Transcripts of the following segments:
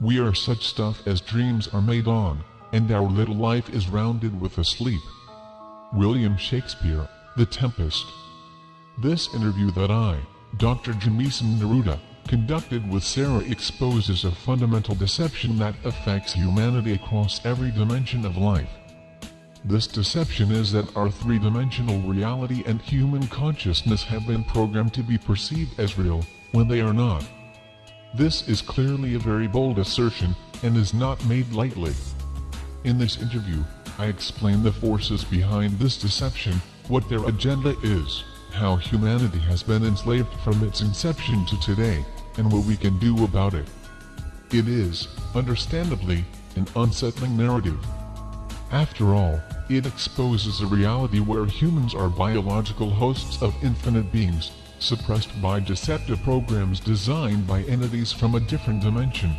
We are such stuff as dreams are made on, and our little life is rounded with a sleep. William Shakespeare, The Tempest. This interview that I, Dr. Jamisson Neruda, conducted with Sarah exposes a fundamental deception that affects humanity across every dimension of life. This deception is that our three-dimensional reality and human consciousness have been programmed to be perceived as real, when they are not. This is clearly a very bold assertion, and is not made lightly. In this interview, I explain the forces behind this deception, what their agenda is, how humanity has been enslaved from its inception to today, and what we can do about it. It is, understandably, an unsettling narrative. After all, it exposes a reality where humans are biological hosts of infinite beings, suppressed by deceptive programs designed by entities from a different dimension.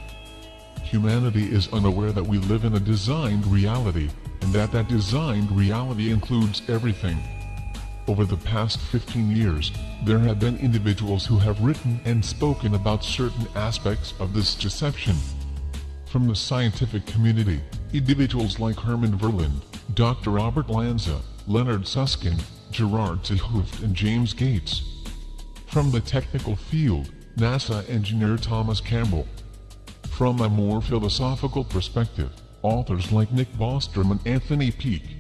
Humanity is unaware that we live in a designed reality, and that that designed reality includes everything. Over the past 15 years, there have been individuals who have written and spoken about certain aspects of this deception. From the scientific community, individuals like Herman Verlinde, Dr. Robert Lanza, Leonard Susskind, Gerard 't Hooft and James Gates. From the technical field, NASA engineer Thomas Campbell. From a more philosophical perspective, authors like Nick Bostrom and Anthony Peake.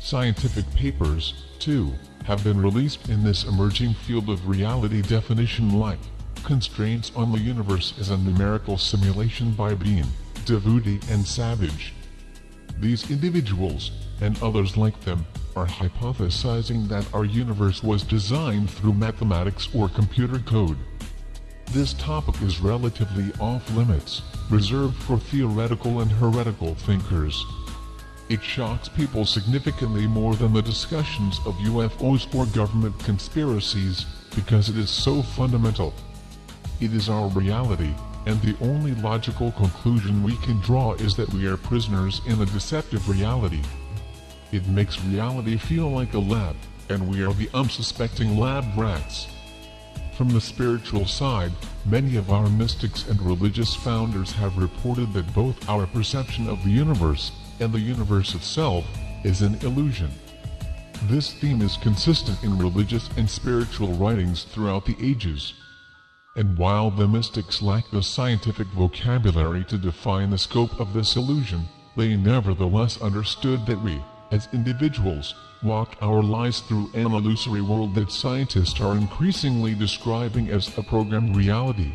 Scientific papers, too, have been released in this emerging field of reality definition like Constraints on the Universe as a Numerical Simulation by Beane, Davoudi and Savage. These individuals, and others like them, are hypothesizing that our universe was designed through mathematics or computer code. This topic is relatively off limits, reserved for theoretical and heretical thinkers. It shocks people significantly more than the discussions of UFOs or government conspiracies, because it is so fundamental. It is our reality, and the only logical conclusion we can draw is that we are prisoners in a deceptive reality. It makes reality feel like a lab, and we are the unsuspecting lab rats. From the spiritual side, many of our mystics and religious founders have reported that both our perception of the universe and the universe itself is an illusion. This theme is consistent in religious and spiritual writings throughout the ages. And while the mystics lack the scientific vocabulary to define the scope of this illusion, they nevertheless understood that we, as individuals, walk our lives through an illusory world that scientists are increasingly describing as a programmed reality.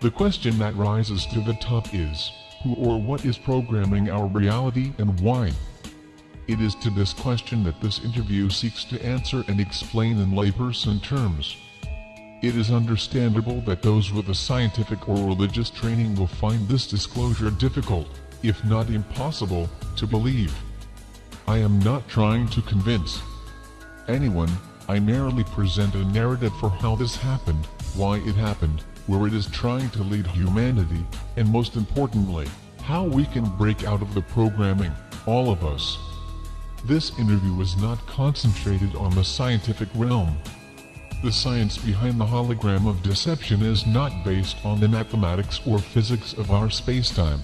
The question that rises to the top is, who or what is programming our reality and why? It is to this question that this interview seeks to answer and explain in layperson terms. It is understandable that those with a scientific or religious training will find this disclosure difficult, if not impossible, to believe. I am not trying to convince anyone, I merely present a narrative for how this happened, why it happened, where it is trying to lead humanity, and most importantly, how we can break out of the programming, all of us. This interview is not concentrated on the scientific realm. The science behind the hologram of deception is not based on the mathematics or physics of our spacetime.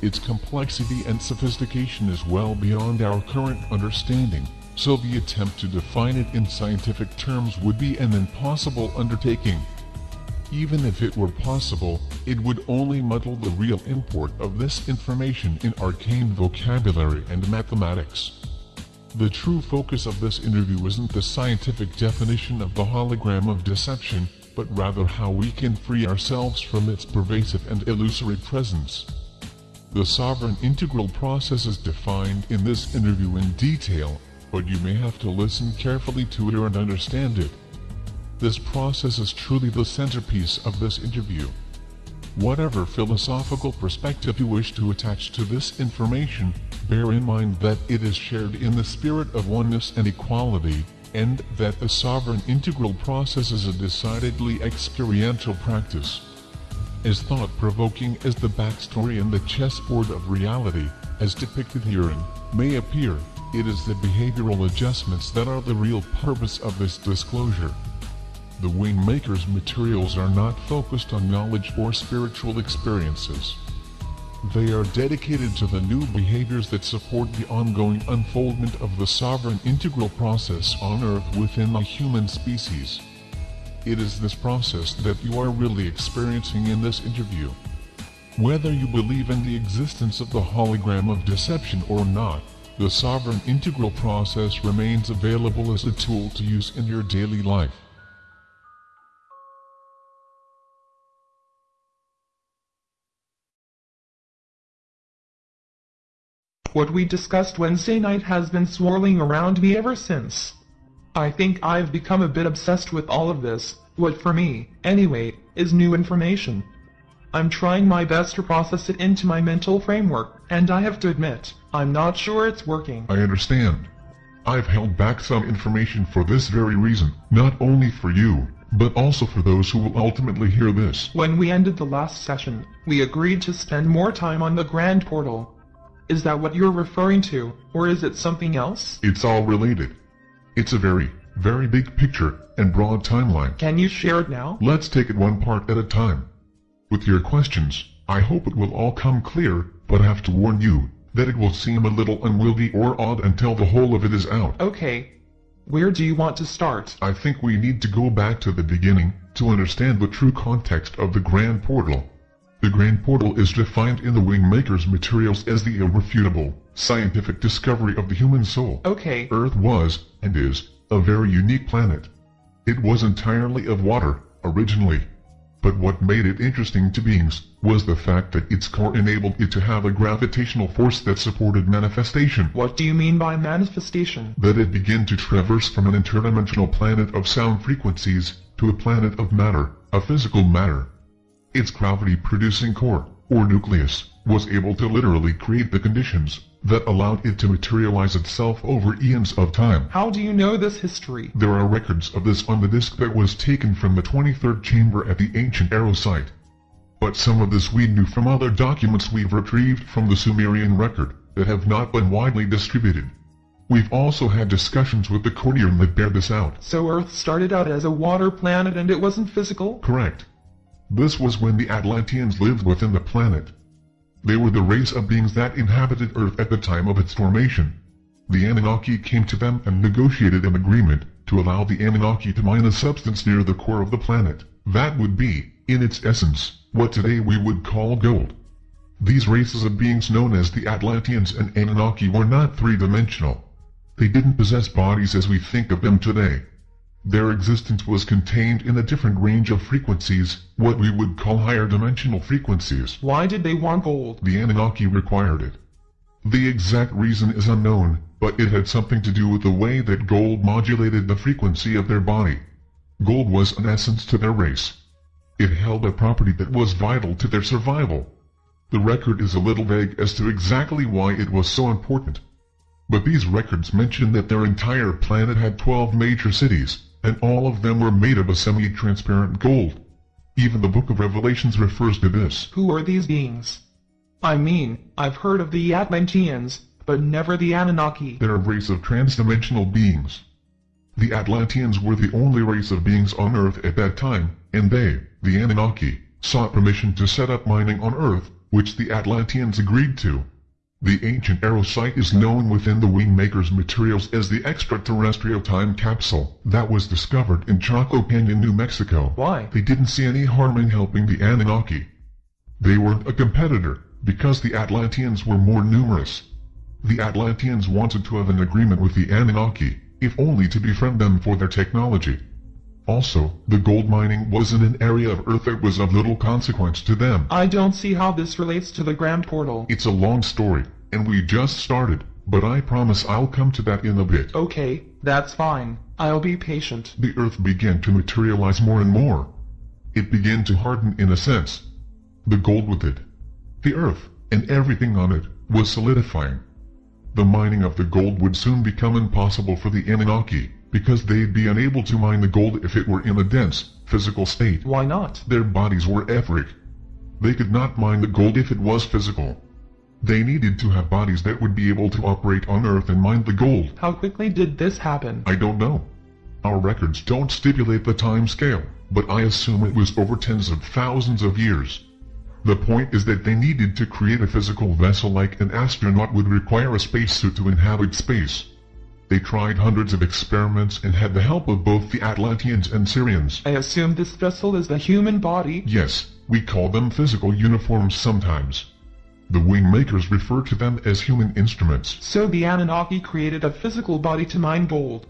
Its complexity and sophistication is well beyond our current understanding, so the attempt to define it in scientific terms would be an impossible undertaking. Even if it were possible, it would only muddle the real import of this information in arcane vocabulary and mathematics. The true focus of this interview isn't the scientific definition of the hologram of deception, but rather how we can free ourselves from its pervasive and illusory presence. The sovereign integral process is defined in this interview in detail, but you may have to listen carefully to hear and understand it. This process is truly the centerpiece of this interview. Whatever philosophical perspective you wish to attach to this information, bear in mind that it is shared in the spirit of oneness and equality, and that the sovereign integral process is a decidedly experiential practice. As thought-provoking as the backstory and the chessboard of reality, as depicted herein, may appear, it is the behavioral adjustments that are the real purpose of this disclosure. The Wingmaker's materials are not focused on knowledge or spiritual experiences. They are dedicated to the new behaviors that support the ongoing unfoldment of the sovereign integral process on Earth within the human species. It is this process that you are really experiencing in this interview. Whether you believe in the existence of the hologram of deception or not, the sovereign integral process remains available as a tool to use in your daily life. What we discussed Wednesday night has been swirling around me ever since. I think I've become a bit obsessed with all of this, what for me, anyway, is new information. I'm trying my best to process it into my mental framework, and I have to admit, I'm not sure it's working. I understand. I've held back some information for this very reason, not only for you, but also for those who will ultimately hear this. When we ended the last session, we agreed to spend more time on the Grand Portal. Is that what you're referring to, or is it something else? It's all related. It's a very, very big picture and broad timeline. Can you share it now? Let's take it one part at a time. With your questions, I hope it will all come clear, but I have to warn you that it will seem a little unwieldy or odd until the whole of it is out. Okay. Where do you want to start? I think we need to go back to the beginning to understand the true context of the Grand Portal. The Grand Portal is defined in the Wingmaker's materials as the irrefutable, scientific discovery of the human soul. Okay. Earth was, and is, a very unique planet. It was entirely of water, originally. But what made it interesting to beings was the fact that its core enabled it to have a gravitational force that supported manifestation. What do you mean by manifestation? That it began to traverse from an interdimensional planet of sound frequencies to a planet of matter, a physical matter. Its gravity-producing core, or nucleus, was able to literally create the conditions that allowed it to materialize itself over eons of time. How do you know this history? There are records of this on the disk that was taken from the 23rd chamber at the ancient Arrow site. But some of this we knew from other documents we've retrieved from the Sumerian record that have not been widely distributed. We've also had discussions with the Corteum that bear this out. So Earth started out as a water planet and it wasn't physical? Correct. This was when the Atlanteans lived within the planet. They were the race of beings that inhabited Earth at the time of its formation. The Anunnaki came to them and negotiated an agreement to allow the Anunnaki to mine a substance near the core of the planet. That would be, in its essence, what today we would call gold. These races of beings known as the Atlanteans and Anunnaki were not three-dimensional. They didn't possess bodies as we think of them today. Their existence was contained in a different range of frequencies, what we would call higher dimensional frequencies. Why did they want gold? The Anunnaki required it. The exact reason is unknown, but it had something to do with the way that gold modulated the frequency of their body. Gold was an essence to their race. It held a property that was vital to their survival. The record is a little vague as to exactly why it was so important. But these records mention that their entire planet had 12 major cities, and all of them were made of a semi-transparent gold. Even the Book of Revelations refers to this. Who are these beings? I mean, I've heard of the Atlanteans, but never the Anunnaki. They're a race of transdimensional beings. The Atlanteans were the only race of beings on Earth at that time, and they, the Anunnaki, sought permission to set up mining on Earth, which the Atlanteans agreed to. The ancient Arrow site is known within the Wingmaker's materials as the extraterrestrial time capsule that was discovered in Chaco Canyon, New Mexico. Why? They didn't see any harm in helping the Anunnaki. They weren't a competitor, because the Atlanteans were more numerous. The Atlanteans wanted to have an agreement with the Anunnaki, if only to befriend them for their technology. Also, the gold mining was in an area of Earth that was of little consequence to them. I don't see how this relates to the Grand Portal. It's a long story, and we just started, but I promise I'll come to that in a bit. Okay, that's fine. I'll be patient. The Earth began to materialize more and more. It began to harden in a sense. The gold with it. The Earth, and everything on it, was solidifying. The mining of the gold would soon become impossible for the Anunnaki, because they'd be unable to mine the gold if it were in a dense, physical state. Why not? Their bodies were etheric. They could not mine the gold if it was physical. They needed to have bodies that would be able to operate on Earth and mine the gold. How quickly did this happen? I don't know. Our records don't stipulate the time scale, but I assume it was over tens of thousands of years. The point is that they needed to create a physical vessel like an astronaut would require a spacesuit to inhabit space. They tried hundreds of experiments and had the help of both the Atlanteans and Sirians. I assume this vessel is the human body? Yes, we call them physical uniforms sometimes. The wing makers refer to them as human instruments. So the Anunnaki created a physical body to mine gold.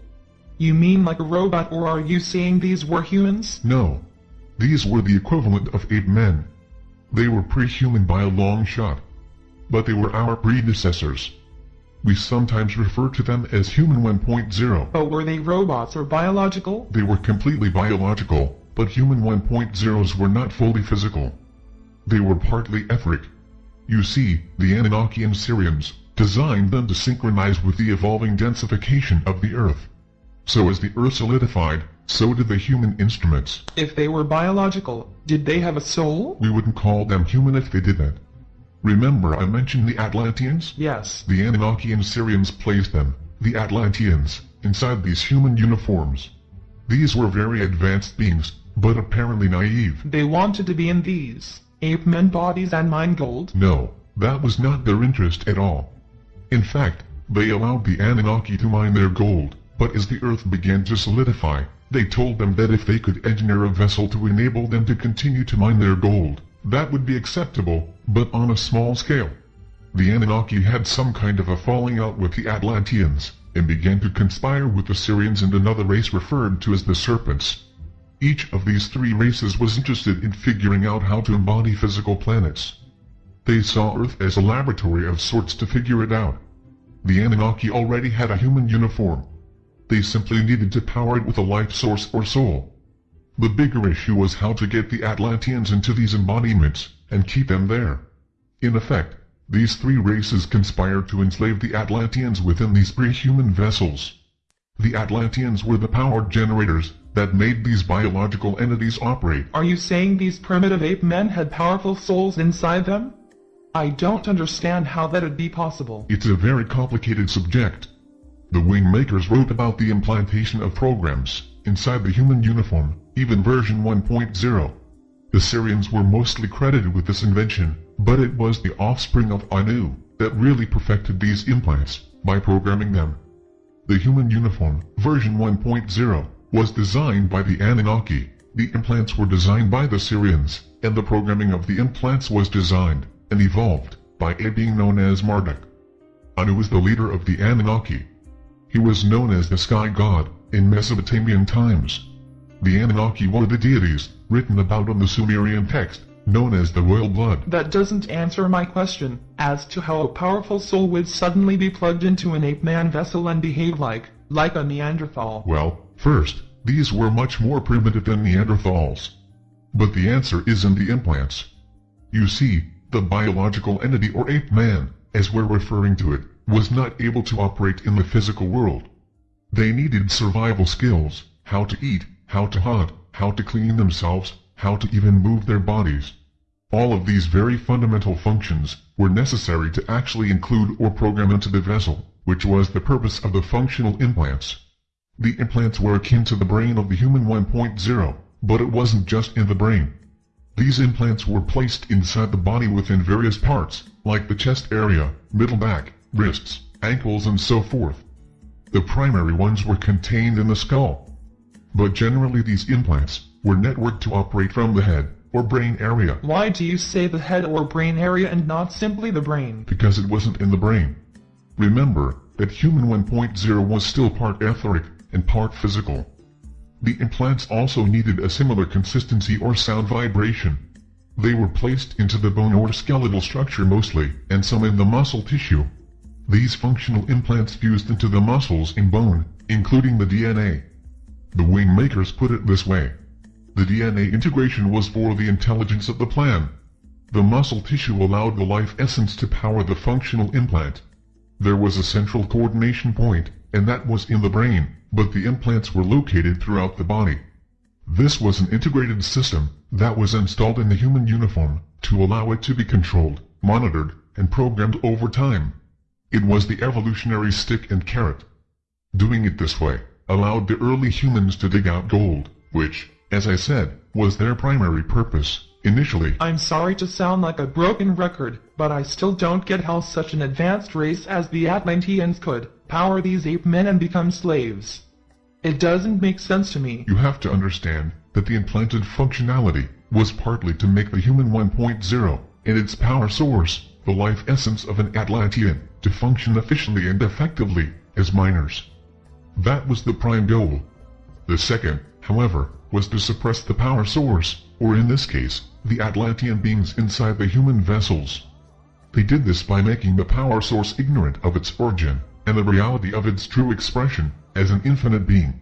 You mean like a robot or are you saying these were humans? No. These were the equivalent of ape men. They were pre-human by a long shot. But they were our predecessors. We sometimes refer to them as Human 1.0. But were they robots or biological? They were completely biological, but Human 1.0s were not fully physical. They were partly etheric. You see, the Anunnaki and Sirians designed them to synchronize with the evolving densification of the Earth. So as the Earth solidified, so did the human instruments. If they were biological, did they have a soul? We wouldn't call them human if they didn't. Remember I mentioned the Atlanteans? Yes. The Anunnaki and Sirians placed them, the Atlanteans, inside these human uniforms. These were very advanced beings, but apparently naive. They wanted to be in these ape men bodies and mine gold? No, that was not their interest at all. In fact, they allowed the Anunnaki to mine their gold, but as the earth began to solidify, they told them that if they could engineer a vessel to enable them to continue to mine their gold, that would be acceptable, but on a small scale. The Anunnaki had some kind of a falling out with the Atlanteans, and began to conspire with the Sirians and another race referred to as the Serpents. Each of these three races was interested in figuring out how to embody physical planets. They saw Earth as a laboratory of sorts to figure it out. The Anunnaki already had a human uniform, they simply needed to power it with a life source or soul. The bigger issue was how to get the Atlanteans into these embodiments, and keep them there. In effect, these three races conspired to enslave the Atlanteans within these pre-human vessels. The Atlanteans were the power generators that made these biological entities operate. Are you saying these primitive ape men had powerful souls inside them? I don't understand how that'd be possible. It's a very complicated subject. The wing makers wrote about the implantation of programs inside the human uniform, even version 1.0. The Sirians were mostly credited with this invention, but it was the offspring of Anu that really perfected these implants by programming them. The human uniform, version 1.0, was designed by the Anunnaki. The implants were designed by the Sirians, and the programming of the implants was designed and evolved by a being known as Marduk. Anu was the leader of the Anunnaki, he was known as the Sky God in Mesopotamian times. The Anunnaki were the deities, written about on the Sumerian text, known as the royal blood. That doesn't answer my question, as to how a powerful soul would suddenly be plugged into an ape-man vessel and behave like, like a Neanderthal. Well, first, these were much more primitive than Neanderthals. But the answer is in the implants. You see, the biological entity or ape-man, as we're referring to it, was not able to operate in the physical world. They needed survival skills, how to eat, how to hunt, how to clean themselves, how to even move their bodies. All of these very fundamental functions were necessary to actually include or program into the vessel, which was the purpose of the functional implants. The implants were akin to the brain of the human 1.0, but it wasn't just in the brain. These implants were placed inside the body within various parts, like the chest area, middle back, wrists, ankles and so forth. The primary ones were contained in the skull. But generally these implants were networked to operate from the head or brain area. Why do you say the head or brain area and not simply the brain? Because it wasn't in the brain. Remember that human 1.0 was still part etheric and part physical. The implants also needed a similar consistency or sound vibration. They were placed into the bone or skeletal structure mostly, and some in the muscle tissue. These functional implants fused into the muscles and bone, including the DNA. The wing makers put it this way. The DNA integration was for the intelligence of the plan. The muscle tissue allowed the life essence to power the functional implant. There was a central coordination point, and that was in the brain, but the implants were located throughout the body. This was an integrated system that was installed in the human uniform to allow it to be controlled, monitored, and programmed over time. It was the evolutionary stick and carrot. Doing it this way allowed the early humans to dig out gold, which, as I said, was their primary purpose, initially. I'm sorry to sound like a broken record, but I still don't get how such an advanced race as the Atlanteans could power these ape men and become slaves. It doesn't make sense to me. You have to understand that the implanted functionality was partly to make the human 1.0 and its power source, the life essence of an Atlantean, to function efficiently and effectively as miners. That was the prime goal. The second, however, was to suppress the power source, or in this case, the Atlantean beings inside the human vessels. They did this by making the power source ignorant of its origin, and the reality of its true expression, as an infinite being.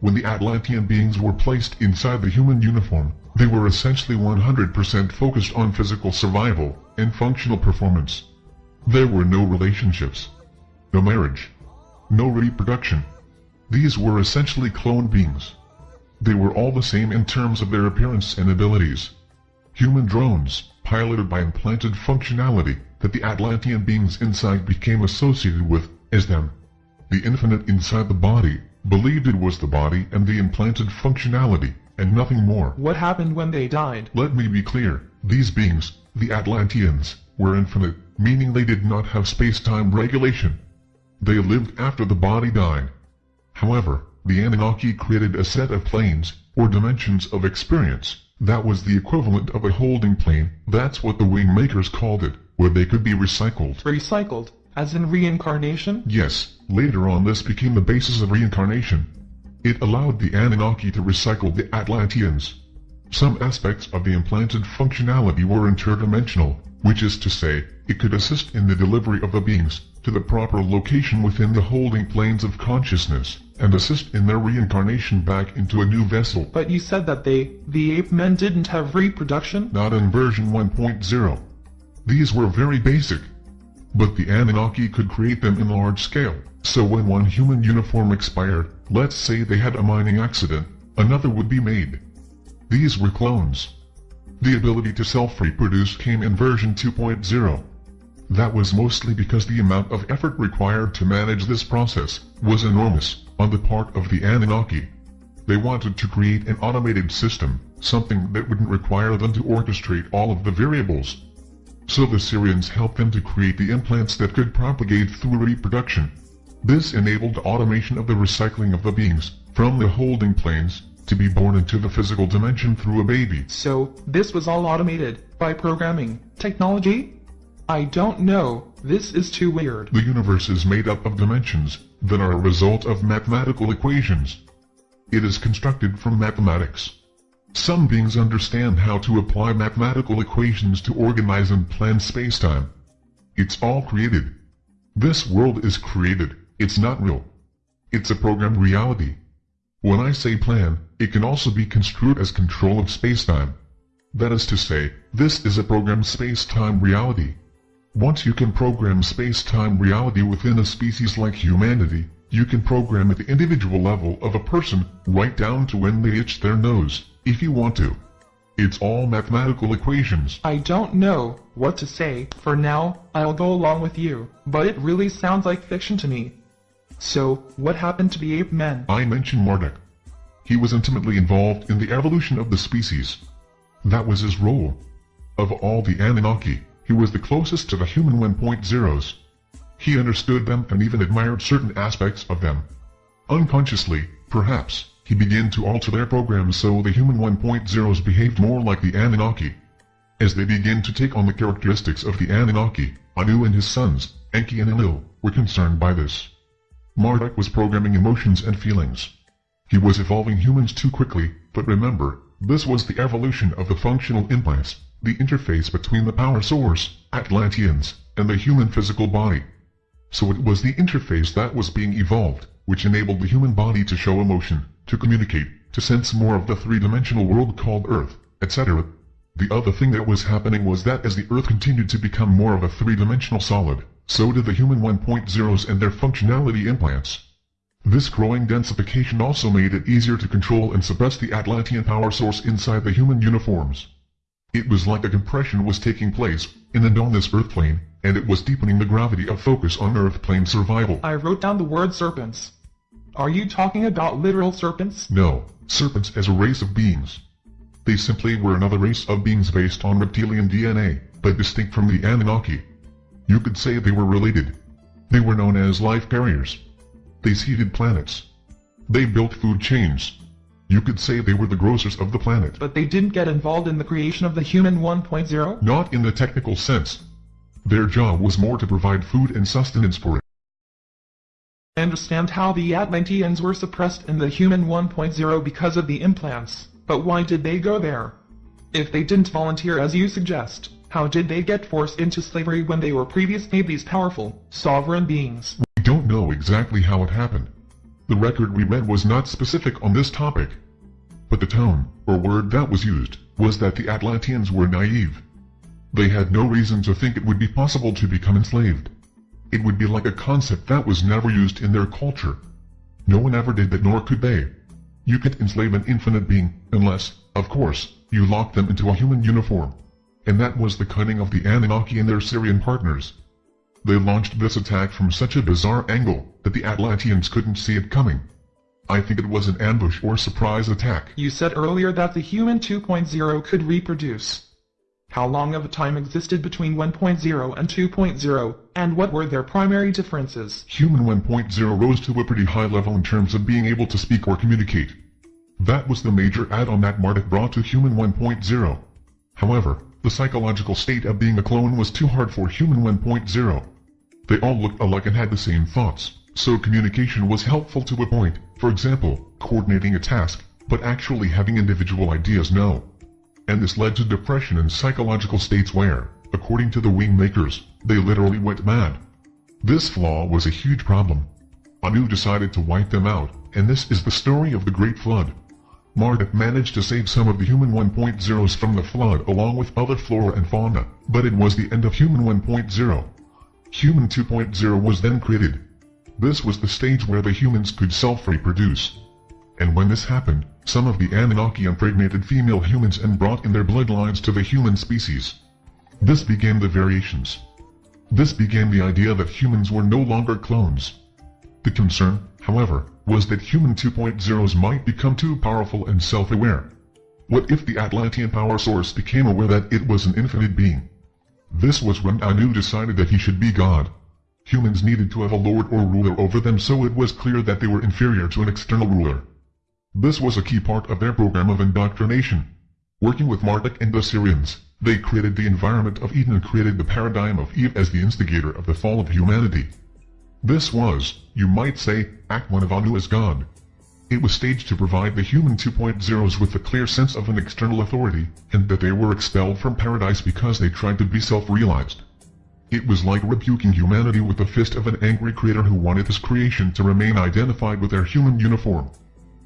When the Atlantean beings were placed inside the human uniform, they were essentially 100% focused on physical survival and functional performance. There were no relationships, no marriage, no reproduction. These were essentially clone beings. They were all the same in terms of their appearance and abilities. Human drones, piloted by implanted functionality that the Atlantean beings inside became associated with as them. The infinite inside the body believed it was the body and the implanted functionality, and nothing more. What happened when they died? Let me be clear. These beings, the Atlanteans, were infinite, meaning they did not have space-time regulation. They lived after the body died. However, the Anunnaki created a set of planes, or dimensions of experience, that was the equivalent of a holding plane, that's what the wing makers called it, where they could be recycled. Recycled? As in reincarnation? Yes, later on this became the basis of reincarnation. It allowed the Anunnaki to recycle the Atlanteans. Some aspects of the implanted functionality were interdimensional, which is to say, it could assist in the delivery of the beings to the proper location within the holding planes of consciousness, and assist in their reincarnation back into a new vessel. But you said that they, the ape men didn't have reproduction? Not in version 1.0. These were very basic. But the Anunnaki could create them in large scale, so when one human uniform expired, let's say they had a mining accident, another would be made. These were clones. The ability to self-reproduce came in version 2.0. That was mostly because the amount of effort required to manage this process was enormous on the part of the Anunnaki. They wanted to create an automated system, something that wouldn't require them to orchestrate all of the variables. So the Sirians helped them to create the implants that could propagate through reproduction. This enabled automation of the recycling of the beings from the holding planes to be born into the physical dimension through a baby. So, this was all automated by programming technology? I don't know, this is too weird. The universe is made up of dimensions that are a result of mathematical equations. It is constructed from mathematics. Some beings understand how to apply mathematical equations to organize and plan spacetime. It's all created. This world is created, it's not real. It's a programmed reality. When I say plan, it can also be construed as control of spacetime. That is to say, this is a programmed space-time reality. Once you can program space-time reality within a species like humanity, you can program at the individual level of a person right down to when they itch their nose, if you want to. It's all mathematical equations. I don't know what to say. For now, I'll go along with you, but it really sounds like fiction to me. So, what happened to the ape men? I mentioned Marduk. He was intimately involved in the evolution of the species. That was his role. Of all the Anunnaki, he was the closest to the human 1.0s. He understood them and even admired certain aspects of them. Unconsciously, perhaps, he began to alter their programs so the human 1.0s behaved more like the Anunnaki. As they began to take on the characteristics of the Anunnaki, Anu and his sons, Enki and Enlil, were concerned by this. Marduk was programming emotions and feelings. He was evolving humans too quickly, but remember, this was the evolution of the functional implants, the interface between the power source, Atlanteans, and the human physical body. So it was the interface that was being evolved, which enabled the human body to show emotion, to communicate, to sense more of the three-dimensional world called Earth, etc. The other thing that was happening was that as the Earth continued to become more of a three-dimensional solid, so did the human 1.0s and their functionality implants. This growing densification also made it easier to control and suppress the Atlantean power source inside the human uniforms. It was like a compression was taking place in and on this Earth plane, and it was deepening the gravity of focus on Earth plane survival. I wrote down the word serpents. Are you talking about literal serpents? No, serpents as a race of beings. They simply were another race of beings based on reptilian DNA, but distinct from the Anunnaki. You could say they were related. They were known as life carriers. They seeded planets. They built food chains. You could say they were the grocers of the planet. But they didn't get involved in the creation of the human 1.0? Not in the technical sense. Their job was more to provide food and sustenance for it. I understand how the Atlanteans were suppressed in the human 1.0 because of the implants, but why did they go there? If they didn't volunteer as you suggest, how did they get forced into slavery when they were previously these powerful, sovereign beings? We don't know exactly how it happened. The record we read was not specific on this topic. But the tone, or word that was used, was that the Atlanteans were naive. They had no reason to think it would be possible to become enslaved. It would be like a concept that was never used in their culture. No one ever did that nor could they. You can't enslave an infinite being, unless, of course, you lock them into a human uniform. And that was the cunning of the Anunnaki and their Sirian partners. They launched this attack from such a bizarre angle that the Atlanteans couldn't see it coming. I think it was an ambush or surprise attack. You said earlier that the human 2.0 could reproduce. How long of a time existed between 1.0 and 2.0, and what were their primary differences? Human 1.0 rose to a pretty high level in terms of being able to speak or communicate. That was the major add-on that Marduk brought to Human 1.0. However, the psychological state of being a clone was too hard for Human 1.0. They all looked alike and had the same thoughts, so communication was helpful to a point, for example, coordinating a task, but actually having individual ideas no and this led to depression and psychological states where, according to the wing makers, they literally went mad. This flaw was a huge problem. Anu decided to wipe them out, and this is the story of the Great Flood. Marduk managed to save some of the human 1.0s from the flood along with other flora and fauna, but it was the end of human 1.0. Human 2.0 was then created. This was the stage where the humans could self-reproduce. And when this happened, some of the Anunnaki impregnated female humans and brought in their bloodlines to the human species. This began the variations. This began the idea that humans were no longer clones. The concern, however, was that human 2.0s might become too powerful and self-aware. What if the Atlantean power source became aware that it was an infinite being? This was when Anu decided that he should be God. Humans needed to have a lord or ruler over them so it was clear that they were inferior to an external ruler. This was a key part of their program of indoctrination. Working with Marduk and the Sirians, they created the environment of Eden and created the paradigm of Eve as the instigator of the fall of humanity. This was, you might say, Act 1 of Anu as God. It was staged to provide the human 2.0s with a clear sense of an external authority, and that they were expelled from paradise because they tried to be self-realized. It was like rebuking humanity with the fist of an angry creator who wanted his creation to remain identified with their human uniform.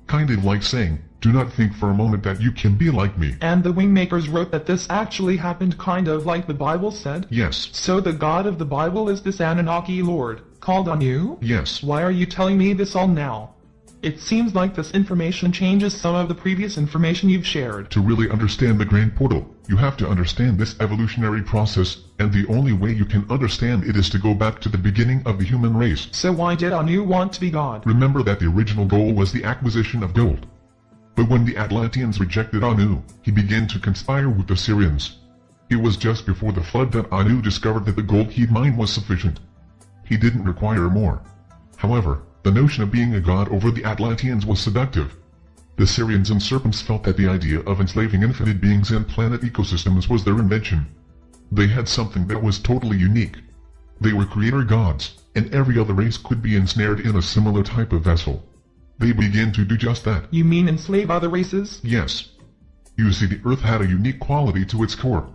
Kind of like saying, do not think for a moment that you can be like me. And the Wingmakers wrote that this actually happened kind of like the Bible said? Yes. So the God of the Bible is this Anunnaki Lord, called Anu? Yes. Why are you telling me this all now? It seems like this information changes some of the previous information you've shared. To really understand the Grand Portal, you have to understand this evolutionary process, and the only way you can understand it is to go back to the beginning of the human race. So why did Anu want to be God? Remember that the original goal was the acquisition of gold. But when the Atlanteans rejected Anu, he began to conspire with the Sirians. It was just before the flood that Anu discovered that the gold he'd mined was sufficient. He didn't require more. However, the notion of being a god over the Atlanteans was seductive. The Sirians and Serpents felt that the idea of enslaving infinite beings and planet ecosystems was their invention. They had something that was totally unique. They were creator gods, and every other race could be ensnared in a similar type of vessel. They began to do just that. You mean enslave other races? Yes. You see the Earth had a unique quality to its core.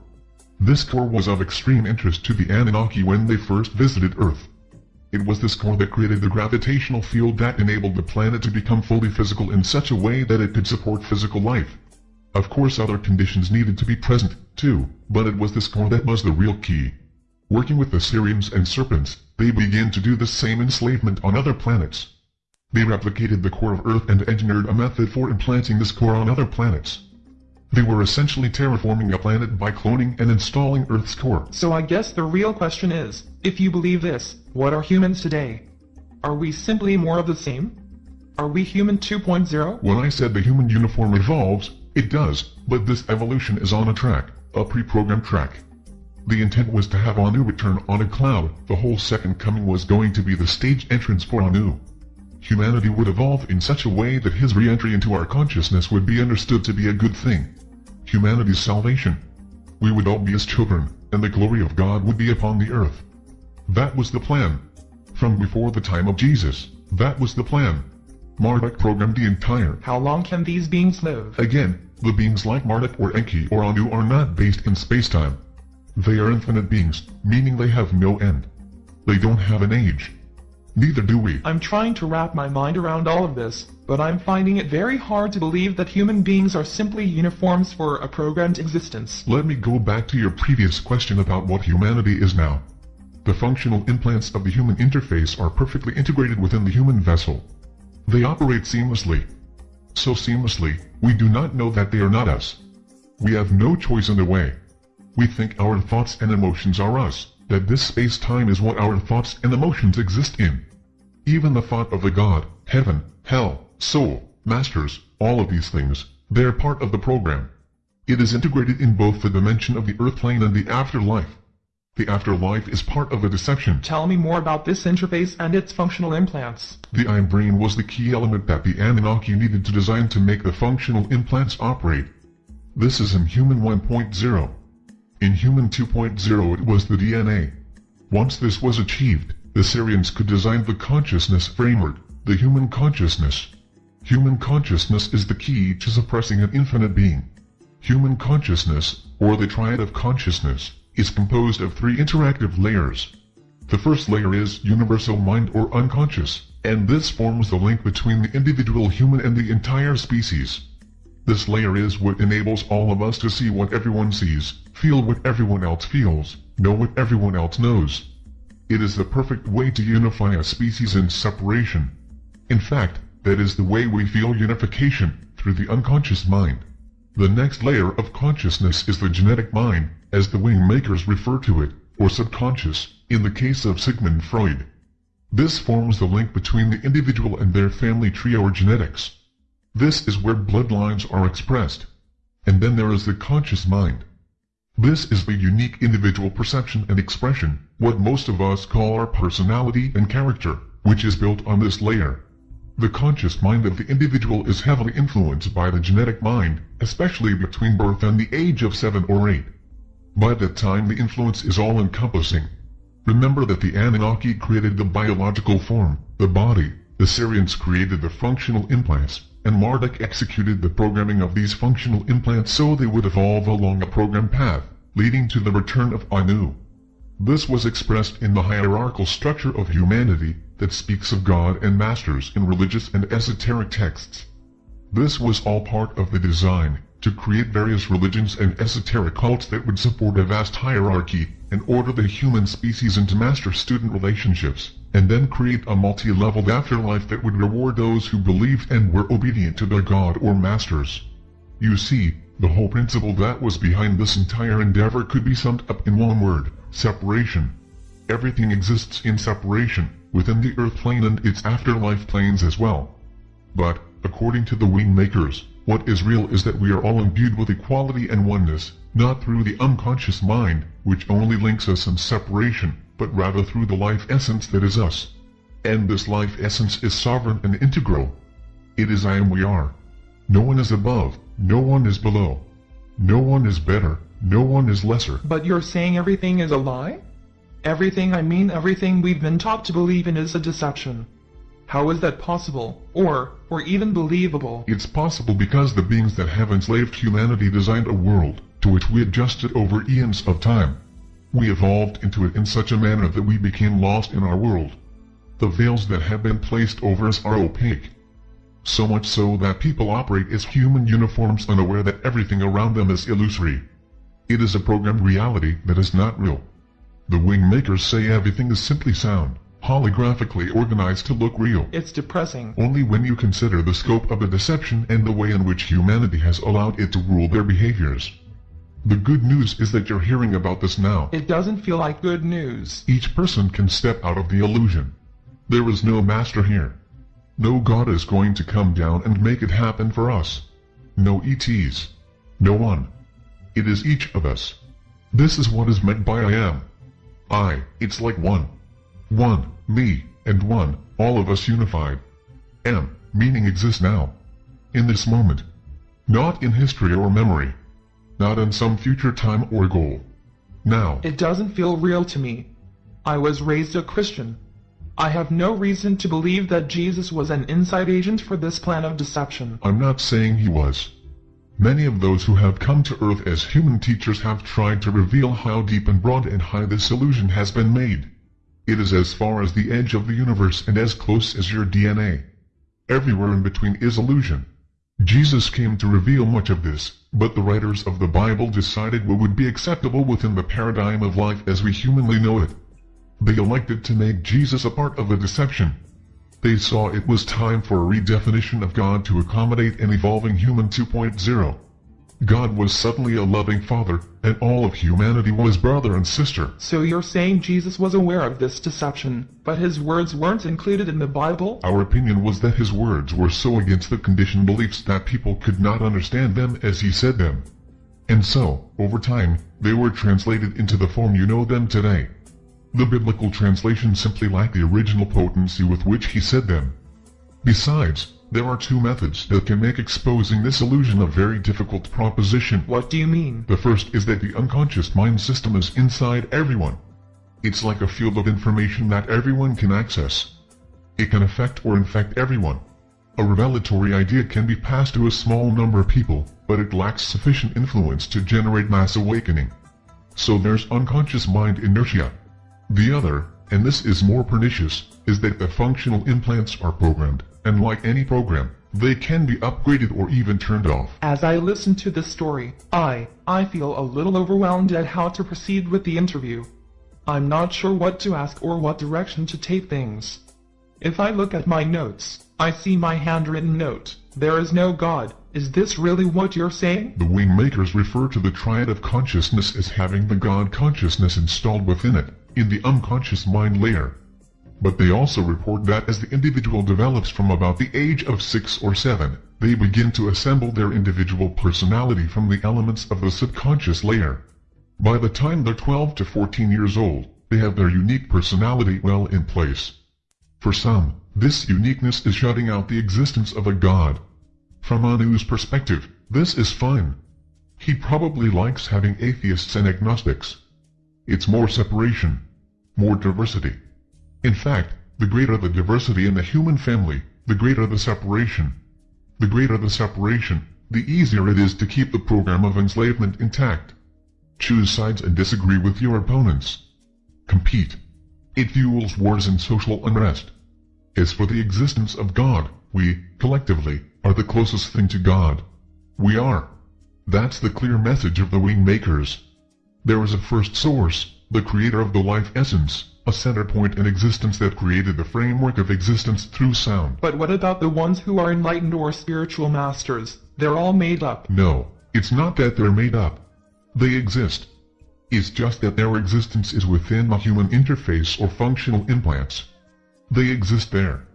This core was of extreme interest to the Anunnaki when they first visited Earth. It was this core that created the gravitational field that enabled the planet to become fully physical in such a way that it could support physical life. Of course other conditions needed to be present, too, but it was this core that was the real key. Working with the Sirians and Serpents, they began to do the same enslavement on other planets. They replicated the core of Earth and engineered a method for implanting this core on other planets. They were essentially terraforming a planet by cloning and installing Earth's core. So I guess the real question is, if you believe this, what are humans today? Are we simply more of the same? Are we human 2.0? When I said the human uniform evolves, it does, but this evolution is on a track, a pre-programmed track. The intent was to have Anu return on a cloud, the whole second coming was going to be the stage entrance for Anu. Humanity would evolve in such a way that his re-entry into our consciousness would be understood to be a good thing. Humanity's salvation. We would all be his children, and the glory of God would be upon the earth. That was the plan. From before the time of Jesus, that was the plan. Marduk programmed the entire. How long can these beings live? Again, the beings like Marduk or Enki or Anu are not based in space-time. They are infinite beings, meaning they have no end. They don't have an age. Neither do we. I'm trying to wrap my mind around all of this, but I'm finding it very hard to believe that human beings are simply uniforms for a programmed existence. Let me go back to your previous question about what humanity is now. The functional implants of the human interface are perfectly integrated within the human vessel. They operate seamlessly. So seamlessly, we do not know that they are not us. We have no choice in the way. We think our thoughts and emotions are us, that this space-time is what our thoughts and emotions exist in. Even the thought of the God, heaven, hell, soul, masters, all of these things, they're part of the program. It is integrated in both the dimension of the earth plane and the afterlife. The afterlife is part of the deception. Tell me more about this interface and its functional implants. The I brain was the key element that the Anunnaki needed to design to make the functional implants operate. This is in Human 1.0. In Human 2.0 it was the DNA. Once this was achieved, the Sirians could design the consciousness framework, the human consciousness. Human consciousness is the key to suppressing an infinite being. Human consciousness, or the triad of consciousness, is composed of three interactive layers. The first layer is universal mind or unconscious, and this forms the link between the individual human and the entire species. This layer is what enables all of us to see what everyone sees, feel what everyone else feels, know what everyone else knows. It is the perfect way to unify a species in separation. In fact, that is the way we feel unification, through the unconscious mind. The next layer of consciousness is the genetic mind, as the wing makers refer to it, or subconscious, in the case of Sigmund Freud. This forms the link between the individual and their family tree or genetics. This is where bloodlines are expressed. And then there is the conscious mind. This is the unique individual perception and expression, what most of us call our personality and character, which is built on this layer. The conscious mind of the individual is heavily influenced by the genetic mind, especially between birth and the age of 7 or 8. By that time the influence is all-encompassing. Remember that the Anunnaki created the biological form, the body, the Sirians created the functional implants, and Marduk executed the programming of these functional implants so they would evolve along a program path, leading to the return of Anu. This was expressed in the hierarchical structure of humanity that speaks of God and masters in religious and esoteric texts. This was all part of the design, to create various religions and esoteric cults that would support a vast hierarchy and order the human species into master-student relationships, and then create a multi-leveled afterlife that would reward those who believed and were obedient to their god or masters. You see, the whole principle that was behind this entire endeavor could be summed up in one word, separation. Everything exists in separation, within the earth plane and its afterlife planes as well. But, according to the wing makers, what is real is that we are all imbued with equality and oneness, not through the unconscious mind, which only links us in separation, but rather through the life essence that is us. And this life essence is sovereign and integral. It is I am we are. No one is above, no one is below. No one is better, no one is lesser. But you're saying everything is a lie? Everything I mean everything we've been taught to believe in is a deception. How is that possible, or, or even believable? It's possible because the beings that have enslaved humanity designed a world, to which we adjusted over eons of time. We evolved into it in such a manner that we became lost in our world. The veils that have been placed over us are opaque. So much so that people operate as human uniforms unaware that everything around them is illusory. It is a programmed reality that is not real. The wing makers say everything is simply sound holographically organized to look real. It's depressing. Only when you consider the scope of the deception and the way in which humanity has allowed it to rule their behaviors. The good news is that you're hearing about this now. It doesn't feel like good news. Each person can step out of the illusion. There is no master here. No God is going to come down and make it happen for us. No ETs. No one. It is each of us. This is what is meant by I am. I, it's like one. One, me, and one, all of us unified. M, meaning exists now. In this moment. Not in history or memory. Not in some future time or goal. Now. It doesn't feel real to me. I was raised a Christian. I have no reason to believe that Jesus was an inside agent for this plan of deception. I'm not saying he was. Many of those who have come to Earth as human teachers have tried to reveal how deep and broad and high this illusion has been made. It is as far as the edge of the universe and as close as your DNA. Everywhere in between is illusion. Jesus came to reveal much of this, but the writers of the Bible decided what would be acceptable within the paradigm of life as we humanly know it. They elected to make Jesus a part of the deception. They saw it was time for a redefinition of God to accommodate an evolving human 2.0. God was suddenly a loving father, and all of humanity was brother and sister. So you're saying Jesus was aware of this deception, but his words weren't included in the Bible? Our opinion was that his words were so against the conditioned beliefs that people could not understand them as he said them. And so, over time, they were translated into the form you know them today. The biblical translation simply lacked the original potency with which he said them. Besides, there are two methods that can make exposing this illusion a very difficult proposition. What do you mean? The first is that the unconscious mind system is inside everyone. It's like a field of information that everyone can access. It can affect or infect everyone. A revelatory idea can be passed to a small number of people, but it lacks sufficient influence to generate mass awakening. So there's unconscious mind inertia. The other, and this is more pernicious, is that the functional implants are programmed, and like any program, they can be upgraded or even turned off. As I listen to this story, I, I feel a little overwhelmed at how to proceed with the interview. I'm not sure what to ask or what direction to take things. If I look at my notes, I see my handwritten note, there is no God, is this really what you're saying? The wing makers refer to the triad of consciousness as having the God consciousness installed within it in the unconscious mind layer. But they also report that as the individual develops from about the age of 6 or 7, they begin to assemble their individual personality from the elements of the subconscious layer. By the time they're 12 to 14 years old, they have their unique personality well in place. For some, this uniqueness is shutting out the existence of a god. From Anu's perspective, this is fine. He probably likes having atheists and agnostics. It's more separation, more diversity. In fact, the greater the diversity in the human family, the greater the separation. The greater the separation, the easier it is to keep the program of enslavement intact. Choose sides and disagree with your opponents. Compete. It fuels wars and social unrest. As for the existence of God, we, collectively, are the closest thing to God. We are. That's the clear message of the wing makers. There is a first source, the creator of the life essence, a center point in existence that created the framework of existence through sound. But what about the ones who are enlightened or spiritual masters? They're all made up. No, it's not that they're made up. They exist. It's just that their existence is within the human interface or functional implants. They exist there.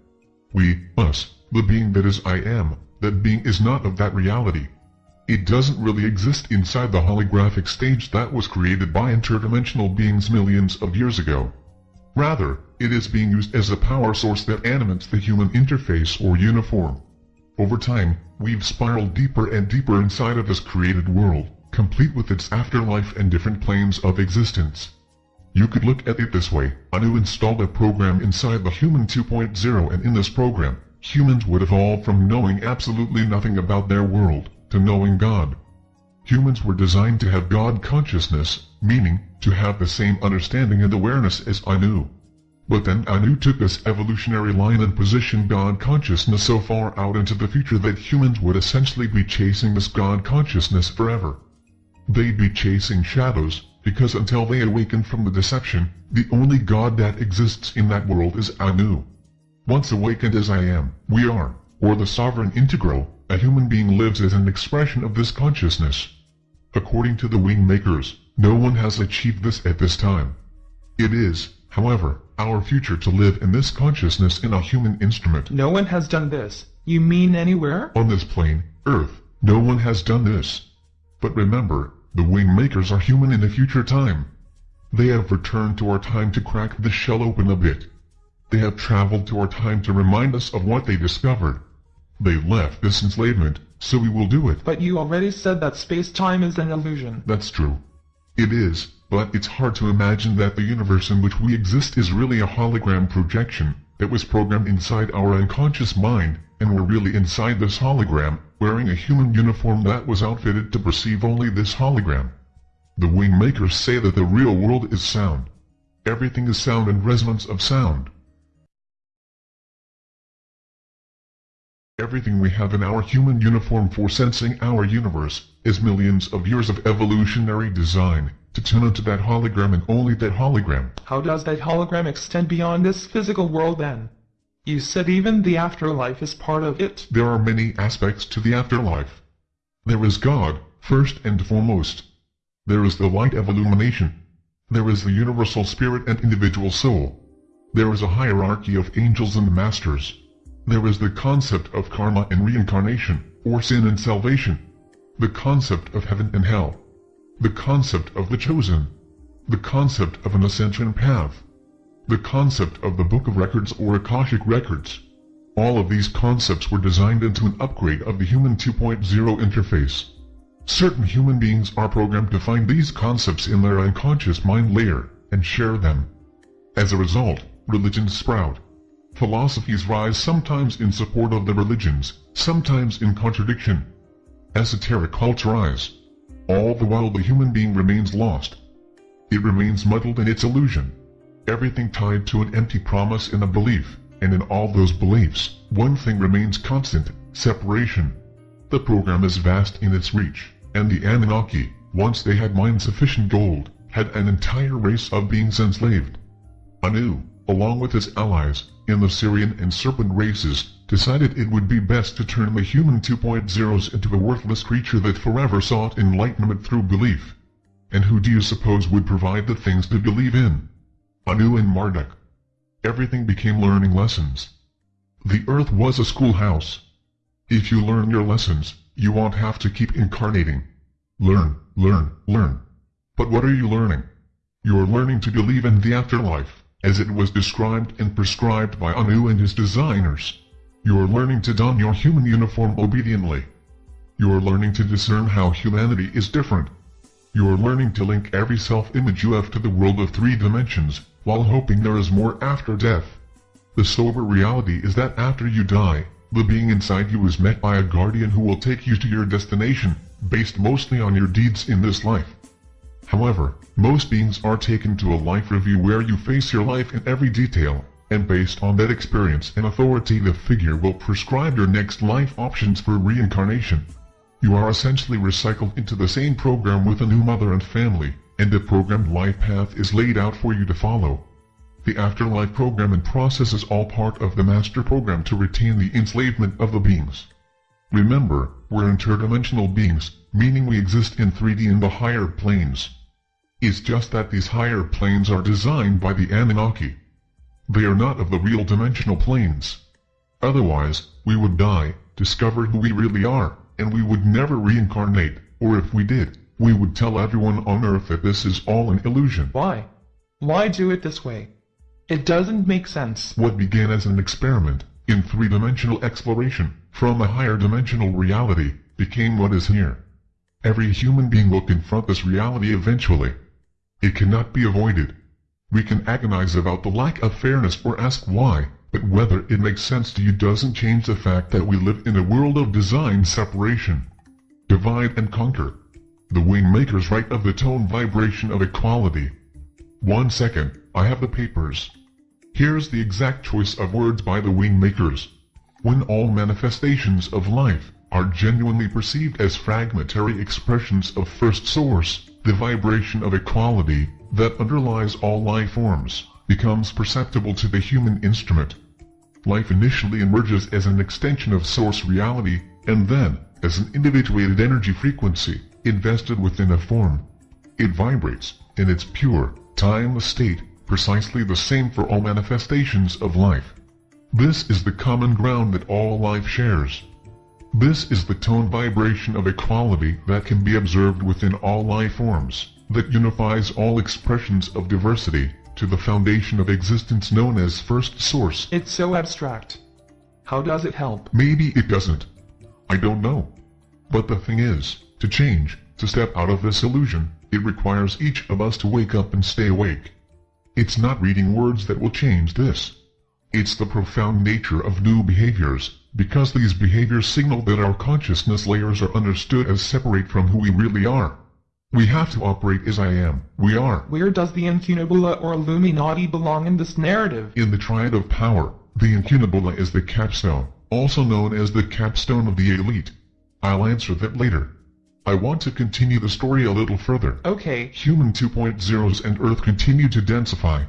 We, us, the being that is I am, that being is not of that reality. It doesn't really exist inside the holographic stage that was created by interdimensional beings millions of years ago. Rather, it is being used as a power source that animates the human interface or uniform. Over time, we've spiraled deeper and deeper inside of this created world, complete with its afterlife and different planes of existence. You could look at it this way, Anu installed a program inside the Human 2.0 and in this program, humans would evolve from knowing absolutely nothing about their world to knowing God. Humans were designed to have God consciousness, meaning, to have the same understanding and awareness as Anu. But then Anu took this evolutionary line and positioned God consciousness so far out into the future that humans would essentially be chasing this God consciousness forever. They'd be chasing shadows, because until they awaken from the deception, the only God that exists in that world is Anu. Once awakened as I am, we are, or the sovereign integral, a human being lives as an expression of this consciousness. According to the wing makers, no one has achieved this at this time. It is, however, our future to live in this consciousness in a human instrument. No one has done this. You mean anywhere? On this plane, Earth, no one has done this. But remember, the wing makers are human in a future time. They have returned to our time to crack the shell open a bit. They have traveled to our time to remind us of what they discovered. They left this enslavement, so we will do it. But you already said that space-time is an illusion. That's true. It is, but it's hard to imagine that the universe in which we exist is really a hologram projection that was programmed inside our unconscious mind, and we're really inside this hologram, wearing a human uniform that was outfitted to perceive only this hologram. The wing makers say that the real world is sound. Everything is sound and resonance of sound. Everything we have in our human uniform for sensing our universe is millions of years of evolutionary design to tune into that hologram and only that hologram. How does that hologram extend beyond this physical world then? You said even the afterlife is part of it. There are many aspects to the afterlife. There is God, first and foremost. There is the light of illumination. There is the universal spirit and individual soul. There is a hierarchy of angels and masters. There is the concept of karma and reincarnation, or sin and salvation. The concept of heaven and hell. The concept of the chosen. The concept of an ascension path. The concept of the Book of Records or Akashic Records. All of these concepts were designed into an upgrade of the Human 2.0 interface. Certain human beings are programmed to find these concepts in their unconscious mind layer and share them. As a result, religions sprout. Philosophies rise sometimes in support of the religions, sometimes in contradiction. Esoteric cults rise. All the while the human being remains lost. It remains muddled in its illusion. Everything tied to an empty promise and a belief, and in all those beliefs, one thing remains constant, separation. The program is vast in its reach, and the Anunnaki, once they had mined sufficient gold, had an entire race of beings enslaved. Anu, along with his allies, in the Sirian and Serpent races, decided it would be best to turn the human 2.0s into a worthless creature that forever sought enlightenment through belief. And who do you suppose would provide the things to believe in? Anu and Marduk. Everything became learning lessons. The earth was a schoolhouse. If you learn your lessons, you won't have to keep incarnating. Learn, learn, learn. But what are you learning? You're learning to believe in the afterlife as it was described and prescribed by Anu and his designers. You are learning to don your human uniform obediently. You are learning to discern how humanity is different. You are learning to link every self-image you have to the world of three dimensions, while hoping there is more after death. The sober reality is that after you die, the being inside you is met by a guardian who will take you to your destination, based mostly on your deeds in this life. However, most beings are taken to a life review where you face your life in every detail, and based on that experience an authoritative figure will prescribe your next life options for reincarnation. You are essentially recycled into the same program with a new mother and family, and the programmed life path is laid out for you to follow. The afterlife program and process is all part of the master program to retain the enslavement of the beings. Remember, we're interdimensional beings, meaning we exist in 3D in the higher planes. It's just that these higher planes are designed by the Anunnaki. They are not of the real dimensional planes. Otherwise, we would die, discover who we really are, and we would never reincarnate, or if we did, we would tell everyone on Earth that this is all an illusion. Why? Why do it this way? It doesn't make sense. What began as an experiment, in three-dimensional exploration, from a higher dimensional reality, became what is here. Every human being will confront this reality eventually. It cannot be avoided. We can agonize about the lack of fairness or ask why, but whether it makes sense to you doesn't change the fact that we live in a world of design separation. Divide and conquer. The wing makers write of the tone vibration of equality. One second, I have the papers. Here's the exact choice of words by the wing makers. When all manifestations of life are genuinely perceived as fragmentary expressions of first source, the vibration of equality that underlies all life forms becomes perceptible to the human instrument. Life initially emerges as an extension of source reality, and then, as an individuated energy frequency, invested within a form. It vibrates, in its pure, timeless state, precisely the same for all manifestations of life. This is the common ground that all life shares. This is the tone vibration of equality that can be observed within all life forms, that unifies all expressions of diversity, to the foundation of existence known as First Source. It's so abstract. How does it help? Maybe it doesn't. I don't know. But the thing is, to change, to step out of this illusion, it requires each of us to wake up and stay awake. It's not reading words that will change this. It's the profound nature of new behaviors, because these behaviors signal that our consciousness layers are understood as separate from who we really are. We have to operate as I am, we are. Where does the Incunabula or Illuminati belong in this narrative? In the triad of power, the Incunabula is the capstone, also known as the capstone of the elite. I'll answer that later. I want to continue the story a little further. Okay. Human 2.0s and Earth continue to densify.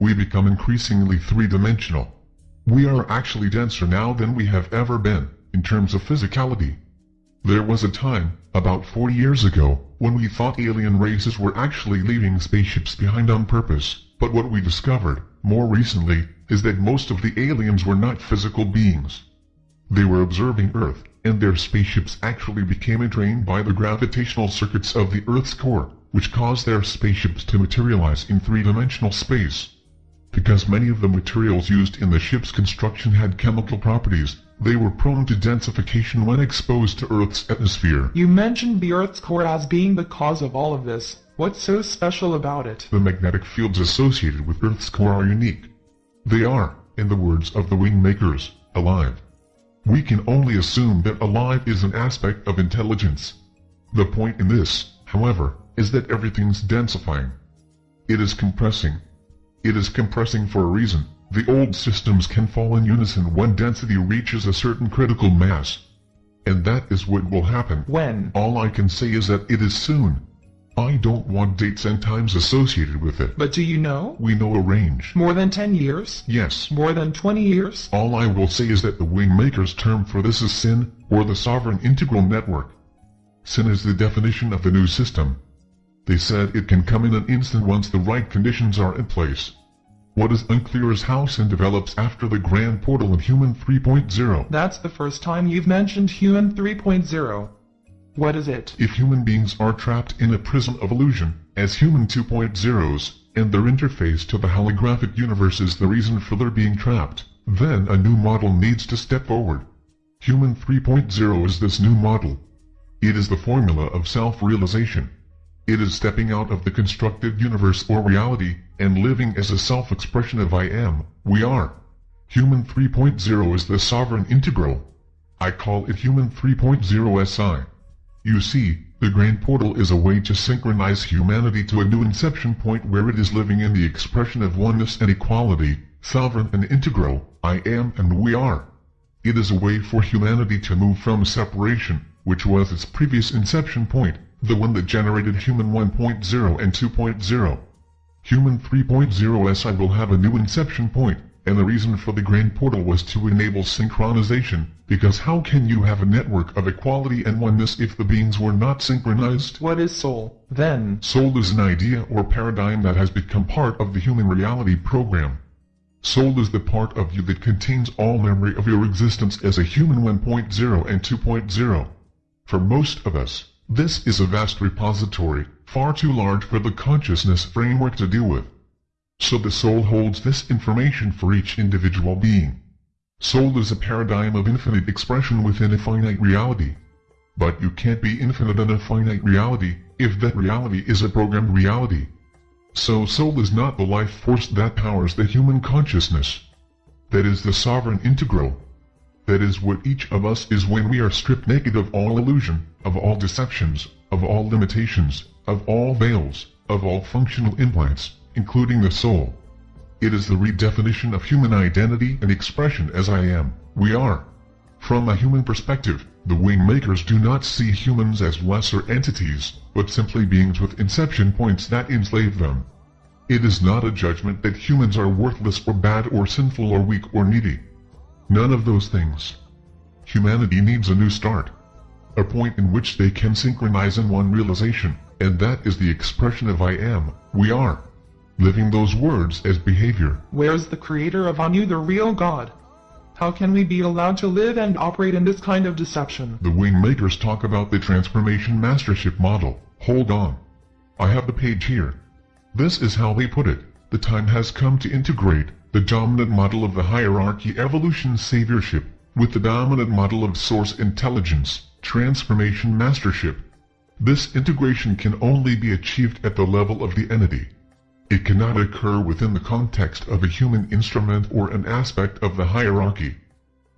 We become increasingly three-dimensional. We are actually denser now than we have ever been, in terms of physicality. There was a time, about 40 years ago, when we thought alien races were actually leaving spaceships behind on purpose, but what we discovered, more recently, is that most of the aliens were not physical beings. They were observing Earth, and their spaceships actually became entrained by the gravitational circuits of the Earth's core, which caused their spaceships to materialize in three-dimensional space. Because many of the materials used in the ship's construction had chemical properties, they were prone to densification when exposed to Earth's atmosphere. You mentioned the Earth's core as being the cause of all of this. What's so special about it? The magnetic fields associated with Earth's core are unique. They are, in the words of the wing makers, alive. We can only assume that alive is an aspect of intelligence. The point in this, however, is that everything's densifying. It is compressing. It is compressing for a reason. The old systems can fall in unison when density reaches a certain critical mass. And that is what will happen. When? All I can say is that it is soon. I don't want dates and times associated with it. But do you know? We know a range. More than 10 years? Yes. More than 20 years? All I will say is that the Wingmaker's term for this is SIN, or the Sovereign Integral Network. SIN is the definition of the new system. They said it can come in an instant once the right conditions are in place. What is unclear is how SIN develops after the Grand Portal in Human 3.0. That's the first time you've mentioned Human 3.0. What is it? If human beings are trapped in a prism of illusion, as human 2.0s, and their interface to the holographic universe is the reason for their being trapped, then a new model needs to step forward. Human 3.0 is this new model. It is the formula of self-realization. It is stepping out of the constructed universe or reality, and living as a self-expression of I am, we are. Human 3.0 is the sovereign integral. I call it Human 3.0 SI. You see, the Grand Portal is a way to synchronize humanity to a new inception point where it is living in the expression of oneness and equality, sovereign and integral, I am and we are. It is a way for humanity to move from separation, which was its previous inception point, the one that generated Human 1.0 and 2.0. Human 3.0 SI will have a new inception point, and the reason for the Grand Portal was to enable synchronization, because how can you have a network of equality and oneness if the beings were not synchronized? What is soul, then? Soul is an idea or paradigm that has become part of the human reality program. Soul is the part of you that contains all memory of your existence as a human 1.0 and 2.0. For most of us, this is a vast repository, far too large for the consciousness framework to deal with. So the soul holds this information for each individual being. Soul is a paradigm of infinite expression within a finite reality. But you can't be infinite in a finite reality, if that reality is a programmed reality. So soul is not the life force that powers the human consciousness. That is the sovereign integral. That is what each of us is when we are stripped naked of all illusion, of all deceptions, of all limitations, of all veils, of all functional implants, including the soul. It is the redefinition of human identity and expression as I am, we are. From a human perspective, the Wingmakers do not see humans as lesser entities, but simply beings with inception points that enslave them. It is not a judgment that humans are worthless or bad or sinful or weak or needy. None of those things. Humanity needs a new start. A point in which they can synchronize in one realization, and that is the expression of I am, we are. living those words as behavior. Where's the creator of Anu, the real God? How can we be allowed to live and operate in this kind of deception? The wing makers talk about the transformation mastership model. Hold on. I have the page here. This is how they put it. The time has come to integrate the dominant model of the hierarchy evolution saviorship with the dominant model of source intelligence transformation mastership. This integration can only be achieved at the level of the entity. It cannot occur within the context of a human instrument or an aspect of the hierarchy.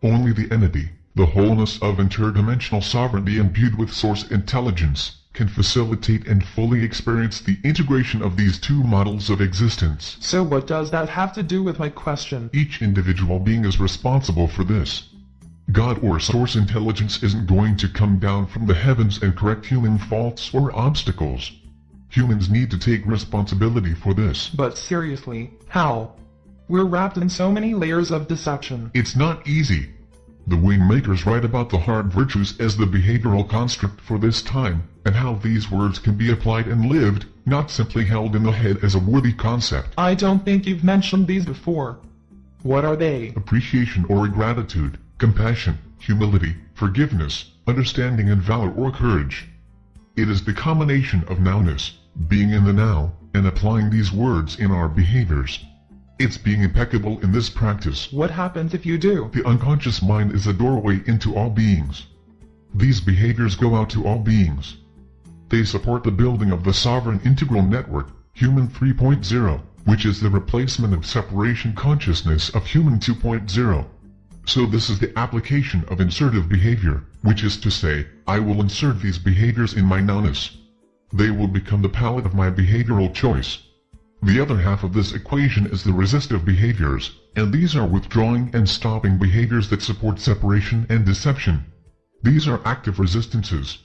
Only the entity, the wholeness of interdimensional sovereignty imbued with source intelligence, can facilitate and fully experience the integration of these two models of existence. So what does that have to do with my question? Each individual being is responsible for this. God or source intelligence isn't going to come down from the heavens and correct human faults or obstacles. Humans need to take responsibility for this. But seriously, how? We're wrapped in so many layers of deception. It's not easy. The wing makers write about the hard virtues as the behavioral construct for this time, and how these words can be applied and lived, not simply held in the head as a worthy concept. I don't think you've mentioned these before. What are they? Appreciation or gratitude, compassion, humility, forgiveness, understanding and valor or courage. It is the combination of nowness, being in the now, and applying these words in our behaviors. It's being impeccable in this practice. What happens if you do? The unconscious mind is a doorway into all beings. These behaviors go out to all beings. They support the building of the sovereign integral network, Human 3.0, which is the replacement of separation consciousness of Human 2.0. So this is the application of insertive behavior, which is to say, I will insert these behaviors in my nowness. They will become the palette of my behavioral choice. The other half of this equation is the resistive behaviors, and these are withdrawing and stopping behaviors that support separation and deception. These are active resistances.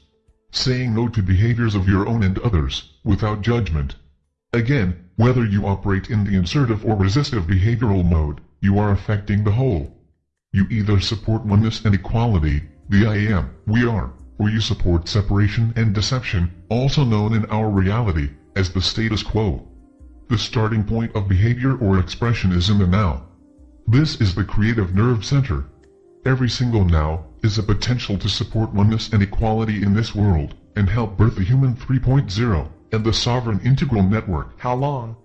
Saying no to behaviors of your own and others, without judgment. Again, whether you operate in the insertive or resistive behavioral mode, you are affecting the whole. You either support oneness and equality, the I am, we are, or you support separation and deception, also known in our reality as the status quo. The starting point of behavior or expression is in the now. This is the creative nerve center. Every single now is a potential to support oneness and equality in this world, and help birth the human 3.0 and the sovereign integral network. How long?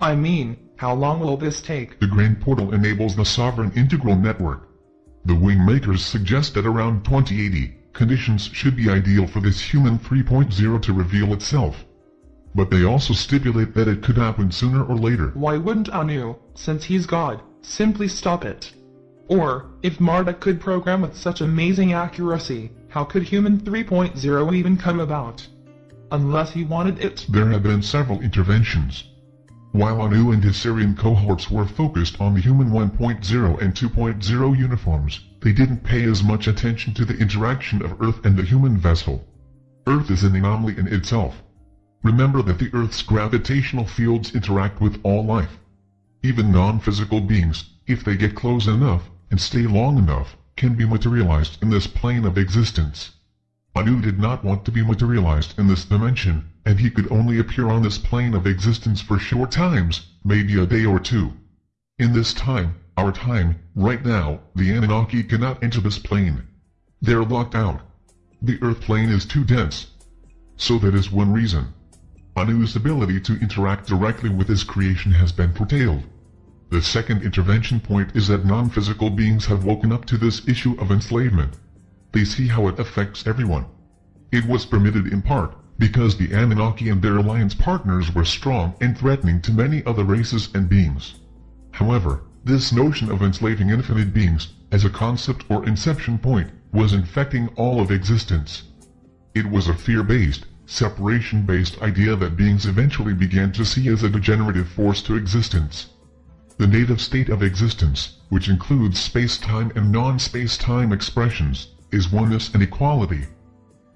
I mean, how long will this take? The Grand Portal enables the sovereign integral network. The wing makers suggest that around 2080, conditions should be ideal for this human 3.0 to reveal itself but they also stipulate that it could happen sooner or later. Why wouldn't Anu, since he's God, simply stop it? Or, if Marduk could program with such amazing accuracy, how could Human 3.0 even come about? Unless he wanted it. There have been several interventions. While Anu and his Sirian cohorts were focused on the Human 1.0 and 2.0 uniforms, they didn't pay as much attention to the interaction of Earth and the human vessel. Earth is an anomaly in itself. Remember that the Earth's gravitational fields interact with all life. Even non-physical beings, if they get close enough and stay long enough, can be materialized in this plane of existence. Anu did not want to be materialized in this dimension, and he could only appear on this plane of existence for short times, maybe a day or two. In this time, our time, right now, the Anunnaki cannot enter this plane. They're locked out. The Earth plane is too dense. So that is one reason. Anu's ability to interact directly with his creation has been curtailed. The second intervention point is that non-physical beings have woken up to this issue of enslavement. They see how it affects everyone. It was permitted in part because the Anunnaki and their alliance partners were strong and threatening to many other races and beings. However, this notion of enslaving infinite beings, as a concept or inception point, was infecting all of existence. It was a fear-based, separation-based idea that beings eventually began to see as a degenerative force to existence. The native state of existence, which includes space-time and non-space-time expressions, is oneness and equality.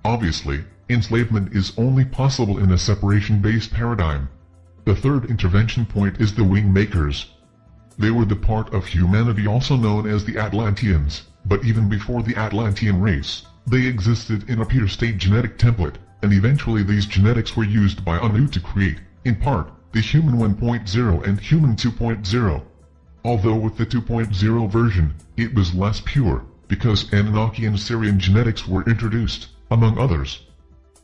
Obviously, enslavement is only possible in a separation-based paradigm. The third intervention point is the wing makers. They were the part of humanity also known as the Atlanteans, but even before the Atlantean race, they existed in a pure state genetic template and eventually these genetics were used by Anu to create, in part, the Human 1.0 and Human 2.0. Although with the 2.0 version, it was less pure, because Anunnaki and Sirian genetics were introduced, among others.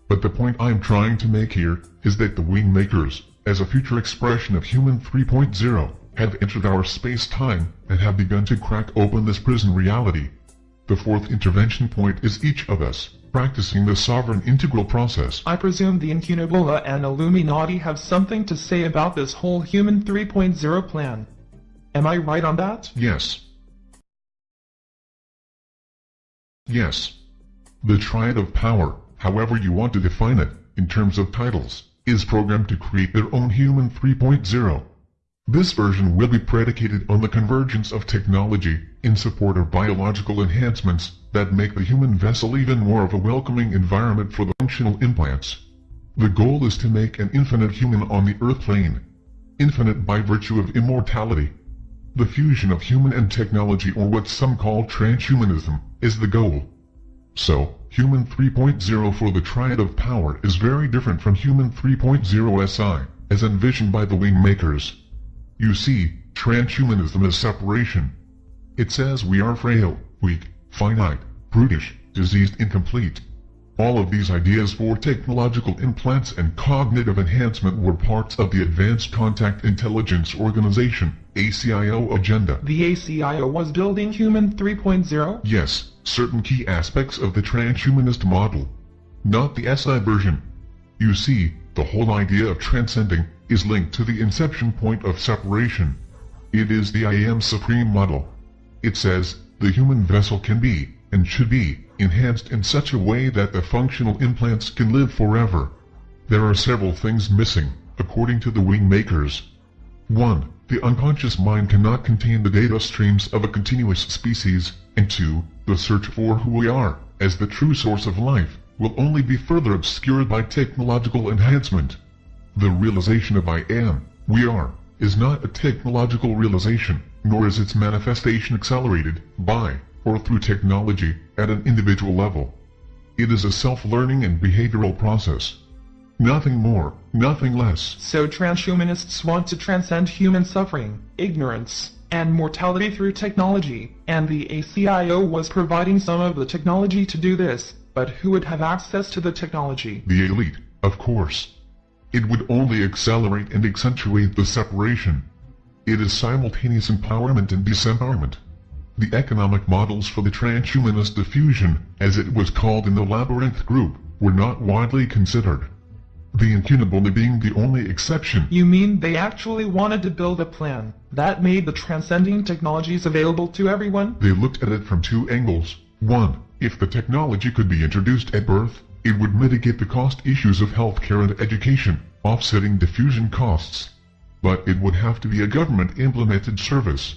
But the point I'm trying to make here is that the wing makers, as a future expression of Human 3.0, have entered our space-time and have begun to crack open this prison reality. The fourth intervention point is each of us, practicing the sovereign integral process. I presume the Incunabula and Illuminati have something to say about this whole Human 3.0 plan. Am I right on that? Yes. Yes. The triad of power, however you want to define it, in terms of titles, is programmed to create their own Human 3.0. This version will be predicated on the convergence of technology in support of biological enhancements that make the human vessel even more of a welcoming environment for the functional implants. The goal is to make an infinite human on the earth plane. Infinite by virtue of immortality. The fusion of human and technology or what some call transhumanism is the goal. So, Human 3.0 for the Triad of Power is very different from Human 3.0 SI, as envisioned by the wing makers. You see, transhumanism is separation. It says we are frail, weak, finite, brutish, diseased incomplete. All of these ideas for technological implants and cognitive enhancement were parts of the Advanced Contact Intelligence Organization, ACIO agenda. The ACIO was building Human 3.0? Yes, certain key aspects of the transhumanist model. Not the SI version. You see, the whole idea of transcending is linked to the inception point of separation. It is the I Am Supreme model. It says, the human vessel can be, and should be, enhanced in such a way that the functional implants can live forever. There are several things missing, according to the wing makers. 1. The unconscious mind cannot contain the data streams of a continuous species, and 2. The search for who we are, as the true source of life, will only be further obscured by technological enhancement. The realization of I am, we are, is not a technological realization, nor is its manifestation accelerated by or through technology at an individual level. It is a self-learning and behavioral process. Nothing more, nothing less. So transhumanists want to transcend human suffering, ignorance, and mortality through technology, and the ACIO was providing some of the technology to do this, but who would have access to the technology? The elite, of course. It would only accelerate and accentuate the separation. It is simultaneous empowerment and disempowerment. The economic models for the transhumanist diffusion, as it was called in the Labyrinth group, were not widely considered. The Incunabula being the only exception. You mean they actually wanted to build a plan that made the transcending technologies available to everyone? They looked at it from two angles. One, if the technology could be introduced at birth, it would mitigate the cost issues of healthcare and education, offsetting diffusion costs. But it would have to be a government-implemented service.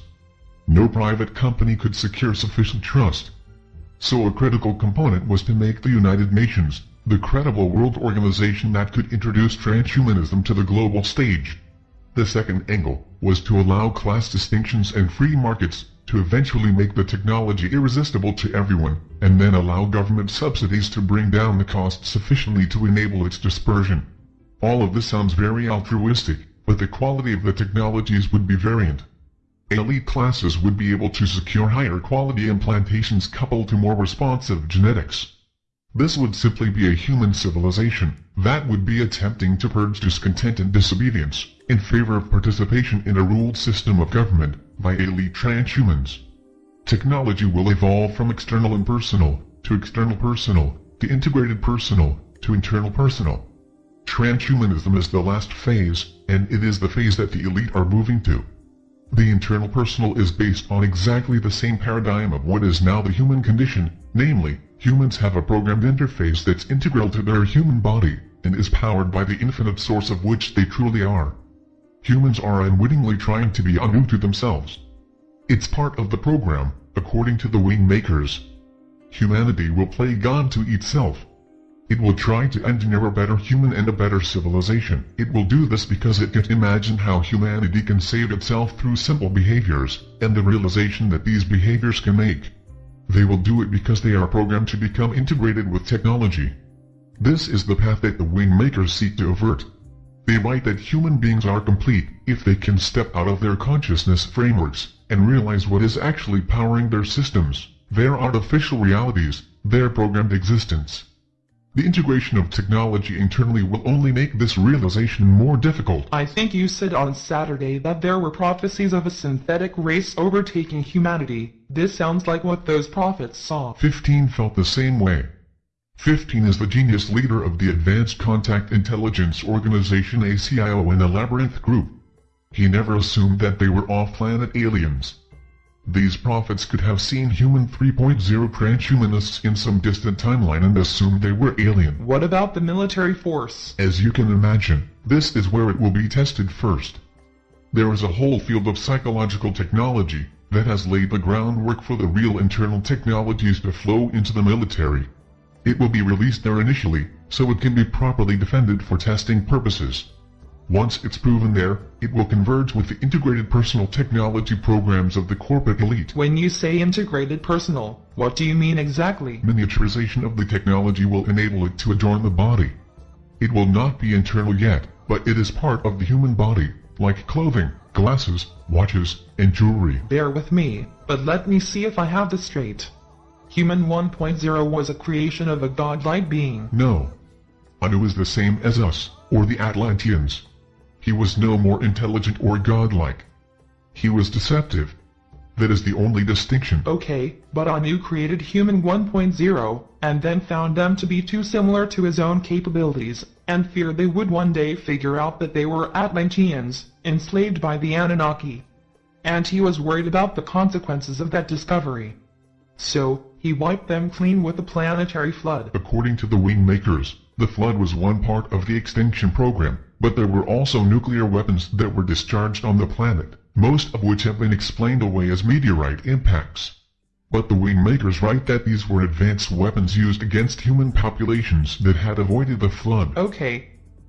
No private company could secure sufficient trust. So a critical component was to make the United Nations, the credible world organization that could introduce transhumanism to the global stage. The second angle was to allow class distinctions and free markets to eventually make the technology irresistible to everyone, and then allow government subsidies to bring down the cost sufficiently to enable its dispersion. All of this sounds very altruistic, but the quality of the technologies would be variant. Elite classes would be able to secure higher quality implantations coupled to more responsive genetics. This would simply be a human civilization that would be attempting to purge discontent and disobedience in favor of participation in a ruled system of government by elite transhumans. Technology will evolve from external impersonal to external personal to integrated personal to internal personal. Transhumanism is the last phase, and it is the phase that the elite are moving to. The internal personal is based on exactly the same paradigm of what is now the human condition, namely, humans have a programmed interface that's integral to their human body, and is powered by the infinite source of which they truly are. Humans are unwittingly trying to be untrue to themselves. It's part of the program, according to the wing makers. Humanity will play God to itself. It will try to engineer a better human and a better civilization. It will do this because it can imagine how humanity can save itself through simple behaviors, and the realization that these behaviors can make. They will do it because they are programmed to become integrated with technology. This is the path that the wing makers seek to avert. They write that human beings are complete if they can step out of their consciousness frameworks and realize what is actually powering their systems, their artificial realities, their programmed existence. The integration of technology internally will only make this realization more difficult. I think you said on Saturday that there were prophecies of a synthetic race overtaking humanity. This sounds like what those prophets saw. 15 felt the same way. 15 is the genius leader of the Advanced Contact Intelligence Organization ACIO in the Labyrinth Group. He never assumed that they were off-planet aliens. These prophets could have seen human 3.0 transhumanists in some distant timeline and assumed they were alien. What about the military force? As you can imagine, this is where it will be tested first. There is a whole field of psychological technology that has laid the groundwork for the real internal technologies to flow into the military. It will be released there initially, so it can be properly defended for testing purposes. Once it's proven there, it will converge with the integrated personal technology programs of the corporate elite. When you say integrated personal, what do you mean exactly? Miniaturization of the technology will enable it to adorn the body. It will not be internal yet, but it is part of the human body, like clothing, glasses, watches, and jewelry. Bear with me, but let me see if I have this straight. Human 1.0 was a creation of a godlike being. No. Anu is the same as us, or the Atlanteans. He was no more intelligent or godlike. He was deceptive. That is the only distinction. Okay, but Anu created Human 1.0, and then found them to be too similar to his own capabilities, and feared they would one day figure out that they were Atlanteans, enslaved by the Anunnaki. And he was worried about the consequences of that discovery. So, he wiped them clean with a planetary flood. According to the Wingmakers, the flood was one part of the extinction program, but there were also nuclear weapons that were discharged on the planet, most of which have been explained away as meteorite impacts. But the Wingmakers write that these were advanced weapons used against human populations that had avoided the flood. Okay.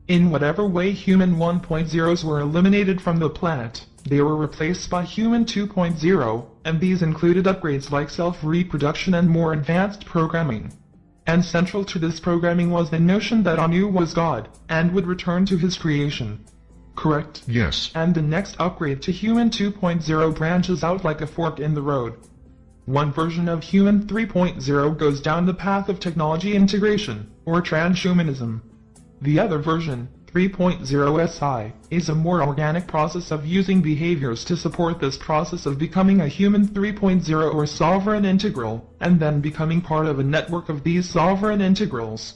In whatever way human 1.0s were eliminated from the planet, they were replaced by human 2.0, and these included upgrades like self-reproduction and more advanced programming. And central to this programming was the notion that Anu was God, and would return to his creation. Correct? Yes. And the next upgrade to Human 2.0 branches out like a fork in the road. One version of Human 3.0 goes down the path of technology integration, or transhumanism. The other version, 3.0 SI, is a more organic process of using behaviors to support this process of becoming a human 3.0 or sovereign integral, and then becoming part of a network of these sovereign integrals.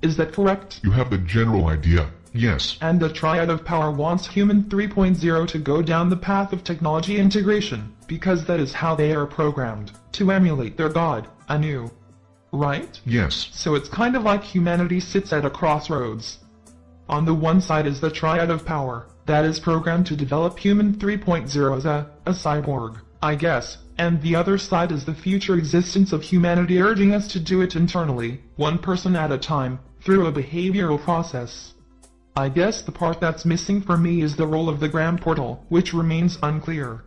Is that correct? You have the general idea, yes. And the Triad of Power wants Human 3.0 to go down the path of technology integration, because that is how they are programmed, to emulate their god, Anu. Right? Yes. So it's kind of like humanity sits at a crossroads. On the one side is the Triad of Power, that is programmed to develop Human 3.0 as a, a cyborg, I guess, and the other side is the future existence of humanity urging us to do it internally, one person at a time, through a behavioral process. I guess the part that's missing for me is the role of the Grand Portal, which remains unclear.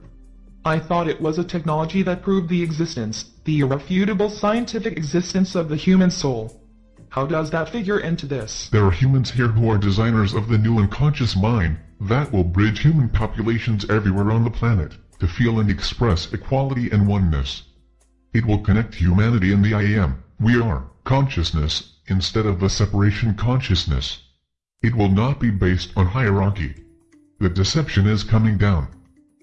I thought it was a technology that proved the existence, the irrefutable scientific existence of the human soul. How does that figure into this? There are humans here who are designers of the new unconscious mind that will bridge human populations everywhere on the planet to feel and express equality and oneness. It will connect humanity and the I am, we are, consciousness, instead of the separation consciousness. It will not be based on hierarchy. The deception is coming down.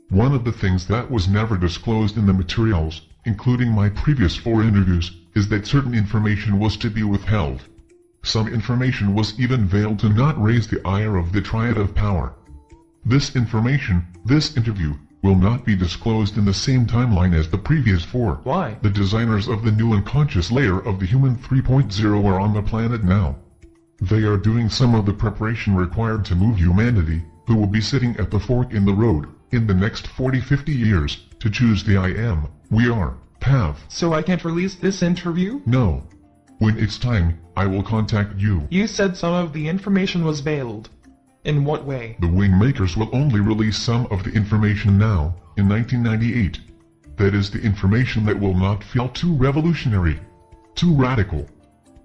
One of the things that was never disclosed in the materials, including my previous four interviews, is that certain information was to be withheld. Some information was even veiled to not raise the ire of the Triad of Power. This information, this interview, will not be disclosed in the same timeline as the previous four. Why? The designers of the new unconscious layer of the Human 3.0 are on the planet now. They are doing some of the preparation required to move humanity, who will be sitting at the fork in the road, in the next 40-50 years, to choose the I am, we are, path. So I can't release this interview? No. When it's time, I will contact you. You said some of the information was veiled. In what way? The Wingmakers will only release some of the information now, in 1998. That is the information that will not feel too revolutionary, too radical.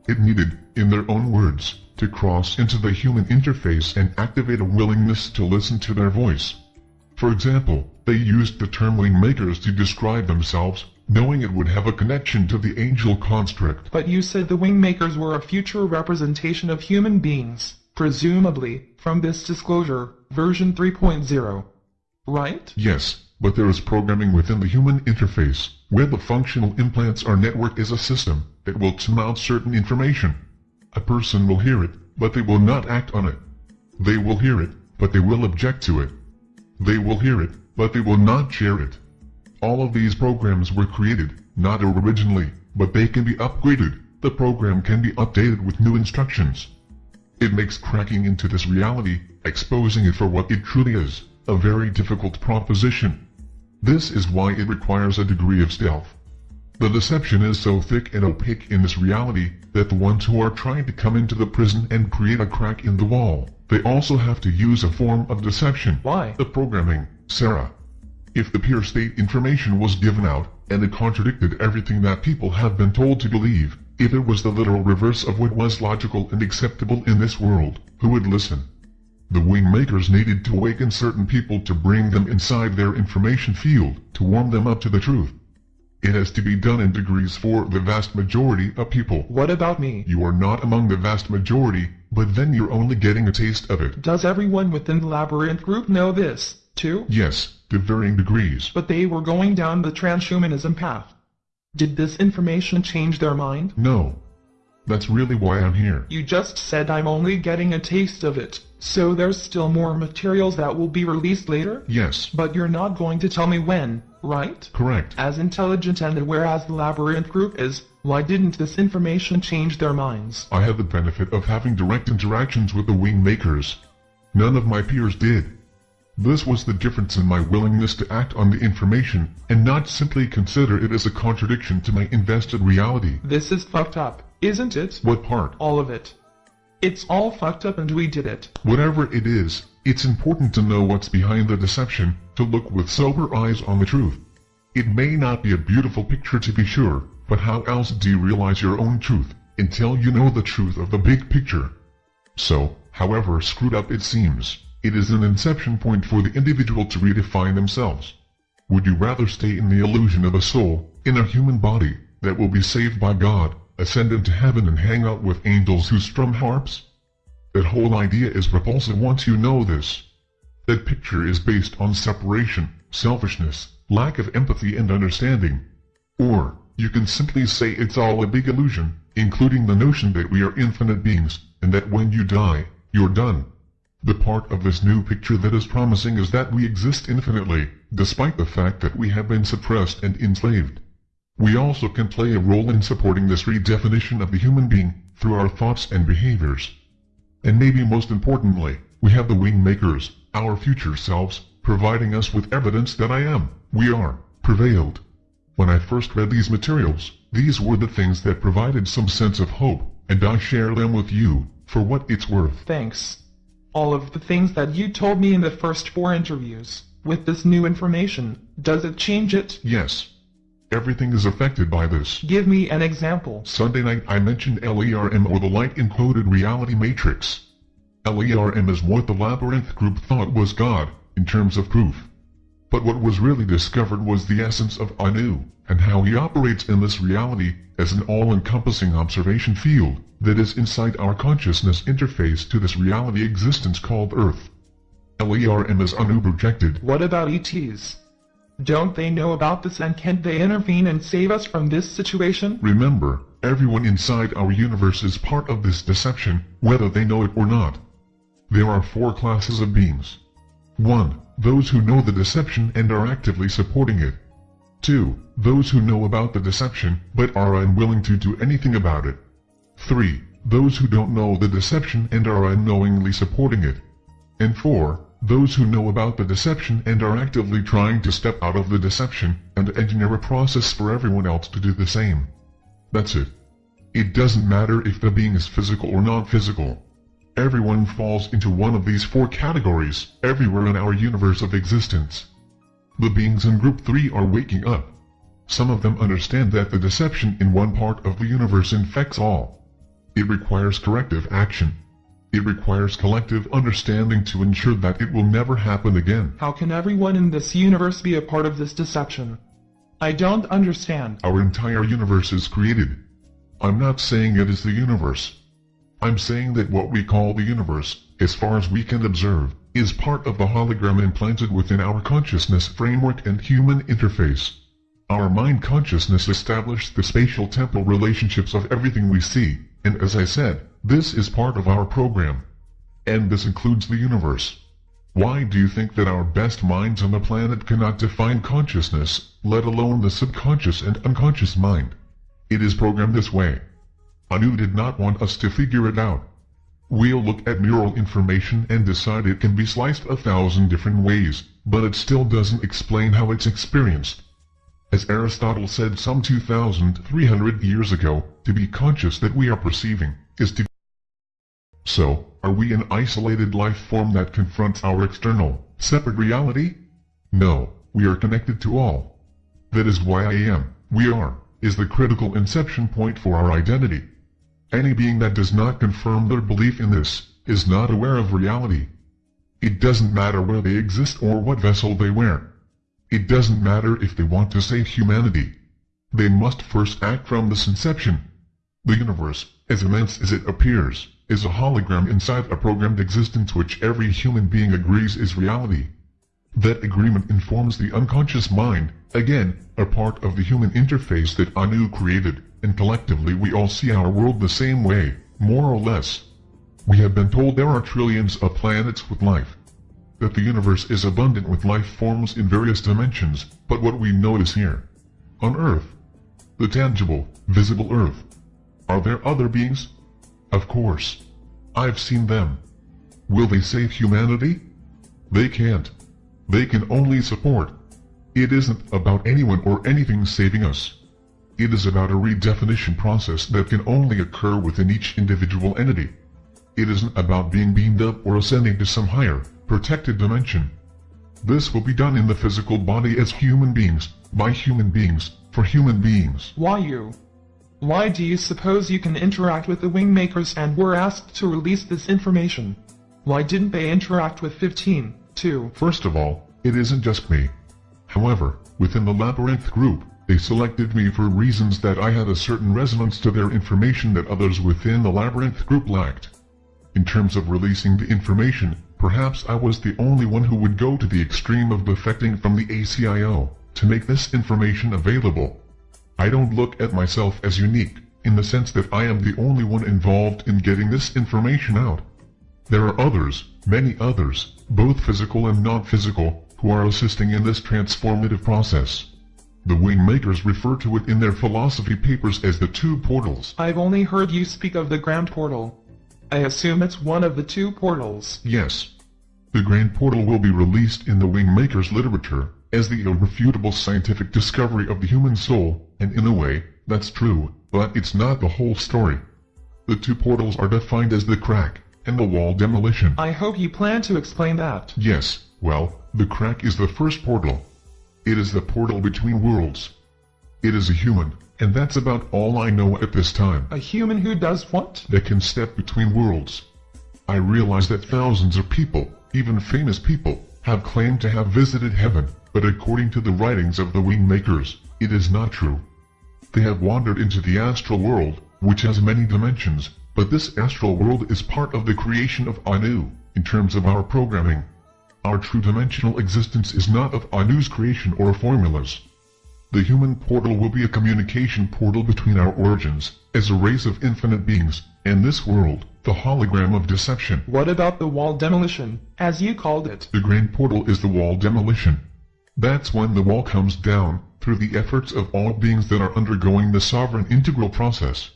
It needed, in their own words, to cross into the human interface and activate a willingness to listen to their voice. For example, they used the term wingmakers to describe themselves, knowing it would have a connection to the angel construct. But you said the wingmakers were a future representation of human beings, presumably, from this disclosure, version 3.0. Right? Yes, but there is programming within the human interface, where the functional implants are networked as a system that will tune out certain information. A person will hear it, but they will not act on it. They will hear it, but they will object to it. They will hear it, but they will not share it. All of these programs were created, not originally, but they can be upgraded. The program can be updated with new instructions. It makes cracking into this reality, exposing it for what it truly is, a very difficult proposition. This is why it requires a degree of stealth. The deception is so thick and opaque in this reality that the ones who are trying to come into the prison and create a crack in the wall, they also have to use a form of deception. Why? The programming, Sarah. If the pure state information was given out, and it contradicted everything that people have been told to believe, if it was the literal reverse of what was logical and acceptable in this world, who would listen? The wing makers needed to awaken certain people to bring them inside their information field, to warm them up to the truth. It has to be done in degrees for the vast majority of people. What about me? You are not among the vast majority, but then you're only getting a taste of it. Does everyone within the Labyrinth group know this, too? Yes, to varying degrees. But they were going down the transhumanism path. Did this information change their mind? No. That's really why I'm here. You just said I'm only getting a taste of it. So there's still more materials that will be released later? Yes, But you're not going to tell me when, right? correct. As intelligent and aware as the Labyrinth group is, why didn't this information change their minds? I had the benefit of having direct interactions with the wing makers. None of my peers did. This was the difference in my willingness to act on the information and not simply consider it as a contradiction to my invested reality. This is fucked up, isn't it? What part? All of it. It's all fucked up and we did it. Whatever it is, it's important to know what's behind the deception, to look with sober eyes on the truth. It may not be a beautiful picture to be sure, but how else do you realize your own truth, until you know the truth of the big picture? So, however screwed up it seems, it is an inception point for the individual to redefine themselves. Would you rather stay in the illusion of a soul, in a human body, that will be saved by God, ascend into heaven and hang out with angels who strum harps? That whole idea is repulsive once you know this. That picture is based on separation, selfishness, lack of empathy and understanding. Or, you can simply say it's all a big illusion, including the notion that we are infinite beings, and that when you die, you're done. The part of this new picture that is promising is that we exist infinitely, despite the fact that we have been suppressed and enslaved. We also can play a role in supporting this redefinition of the human being, through our thoughts and behaviors. And maybe most importantly, we have the wing makers, our future selves, providing us with evidence that I am, we are, prevailed. When I first read these materials, these were the things that provided some sense of hope, and I share them with you, for what it's worth. Thanks. All of the things that you told me in the first four interviews, with this new information, does it change it? Yes. Everything is affected by this. Give me an example. Sunday night I mentioned LERM or the Light Encoded Reality Matrix. LERM is what the Labyrinth group thought was God, in terms of proof. But what was really discovered was the essence of Anu, and how he operates in this reality as an all-encompassing observation field that is inside our consciousness interface to this reality existence called Earth. LERM is Anu projected. What about ETs? Don't they know about this and can't they intervene and save us from this situation? Remember, everyone inside our universe is part of this deception, whether they know it or not. There are four classes of beings. 1. Those who know the deception and are actively supporting it. 2. Those who know about the deception but are unwilling to do anything about it. 3. Those who don't know the deception and are unknowingly supporting it. And 4. Those who know about the deception and are actively trying to step out of the deception and engineer a process for everyone else to do the same. That's it. It doesn't matter if the being is physical or non-physical. Everyone falls into one of these four categories everywhere in our universe of existence. The beings in Group 3 are waking up. Some of them understand that the deception in one part of the universe infects all. It requires corrective action, It requires collective understanding to ensure that it will never happen again. How can everyone in this universe be a part of this deception? I don't understand. Our entire universe is created. I'm not saying it is the universe. I'm saying that what we call the universe, as far as we can observe, is part of the hologram implanted within our consciousness framework and human interface. Our mind consciousness established the spatial temporal relationships of everything we see, and as I said, this is part of our program. And this includes the universe. Why do you think that our best minds on the planet cannot define consciousness, let alone the subconscious and unconscious mind? It is programmed this way. Anu did not want us to figure it out. We'll look at neural information and decide it can be sliced a thousand different ways, but it still doesn't explain how it's experienced. As Aristotle said some 2,300 years ago, to be conscious that we are perceiving, is to So, are we an isolated life form that confronts our external, separate reality? No, we are connected to all. That is why I am, we are, is the critical inception point for our identity. Any being that does not confirm their belief in this, is not aware of reality. It doesn't matter where they exist or what vessel they wear. It doesn't matter if they want to save humanity. They must first act from this inception. The universe, as immense as it appears, is a hologram inside a programmed existence which every human being agrees is reality. That agreement informs the unconscious mind, again, a part of the human interface that Anu created, and collectively we all see our world the same way, more or less. We have been told there are trillions of planets with life, that the universe is abundant with life forms in various dimensions, but what we notice here, on Earth, the tangible, visible Earth, are there other beings? Of course. I've seen them. Will they save humanity? They can't. They can only support. It isn't about anyone or anything saving us. It is about a redefinition process that can only occur within each individual entity. It isn't about being beamed up or ascending to some higher, protected dimension. This will be done in the physical body as human beings, by human beings, for human beings. Why you? Why do you suppose you can interact with the Wingmakers and were asked to release this information? Why didn't they interact with 15, too? First of all, it isn't just me. However, within the Labyrinth group, they selected me for reasons that I had a certain resonance to their information that others within the Labyrinth group lacked. In terms of releasing the information, Perhaps I was the only one who would go to the extreme of defecting from the ACIO to make this information available. I don't look at myself as unique, in the sense that I am the only one involved in getting this information out. There are others, many others, both physical and non-physical, who are assisting in this transformative process. The Wingmakers refer to it in their philosophy papers as the two portals. I've only heard you speak of the Grand Portal. I assume it's one of the two portals. Yes. The Grand Portal will be released in the Wingmaker's literature as the irrefutable scientific discovery of the human soul, and in a way, that's true, but it's not the whole story. The two portals are defined as the crack and the wall demolition. I hope you plan to explain that. Yes, well, the crack is the first portal. It is the portal between worlds. It is a human, and that's about all I know at this time. A human who does what? That can step between worlds. I realize that thousands of people, even famous people, have claimed to have visited heaven, but according to the writings of the wing makers, it is not true. They have wandered into the astral world, which has many dimensions, but this astral world is part of the creation of Anu, in terms of our programming. Our true dimensional existence is not of Anu's creation or formulas. The human portal will be a communication portal between our origins, as a race of infinite beings, and this world, the hologram of deception. What about the wall demolition, as you called it? The grand portal is the wall demolition. That's when the wall comes down, through the efforts of all beings that are undergoing the sovereign integral process.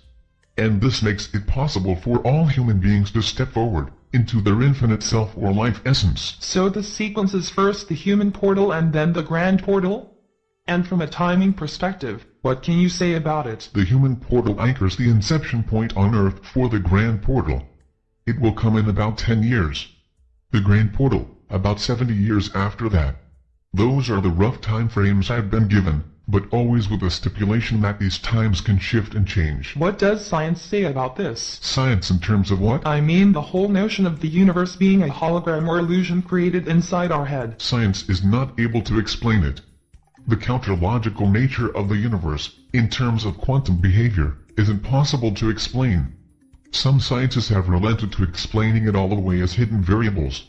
And this makes it possible for all human beings to step forward, into their infinite self or life essence. So the sequence is first the human portal and then the grand portal? And from a timing perspective, what can you say about it? The human portal anchors the inception point on Earth for the Grand Portal. It will come in about 10 years. The Grand Portal, about 70 years after that. Those are the rough time frames I've been given, but always with the stipulation that these times can shift and change. What does science say about this? Science in terms of what? I mean the whole notion of the universe being a hologram or illusion created inside our head. Science is not able to explain it. The counterlogical nature of the universe, in terms of quantum behavior, is impossible to explain. Some scientists have relented to explaining it all away as hidden variables.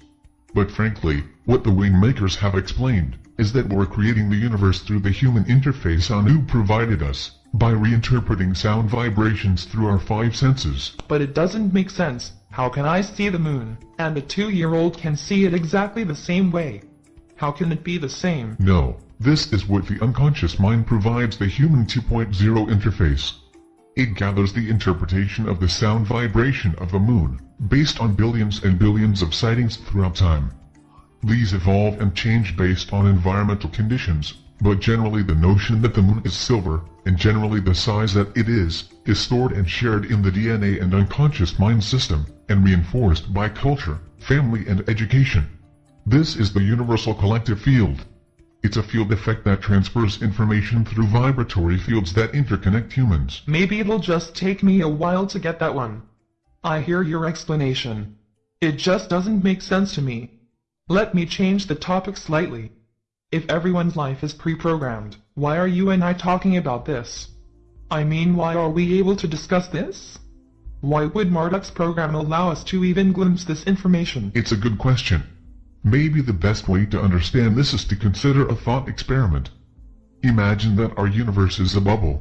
But frankly, what the wing makers have explained is that we're creating the universe through the human interface Anu provided us, by reinterpreting sound vibrations through our five senses. But it doesn't make sense. How can I see the moon, and a two-year-old can see it exactly the same way? How can it be the same? No, this is what the unconscious mind provides the human 2.0 interface. It gathers the interpretation of the sound vibration of the moon, based on billions and billions of sightings throughout time. These evolve and change based on environmental conditions, but generally the notion that the moon is silver, and generally the size that it is, is stored and shared in the DNA and unconscious mind system, and reinforced by culture, family and education. This is the universal collective field. It's a field effect that transfers information through vibratory fields that interconnect humans. Maybe it'll just take me a while to get that one. I hear your explanation. It just doesn't make sense to me. Let me change the topic slightly. If everyone's life is pre-programmed, why are you and I talking about this? I mean why are we able to discuss this? Why would Marduk's program allow us to even glimpse this information? It's a good question. Maybe the best way to understand this is to consider a thought experiment. Imagine that our universe is a bubble.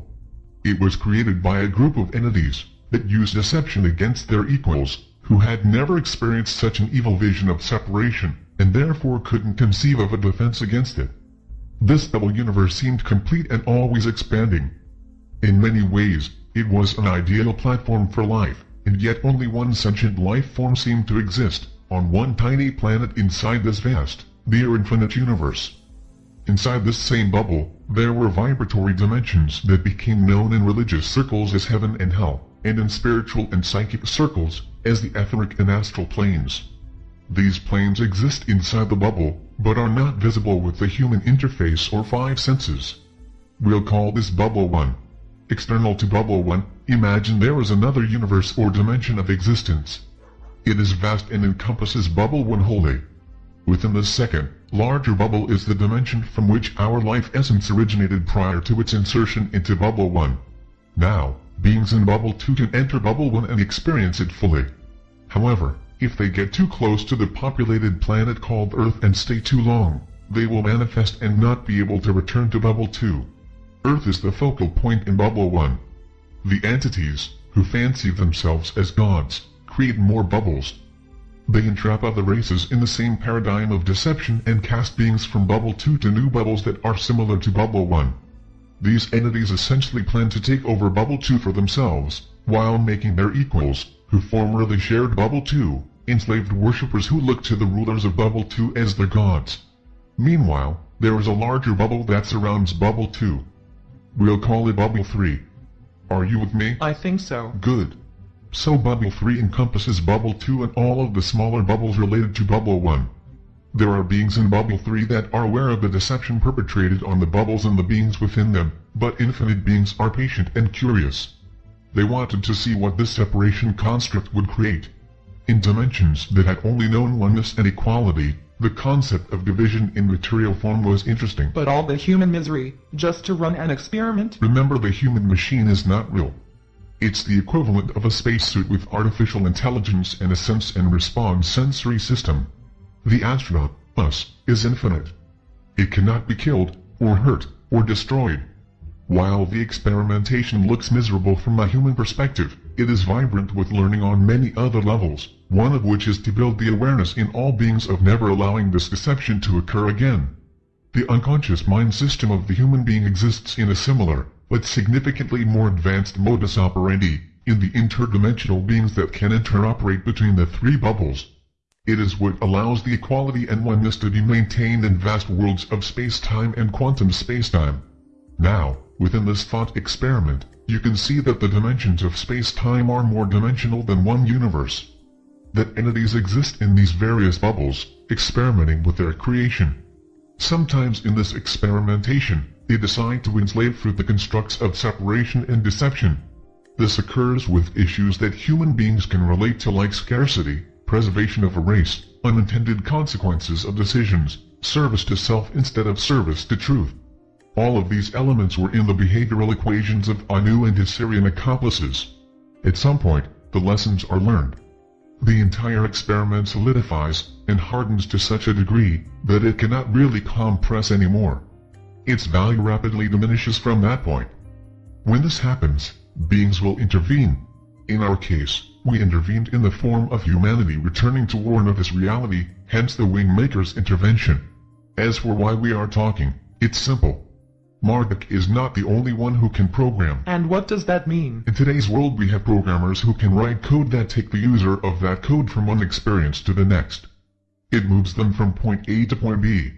It was created by a group of entities that used deception against their equals, who had never experienced such an evil vision of separation and therefore couldn't conceive of a defense against it. This double universe seemed complete and always expanding. In many ways, it was an ideal platform for life, and yet only one sentient life form seemed to exist, on one tiny planet inside this vast, near infinite universe. Inside this same bubble, there were vibratory dimensions that became known in religious circles as heaven and hell, and in spiritual and psychic circles, as the etheric and astral planes. These planes exist inside the bubble, but are not visible with the human interface or five senses. We'll call this Bubble 1. External to Bubble 1, imagine there is another universe or dimension of existence. It is vast and encompasses Bubble 1 wholly. Within the second, larger bubble is the dimension from which our life essence originated prior to its insertion into Bubble 1. Now, beings in Bubble 2 can enter Bubble 1 and experience it fully. However, if they get too close to the populated planet called Earth and stay too long, they will manifest and not be able to return to Bubble 2. Earth is the focal point in Bubble 1. The entities, who fancy themselves as gods, create more bubbles. They entrap other races in the same paradigm of deception and cast beings from Bubble 2 to new bubbles that are similar to Bubble 1. These entities essentially plan to take over Bubble 2 for themselves, while making their equals, who formerly shared Bubble 2, enslaved worshippers who look to the rulers of Bubble 2 as their gods. Meanwhile, there is a larger bubble that surrounds Bubble 2. We'll call it Bubble 3. Are you with me? I think so. Good. So Bubble 3 encompasses Bubble 2 and all of the smaller bubbles related to Bubble 1. There are beings in Bubble 3 that are aware of the deception perpetrated on the bubbles and the beings within them, but infinite beings are patient and curious. They wanted to see what this separation construct would create. In dimensions that had only known oneness and equality, the concept of division in material form was interesting. But all the human misery, just to run an experiment? Remember the human machine is not real. It's the equivalent of a spacesuit with artificial intelligence and a sense and response sensory system. The astronaut, us, is infinite. It cannot be killed, or hurt, or destroyed. While the experimentation looks miserable from a human perspective, it is vibrant with learning on many other levels, one of which is to build the awareness in all beings of never allowing this deception to occur again. The unconscious mind system of the human being exists in a similar, but significantly more advanced modus operandi, in the interdimensional beings that can interoperate between the three bubbles. It is what allows the equality and oneness to be maintained in vast worlds of space-time and quantum space-time. Now, Within this thought experiment, you can see that the dimensions of space-time are more dimensional than one universe. That entities exist in these various bubbles, experimenting with their creation. Sometimes in this experimentation, they decide to enslave through the constructs of separation and deception. This occurs with issues that human beings can relate to like scarcity, preservation of a race, unintended consequences of decisions, service to self instead of service to truth. All of these elements were in the behavioral equations of Anu and his Sirian accomplices. At some point, the lessons are learned. The entire experiment solidifies and hardens to such a degree that it cannot really compress anymore. Its value rapidly diminishes from that point. When this happens, beings will intervene. In our case, we intervened in the form of humanity returning to warn of this reality, hence the Wingmaker's intervention. As for why we are talking, it's simple. Marduk is not the only one who can program. And what does that mean? In today's world we have programmers who can write code that take the user of that code from one experience to the next. It moves them from point A to point B.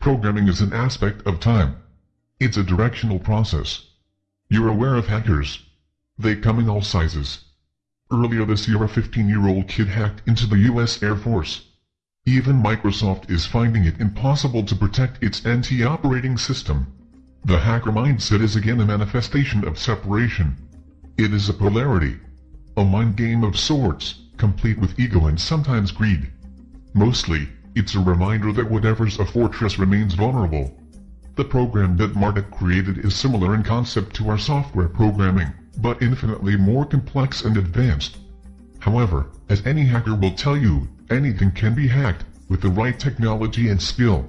Programming is an aspect of time. It's a directional process. You're aware of hackers. They come in all sizes. Earlier this year a 15-year-old kid hacked into the US Air Force. Even Microsoft is finding it impossible to protect its NT operating system. The hacker mindset is again a manifestation of separation. It is a polarity. A mind game of sorts, complete with ego and sometimes greed. Mostly, it's a reminder that whatever's a fortress remains vulnerable. The program that Marduk created is similar in concept to our software programming, but infinitely more complex and advanced. However, as any hacker will tell you, anything can be hacked, with the right technology and skill.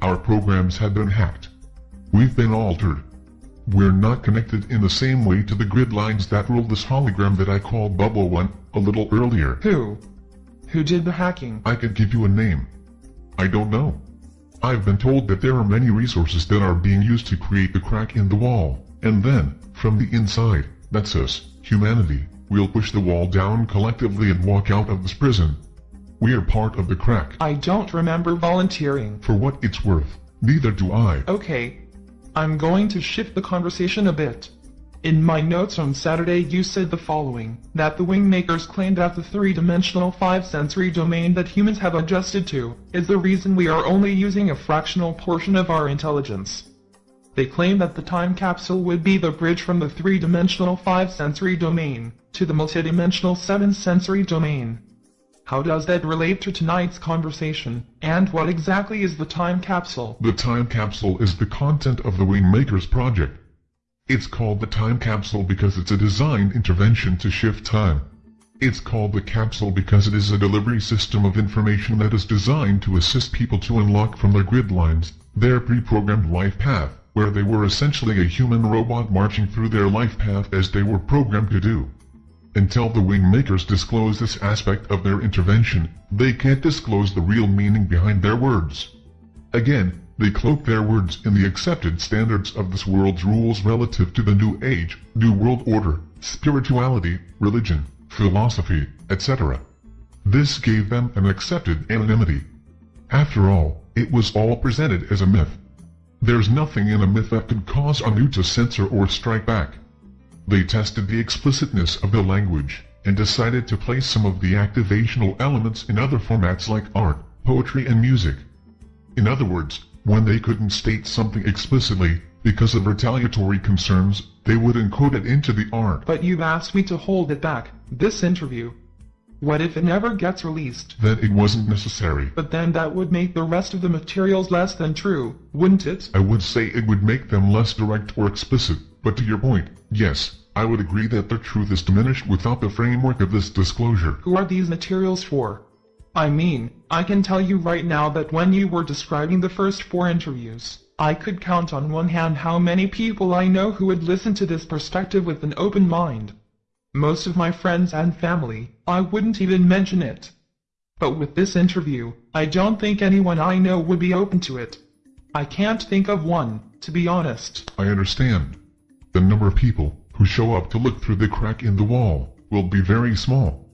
Our programs have been hacked. We've been altered. We're not connected in the same way to the grid lines that rule this hologram that I called Bubble One a little earlier. Who? Who did the hacking? I could give you a name. I don't know. I've been told that there are many resources that are being used to create the crack in the wall, and then, from the inside, that's us, humanity, we'll push the wall down collectively and walk out of this prison. We are part of the crack. I don't remember volunteering. For what it's worth, neither do I. Okay. I'm going to shift the conversation a bit. In my notes on Saturday you said the following, that the Wingmakers claim that the three-dimensional five-sensory domain that humans have adjusted to, is the reason we are only using a fractional portion of our intelligence. They claim that the time capsule would be the bridge from the three-dimensional five-sensory domain, to the multidimensional seven-sensory domain. How does that relate to tonight's conversation, and what exactly is the time capsule? The time capsule is the content of the Wingmakers project. It's called the time capsule because it's a designed intervention to shift time. It's called the capsule because it is a delivery system of information that is designed to assist people to unlock from their grid lines their pre-programmed life path, where they were essentially a human robot marching through their life path as they were programmed to do. Until the Wingmakers disclose this aspect of their intervention, they can't disclose the real meaning behind their words. Again, they cloak their words in the accepted standards of this world's rules relative to the New Age, New World Order, spirituality, religion, philosophy, etc. This gave them an accepted anonymity. After all, it was all presented as a myth. There's nothing in a myth that could cause Anu to censor or strike back. They tested the explicitness of the language, and decided to place some of the activational elements in other formats like art, poetry and music. In other words, when they couldn't state something explicitly, because of retaliatory concerns, they would encode it into the art. But you've asked me to hold it back, this interview. What if it never gets released? Then it wasn't necessary. But then that would make the rest of the materials less than true, wouldn't it? I would say it would make them less direct or explicit, but to your point, yes, I would agree that their truth is diminished without the framework of this disclosure. Who are these materials for? I mean, I can tell you right now that when you were describing the first four interviews, I could count on one hand how many people I know who would listen to this perspective with an open mind. Most of my friends and family, I wouldn't even mention it. But with this interview, I don't think anyone I know would be open to it. I can't think of one, to be honest. I understand. The number of people who show up to look through the crack in the wall will be very small.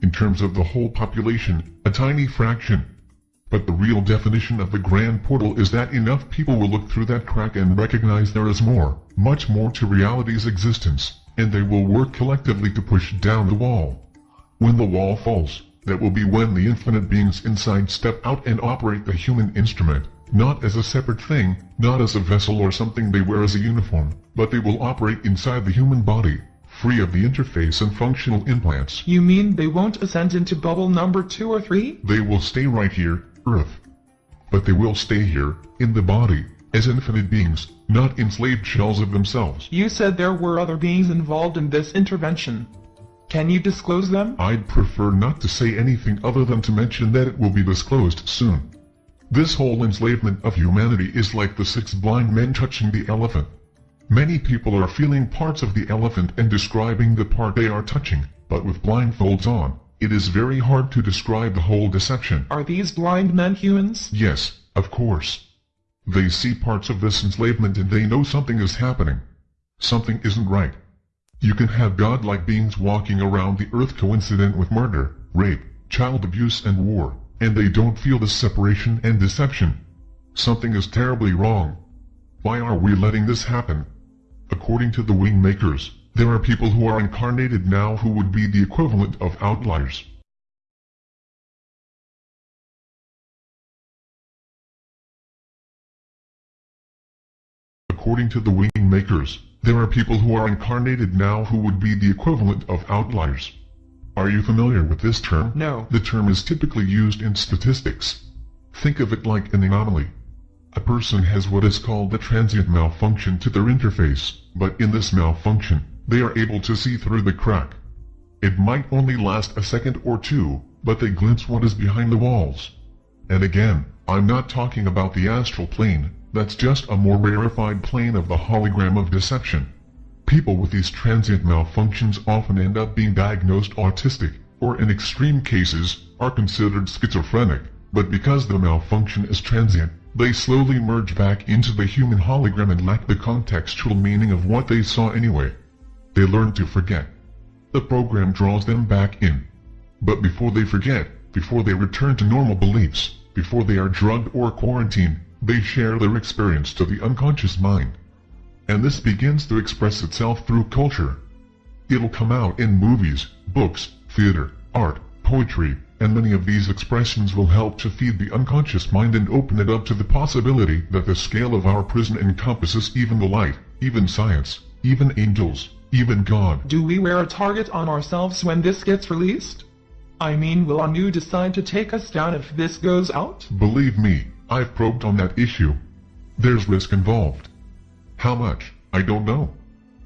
In terms of the whole population, a tiny fraction. But the real definition of the grand portal is that enough people will look through that crack and recognize there is more, much more to reality's existence, and they will work collectively to push down the wall. When the wall falls, that will be when the infinite beings inside step out and operate the human instrument, Not as a separate thing, not as a vessel or something they wear as a uniform, but they will operate inside the human body, free of the interface and functional implants. You mean they won't ascend into bubble number two or three? They will stay right here, Earth. But they will stay here, in the body, as infinite beings, not enslaved shells of themselves. You said there were other beings involved in this intervention. Can you disclose them? I'd prefer not to say anything other than to mention that it will be disclosed soon. This whole enslavement of humanity is like the six blind men touching the elephant. Many people are feeling parts of the elephant and describing the part they are touching, but with blindfolds on, it is very hard to describe the whole deception. Are these blind men humans? Yes, of course. They see parts of this enslavement and they know something is happening. Something isn't right. You can have godlike beings walking around the earth coincident with murder, rape, child abuse and war and they don't feel the separation and deception. Something is terribly wrong. Why are we letting this happen? According to the wing makers, there are people who are incarnated now who would be the equivalent of outliers. According to the wing makers, there are people who are incarnated now who would be the equivalent of outliers. Are you familiar with this term? No. The term is typically used in statistics. Think of it like an anomaly. A person has what is called a transient malfunction to their interface, but in this malfunction, they are able to see through the crack. It might only last a second or two, but they glimpse what is behind the walls. And again, I'm not talking about the astral plane, that's just a more rarefied plane of the hologram of deception. People with these transient malfunctions often end up being diagnosed autistic, or in extreme cases, are considered schizophrenic, but because the malfunction is transient, they slowly merge back into the human hologram and lack the contextual meaning of what they saw anyway. They learn to forget. The program draws them back in. But before they forget, before they return to normal beliefs, before they are drugged or quarantined, they share their experience to the unconscious mind and this begins to express itself through culture. It'll come out in movies, books, theater, art, poetry, and many of these expressions will help to feed the unconscious mind and open it up to the possibility that the scale of our prison encompasses even the light, even science, even angels, even God. Do we wear a target on ourselves when this gets released? I mean will Anu decide to take us down if this goes out? Believe me, I've probed on that issue. There's risk involved. How much? I don't know.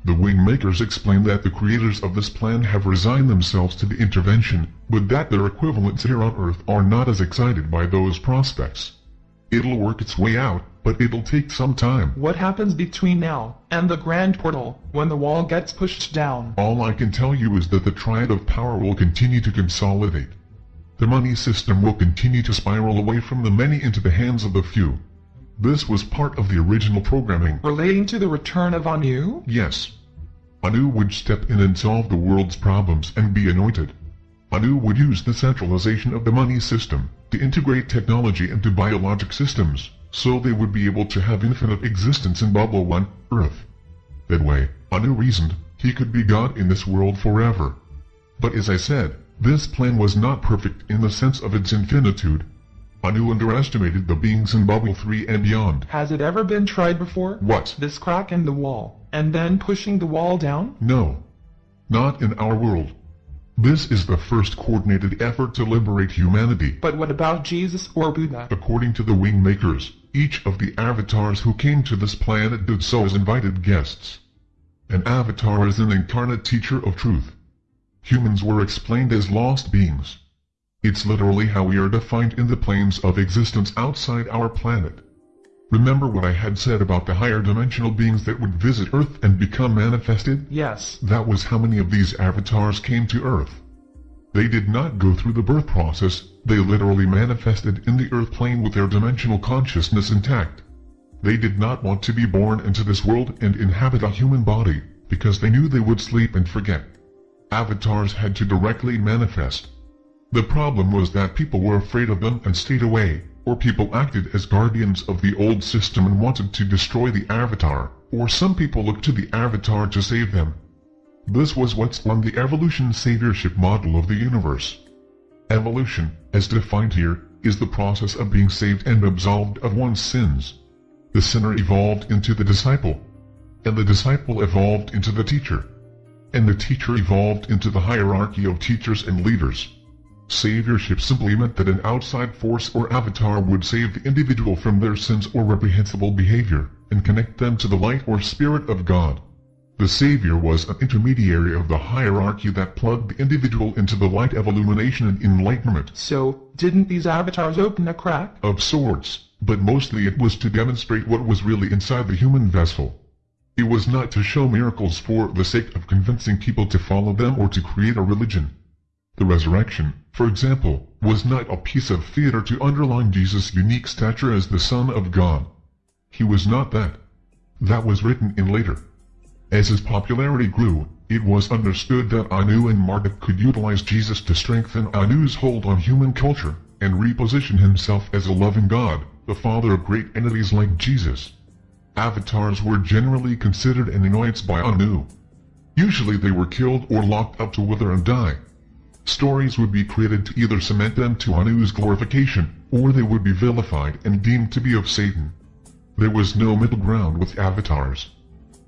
The wing makers explain that the creators of this plan have resigned themselves to the intervention, but that their equivalents here on Earth are not as excited by those prospects. It'll work its way out, but it'll take some time. What happens between now and the grand portal, when the wall gets pushed down? All I can tell you is that the triad of power will continue to consolidate. The money system will continue to spiral away from the many into the hands of the few. This was part of the original programming. Relating to the return of Anu? Yes. Anu would step in and solve the world's problems and be anointed. Anu would use the centralization of the money system to integrate technology into biologic systems, so they would be able to have infinite existence in Bubble 1, Earth. That way, Anu reasoned, he could be God in this world forever. But as I said, this plan was not perfect in the sense of its infinitude, Anu underestimated the beings in Bubble 3 and beyond. Has it ever been tried before? What? This crack in the wall, and then pushing the wall down? No. Not in our world. This is the first coordinated effort to liberate humanity. But what about Jesus or Buddha? According to the wing makers, each of the avatars who came to this planet did so as invited guests. An avatar is an incarnate teacher of truth. Humans were explained as lost beings. It's literally how we are defined in the planes of existence outside our planet. Remember what I had said about the higher dimensional beings that would visit Earth and become manifested? Yes. That was how many of these avatars came to Earth. They did not go through the birth process, they literally manifested in the Earth plane with their dimensional consciousness intact. They did not want to be born into this world and inhabit a human body, because they knew they would sleep and forget. Avatars had to directly manifest. The problem was that people were afraid of them and stayed away, or people acted as guardians of the old system and wanted to destroy the Avatar, or some people looked to the Avatar to save them. This was what's on the evolution saviorship model of the universe. Evolution, as defined here, is the process of being saved and absolved of one's sins. The sinner evolved into the disciple, and the disciple evolved into the teacher, and the teacher evolved into the hierarchy of teachers and leaders. Saviorship simply meant that an outside force or avatar would save the individual from their sins or reprehensible behavior, and connect them to the light or spirit of God. The Savior was an intermediary of the hierarchy that plugged the individual into the light of illumination and enlightenment. So, didn't these avatars open a crack? Of sorts, but mostly it was to demonstrate what was really inside the human vessel. It was not to show miracles for the sake of convincing people to follow them or to create a religion. The resurrection, for example, was not a piece of theater to underline Jesus' unique stature as the Son of God. He was not that. That was written in later. As his popularity grew, it was understood that Anu and Marduk could utilize Jesus to strengthen Anu's hold on human culture, and reposition himself as a loving God, the father of great entities like Jesus. Avatars were generally considered an annoyance by Anu. Usually they were killed or locked up to wither and die. Stories would be created to either cement them to Anu's glorification, or they would be vilified and deemed to be of Satan. There was no middle ground with avatars.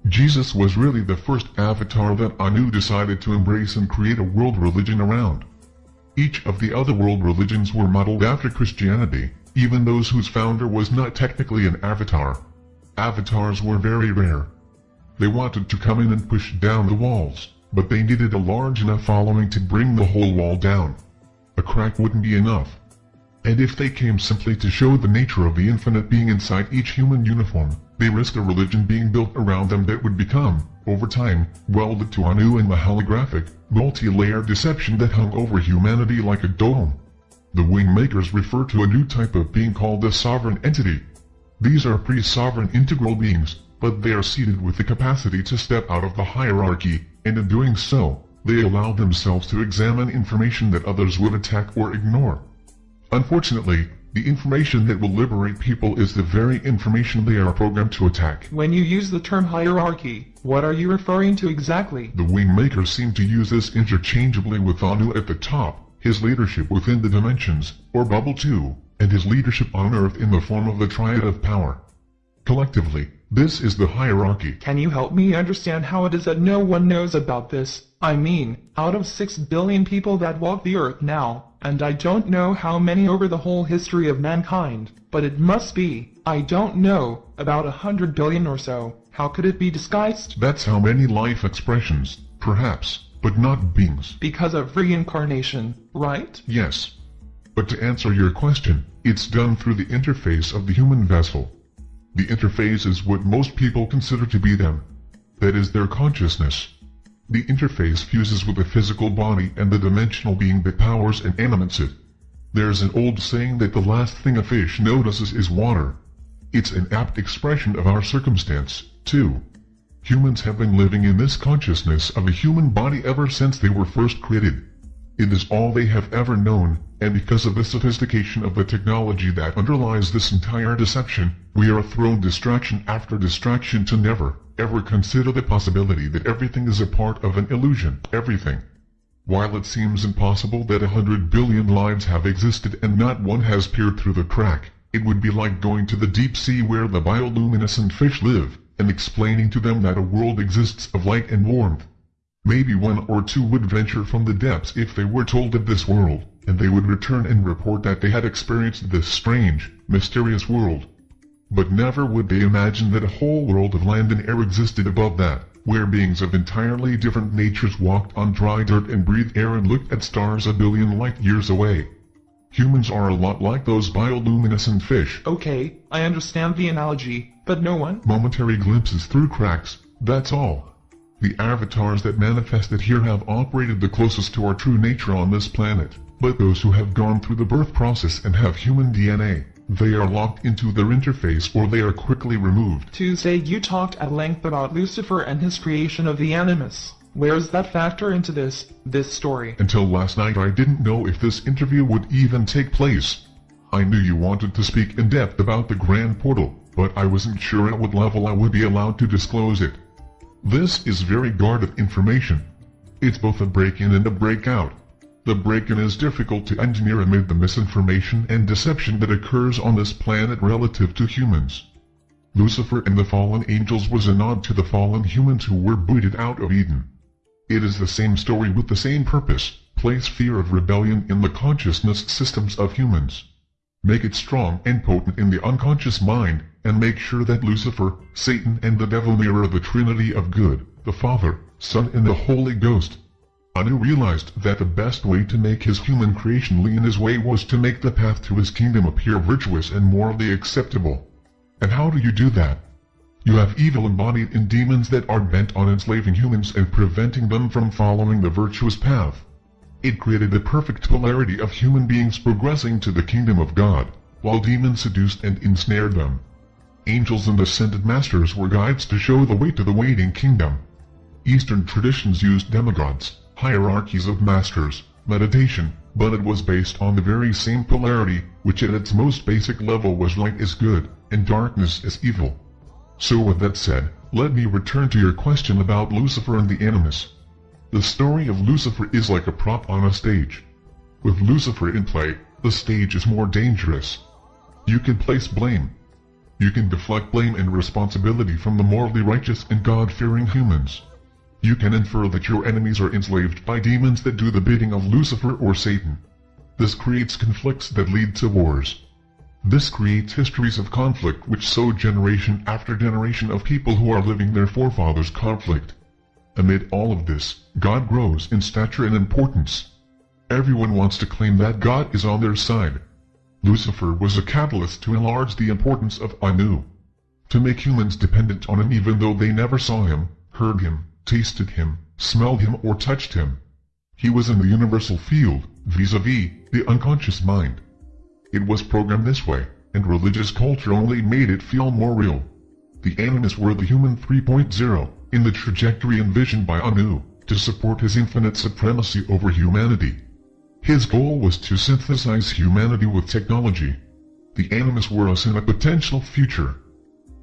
Jesus was really the first avatar that Anu decided to embrace and create a world religion around. Each of the other world religions were modeled after Christianity, even those whose founder was not technically an avatar. Avatars were very rare. They wanted to come in and push down the walls, but they needed a large enough following to bring the whole wall down. A crack wouldn't be enough. And if they came simply to show the nature of the infinite being inside each human uniform, they risked a religion being built around them that would become, over time, welded to Anu and the holographic, multi-layered deception that hung over humanity like a dome. The Wingmakers refer to a new type of being called the Sovereign Entity. These are pre-sovereign integral beings, but they are seated with the capacity to step out of the hierarchy, and in doing so, they allow themselves to examine information that others would attack or ignore. Unfortunately, the information that will liberate people is the very information they are programmed to attack. When you use the term hierarchy, what are you referring to exactly? The Wingmakers seem to use this interchangeably with Anu at the top, his leadership within the dimensions, or Bubble 2, and his leadership on Earth in the form of the Triad of Power. Collectively, this is the hierarchy. Can you help me understand how it is that no one knows about this? I mean, out of 6 billion people that walk the earth now, and I don't know how many over the whole history of mankind, but it must be, I don't know, about a hundred billion or so. How could it be disguised? That's how many life expressions, perhaps, but not beings. Because of reincarnation, right? Yes. But to answer your question, it's done through the interface of the human vessel. The interface is what most people consider to be them. That is their consciousness. The interface fuses with the physical body and the dimensional being that powers and animates it. There's an old saying that the last thing a fish notices is water. It's an apt expression of our circumstance, too. Humans have been living in this consciousness of a human body ever since they were first created. It is all they have ever known, and because of the sophistication of the technology that underlies this entire deception, we are thrown distraction after distraction to never, ever consider the possibility that everything is a part of an illusion, everything. While it seems impossible that a hundred billion lives have existed and not one has peered through the crack, it would be like going to the deep sea where the bioluminescent fish live, and explaining to them that a world exists of light and warmth. Maybe one or two would venture from the depths if they were told of this world, and they would return and report that they had experienced this strange, mysterious world. But never would they imagine that a whole world of land and air existed above that, where beings of entirely different natures walked on dry dirt and breathed air and looked at stars a billion light years away. Humans are a lot like those bioluminescent fish. Okay, I understand the analogy, but no one? Momentary glimpses through cracks, that's all. The avatars that manifested here have operated the closest to our true nature on this planet, but those who have gone through the birth process and have human DNA, they are locked into their interface or they are quickly removed. Tuesday you talked at length about Lucifer and his creation of the Animus. Where's that factor into this, this story? Until last night I didn't know if this interview would even take place. I knew you wanted to speak in depth about the Grand Portal, but I wasn't sure at what level I would be allowed to disclose it. This is very guarded information. It's both a break-in and a breakout. The break-in is difficult to engineer amid the misinformation and deception that occurs on this planet relative to humans. Lucifer and the fallen angels was a nod to the fallen humans who were booted out of Eden. It is the same story with the same purpose, place fear of rebellion in the consciousness systems of humans. Make it strong and potent in the unconscious mind, and make sure that Lucifer, Satan and the devil mirror the Trinity of good, the Father, Son and the Holy Ghost. Anu realized that the best way to make his human creation lean his way was to make the path to his kingdom appear virtuous and morally acceptable. And how do you do that? You have evil embodied in demons that are bent on enslaving humans and preventing them from following the virtuous path. It created the perfect polarity of human beings progressing to the kingdom of God, while demons seduced and ensnared them. Angels and ascended masters were guides to show the way to the waiting kingdom. Eastern traditions used demigods, hierarchies of masters, meditation, but it was based on the very same polarity, which at its most basic level was light is good, and darkness is evil. So with that said, let me return to your question about Lucifer and the Animus. The story of Lucifer is like a prop on a stage. With Lucifer in play, the stage is more dangerous. You can place blame. You can deflect blame and responsibility from the morally righteous and God-fearing humans. You can infer that your enemies are enslaved by demons that do the bidding of Lucifer or Satan. This creates conflicts that lead to wars. This creates histories of conflict which sow generation after generation of people who are living their forefathers' conflict. Amid all of this, God grows in stature and importance. Everyone wants to claim that God is on their side. Lucifer was a catalyst to enlarge the importance of Anu. To make humans dependent on him even though they never saw him, heard him, tasted him, smelled him or touched him. He was in the universal field, vis-a-vis, -vis, the unconscious mind. It was programmed this way, and religious culture only made it feel more real. The Animus were the human 3.0, in the trajectory envisioned by Anu, to support his infinite supremacy over humanity. His goal was to synthesize humanity with technology. The Animus were us in a potential future.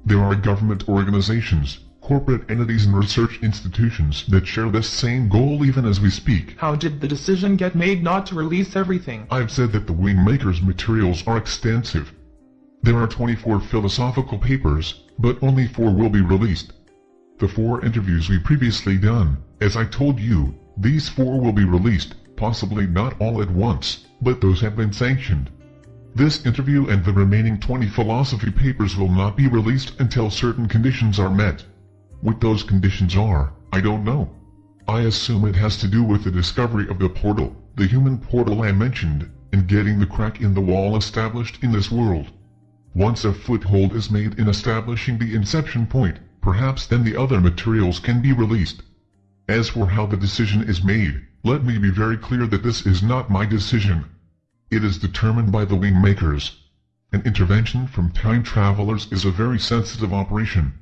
There are government organizations, corporate entities and research institutions that share this same goal even as we speak. How did the decision get made not to release everything? I've said that the Wingmaker's materials are extensive. There are 24 philosophical papers, but only 4 will be released. The 4 interviews we previously done, as I told you, these 4 will be released, possibly not all at once, but those have been sanctioned. This interview and the remaining 20 philosophy papers will not be released until certain conditions are met. What those conditions are, I don't know. I assume it has to do with the discovery of the portal, the human portal I mentioned, and getting the crack in the wall established in this world. Once a foothold is made in establishing the inception point, perhaps then the other materials can be released. As for how the decision is made, let me be very clear that this is not my decision. It is determined by the wing makers. An intervention from time travelers is a very sensitive operation.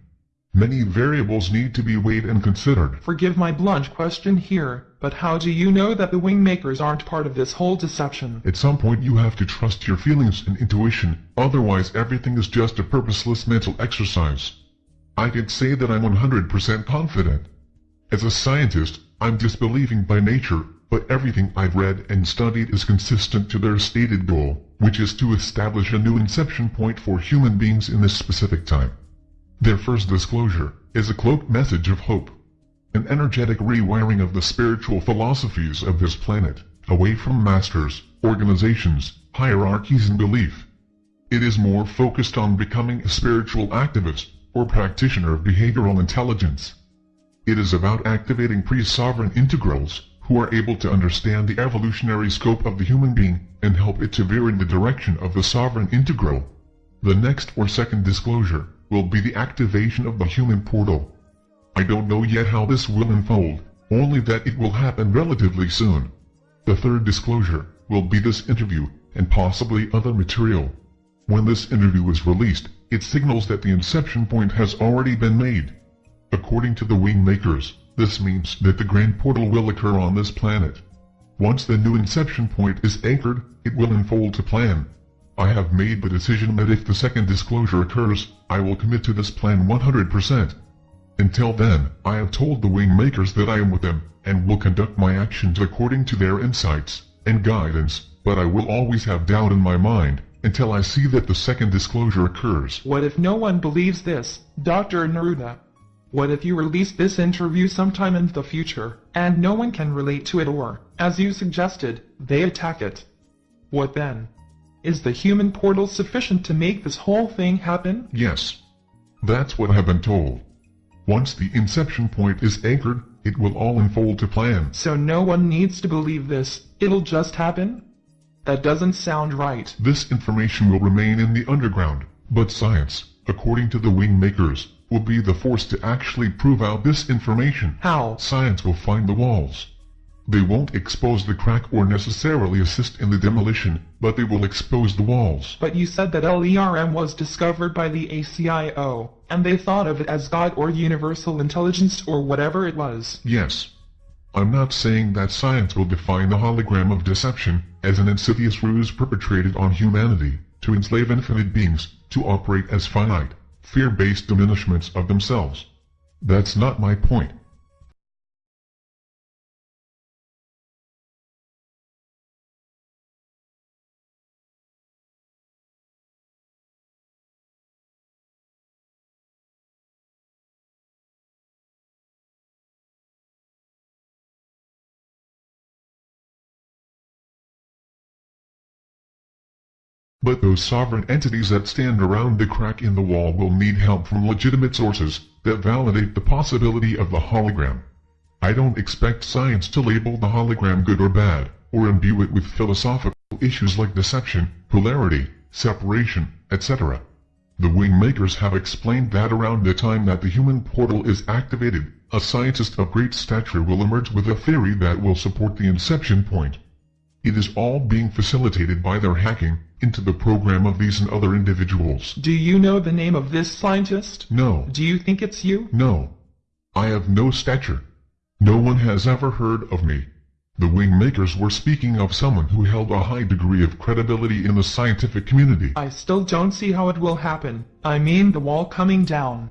Many variables need to be weighed and considered. Forgive my blunt question here, but how do you know that the wing makers aren't part of this whole deception? At some point you have to trust your feelings and intuition, otherwise everything is just a purposeless mental exercise. I can say that I'm 100% confident. As a scientist, I'm disbelieving by nature, but everything I've read and studied is consistent to their stated goal, which is to establish a new inception point for human beings in this specific time. Their first disclosure is a cloaked message of hope. An energetic rewiring of the spiritual philosophies of this planet, away from masters, organizations, hierarchies and belief. It is more focused on becoming a spiritual activist, or practitioner of behavioral intelligence. It is about activating pre-sovereign integrals, who are able to understand the evolutionary scope of the human being, and help it to veer in the direction of the sovereign integral. The next or second disclosure will be the activation of the human portal. I don't know yet how this will unfold, only that it will happen relatively soon. The third disclosure will be this interview, and possibly other material. When this interview is released, it signals that the inception point has already been made. According to the wing makers, this means that the grand portal will occur on this planet. Once the new inception point is anchored, it will unfold to plan, I have made the decision that if the second disclosure occurs, I will commit to this plan 100%. Until then, I have told the wing makers that I am with them, and will conduct my actions according to their insights. and guidance, but I will always have doubt in my mind, until I see that the second disclosure occurs. What if no one believes this, Dr. Neruda? What if you release this interview sometime in the future, and no one can relate to it or, as you suggested, they attack it? What then? Is the human portal sufficient to make this whole thing happen? Yes. That's what I've been told. Once the inception point is anchored, it will all unfold to plan. So no one needs to believe this, it'll just happen? That doesn't sound right. This information will remain in the underground, but science, according to the wing makers, will be the force to actually prove out this information. How? Science will find the walls. They won't expose the crack or necessarily assist in the demolition, but they will expose the walls. But you said that LERM was discovered by the ACIO, and they thought of it as God or universal intelligence or whatever it was. Yes. I'm not saying that science will define the hologram of deception as an insidious ruse perpetrated on humanity to enslave infinite beings to operate as finite, fear-based diminishments of themselves. That's not my point. But those sovereign entities that stand around the crack in the wall will need help from legitimate sources that validate the possibility of the hologram. I don't expect science to label the hologram good or bad, or imbue it with philosophical issues like deception, polarity, separation, etc. The wing makers have explained that around the time that the human portal is activated, a scientist of great stature will emerge with a theory that will support the inception point. It is all being facilitated by their hacking into the program of these and other individuals. Do you know the name of this scientist? No. Do you think it's you? No. I have no stature. No one has ever heard of me. The wing makers were speaking of someone who held a high degree of credibility in the scientific community. I still don't see how it will happen. I mean the wall coming down.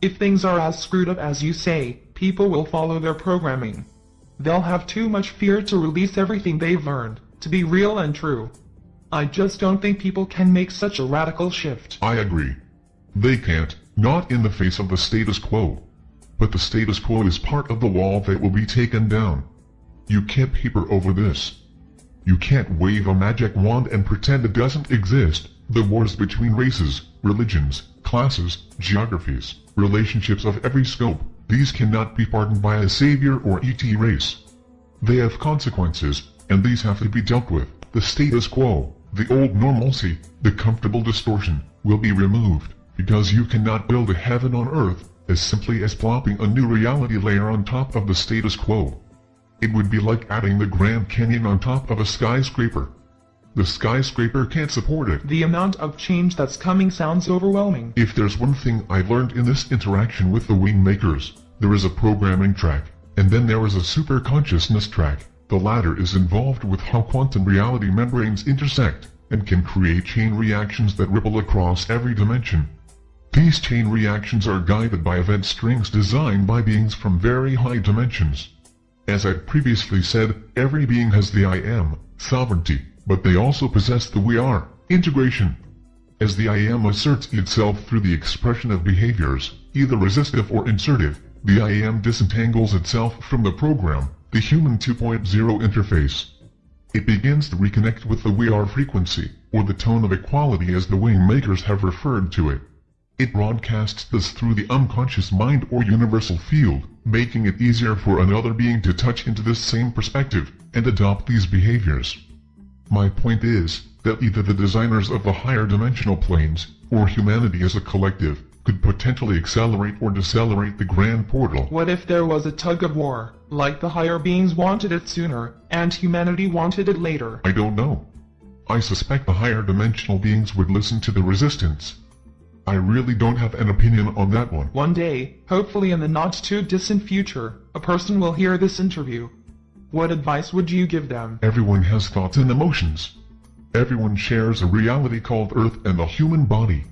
If things are as screwed up as you say, people will follow their programming. They'll have too much fear to release everything they've learned, to be real and true. I just don't think people can make such a radical shift. I agree. They can't, not in the face of the status quo. But the status quo is part of the wall that will be taken down. You can't paper over this. You can't wave a magic wand and pretend it doesn't exist. The wars between races, religions, classes, geographies, relationships of every scope, these cannot be pardoned by a savior or ET race. They have consequences, and these have to be dealt with. The status quo, the old normalcy, the comfortable distortion, will be removed, because you cannot build a heaven on earth as simply as plopping a new reality layer on top of the status quo. It would be like adding the Grand Canyon on top of a skyscraper. The skyscraper can't support it. The amount of change that's coming sounds overwhelming. If there's one thing I've learned in this interaction with the wing makers, there is a programming track, and then there is a super consciousness track. The latter is involved with how quantum reality membranes intersect, and can create chain reactions that ripple across every dimension. These chain reactions are guided by event strings designed by beings from very high dimensions. As I previously said, every being has the I am, sovereignty, but they also possess the we are, integration. As the I am asserts itself through the expression of behaviors, either resistive or insertive, the I am disentangles itself from the program, the human 2.0 interface. It begins to reconnect with the we are frequency, or the tone of equality as the wing makers have referred to it. It broadcasts this through the unconscious mind or universal field, making it easier for another being to touch into this same perspective and adopt these behaviors. My point is that either the designers of the higher dimensional planes, or humanity as a collective, could potentially accelerate or decelerate the grand portal. What if there was a tug of war, like the higher beings wanted it sooner, and humanity wanted it later? I don't know. I suspect the higher dimensional beings would listen to the resistance. I really don't have an opinion on that one. One day, hopefully in the not too distant future, a person will hear this interview. What advice would you give them? Everyone has thoughts and emotions. Everyone shares a reality called Earth and the human body.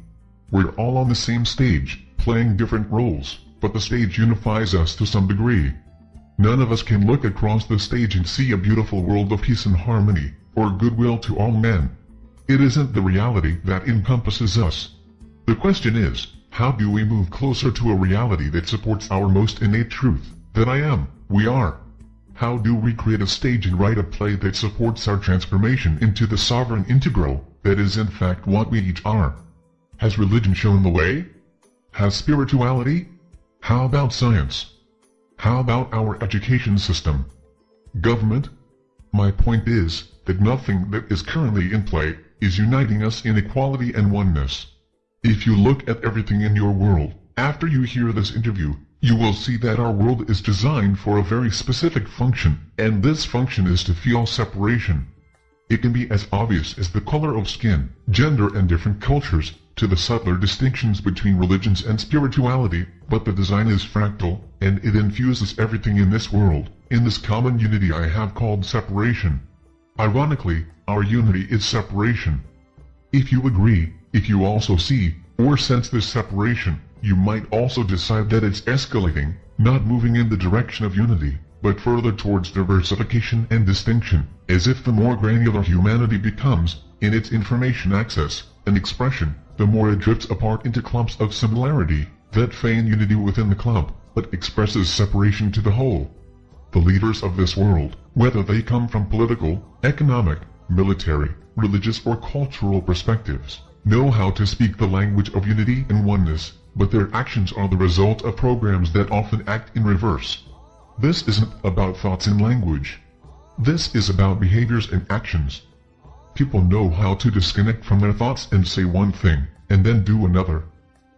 We're all on the same stage, playing different roles, but the stage unifies us to some degree. None of us can look across the stage and see a beautiful world of peace and harmony, or goodwill to all men. It isn't the reality that encompasses us. The question is, how do we move closer to a reality that supports our most innate truth, that I am, we are? How do we create a stage and write a play that supports our transformation into the sovereign integral, that is in fact what we each are? Has religion shown the way? Has spirituality? How about science? How about our education system? Government? My point is that nothing that is currently in play is uniting us in equality and oneness. If you look at everything in your world, after you hear this interview, you will see that our world is designed for a very specific function, and this function is to feel separation. It can be as obvious as the color of skin, gender and different cultures, to the subtler distinctions between religions and spirituality, but the design is fractal, and it infuses everything in this world, in this common unity I have called separation. Ironically, our unity is separation. If you agree, if you also see, or sense this separation, you might also decide that it's escalating, not moving in the direction of unity, but further towards diversification and distinction, as if the more granular humanity becomes, in its information access and expression, the more it drifts apart into clumps of similarity, that feign unity within the clump, but expresses separation to the whole. The leaders of this world, whether they come from political, economic, military, religious or cultural perspectives, know how to speak the language of unity and oneness but their actions are the result of programs that often act in reverse. This isn't about thoughts and language. This is about behaviors and actions. People know how to disconnect from their thoughts and say one thing, and then do another.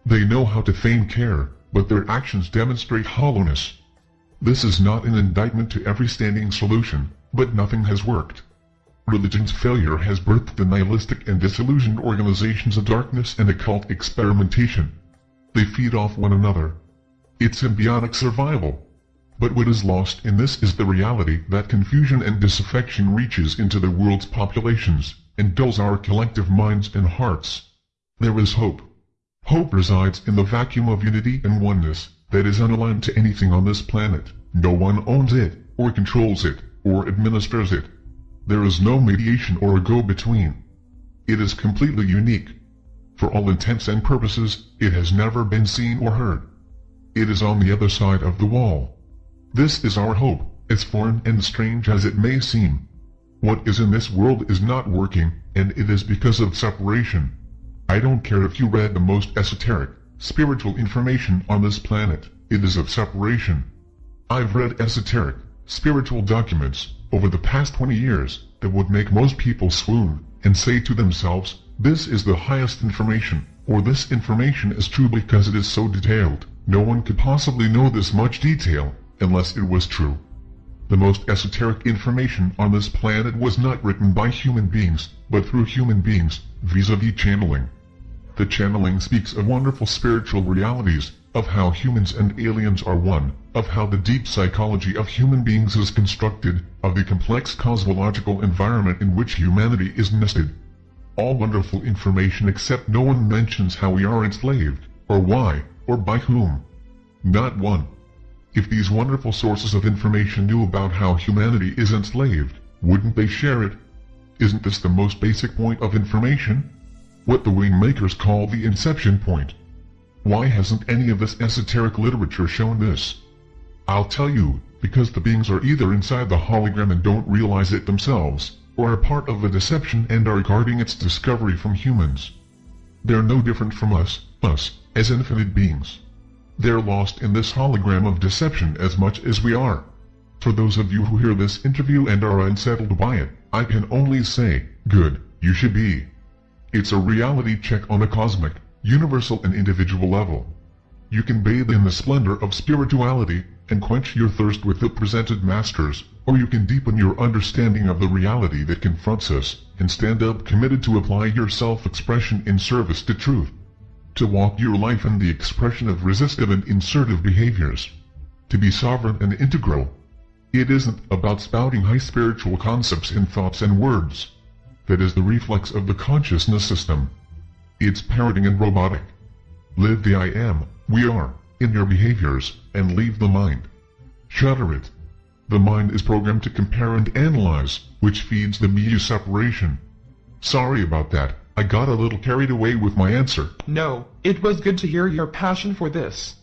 They know how to feign care, but their actions demonstrate hollowness. This is not an indictment to every standing solution, but nothing has worked. Religion's failure has birthed the nihilistic and disillusioned organizations of darkness and occult experimentation. They feed off one another. It's symbiotic survival. But what is lost in this is the reality that confusion and disaffection reaches into the world's populations, and dulls our collective minds and hearts. There is hope. Hope resides in the vacuum of unity and oneness, that is unaligned to anything on this planet. No one owns it, or controls it, or administers it. There is no mediation or a go-between. It is completely unique. For all intents and purposes, it has never been seen or heard. It is on the other side of the wall. This is our hope, as foreign and strange as it may seem. What is in this world is not working, and it is because of separation. I don't care if you read the most esoteric, spiritual information on this planet, it is of separation. I've read esoteric, spiritual documents, over the past 20 years, that would make most people swoon, and say to themselves, this is the highest information, or this information is true because it is so detailed. No one could possibly know this much detail, unless it was true. The most esoteric information on this planet was not written by human beings, but through human beings, vis-a-vis -vis channeling. The channeling speaks of wonderful spiritual realities, of how humans and aliens are one, of how the deep psychology of human beings is constructed, of the complex cosmological environment in which humanity is nested, all wonderful information except no one mentions how we are enslaved, or why, or by whom. Not one. If these wonderful sources of information knew about how humanity is enslaved, wouldn't they share it? Isn't this the most basic point of information? What the wing makers call the inception point. Why hasn't any of this esoteric literature shown this? I'll tell you, because the beings are either inside the hologram and don't realize it themselves, or are part of a deception and are guarding its discovery from humans. They're no different from us, us, as infinite beings. They're lost in this hologram of deception as much as we are. For those of you who hear this interview and are unsettled by it, I can only say, good, you should be. It's a reality check on a cosmic, universal and individual level. You can bathe in the splendor of spirituality, and quench your thirst with the presented masters, or you can deepen your understanding of the reality that confronts us, and stand up committed to apply your self-expression in service to truth. To walk your life in the expression of resistive and insertive behaviors. To be sovereign and integral. It isn't about spouting high spiritual concepts in thoughts and words. That is the reflex of the consciousness system. It's parroting and robotic. Live the I am, we are, in your behaviors, and leave the mind. Shatter it. The mind is programmed to compare and analyze, which feeds the media separation. Sorry about that, I got a little carried away with my answer. No, it was good to hear your passion for this.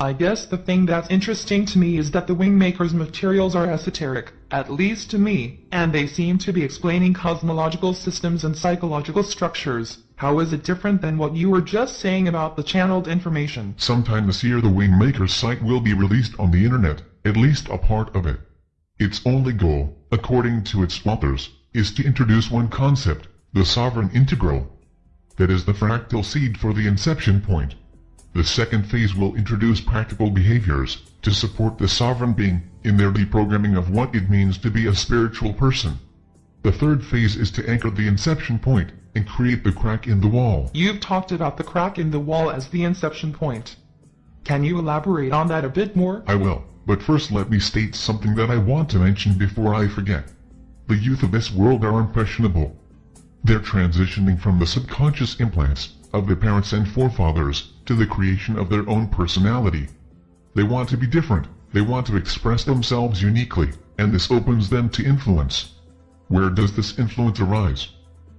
I guess the thing that's interesting to me is that the Wingmaker's materials are esoteric, at least to me, and they seem to be explaining cosmological systems and psychological structures. How is it different than what you were just saying about the channeled information? Sometime this year the Wingmaker's site will be released on the internet, at least a part of it. Its only goal, according to its authors, is to introduce one concept, the sovereign integral. That is the fractal seed for the inception point. The second phase will introduce practical behaviors to support the sovereign being in their deprogramming of what it means to be a spiritual person. The third phase is to anchor the inception point and create the crack in the wall. You've talked about the crack in the wall as the inception point. Can you elaborate on that a bit more? I will, but first let me state something that I want to mention before I forget. The youth of this world are impressionable. They're transitioning from the subconscious implants of their parents and forefathers to the creation of their own personality. They want to be different, they want to express themselves uniquely, and this opens them to influence. Where does this influence arise?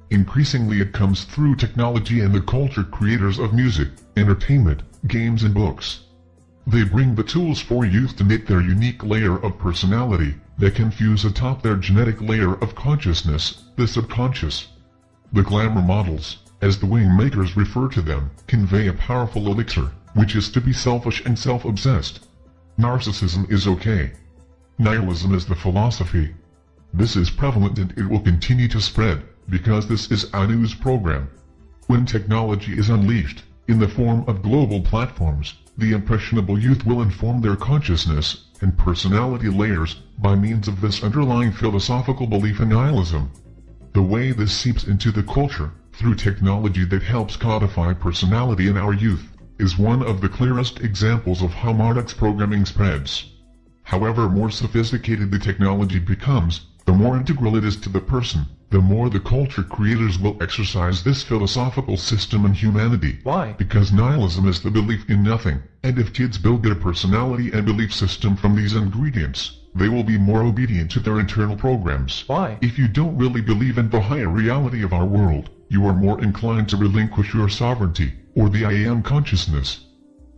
Increasingly it comes through technology and the culture creators of music, entertainment, games and books. They bring the tools for youth to knit their unique layer of personality that can fuse atop their genetic layer of consciousness, the subconscious. The glamour models, as the wing makers refer to them, convey a powerful elixir, which is to be selfish and self-obsessed. Narcissism is okay. Nihilism is the philosophy. This is prevalent and it will continue to spread, because this is Anu's program. When technology is unleashed, in the form of global platforms, the impressionable youth will inform their consciousness and personality layers by means of this underlying philosophical belief in nihilism. The way this seeps into the culture through technology that helps codify personality in our youth, is one of the clearest examples of how Marduk's programming spreads. However more sophisticated the technology becomes, the more integral it is to the person, the more the culture creators will exercise this philosophical system in humanity. Why? Because nihilism is the belief in nothing, and if kids build their personality and belief system from these ingredients, they will be more obedient to their internal programs. Why? If you don't really believe in the higher reality of our world, you are more inclined to relinquish your sovereignty, or the I am consciousness.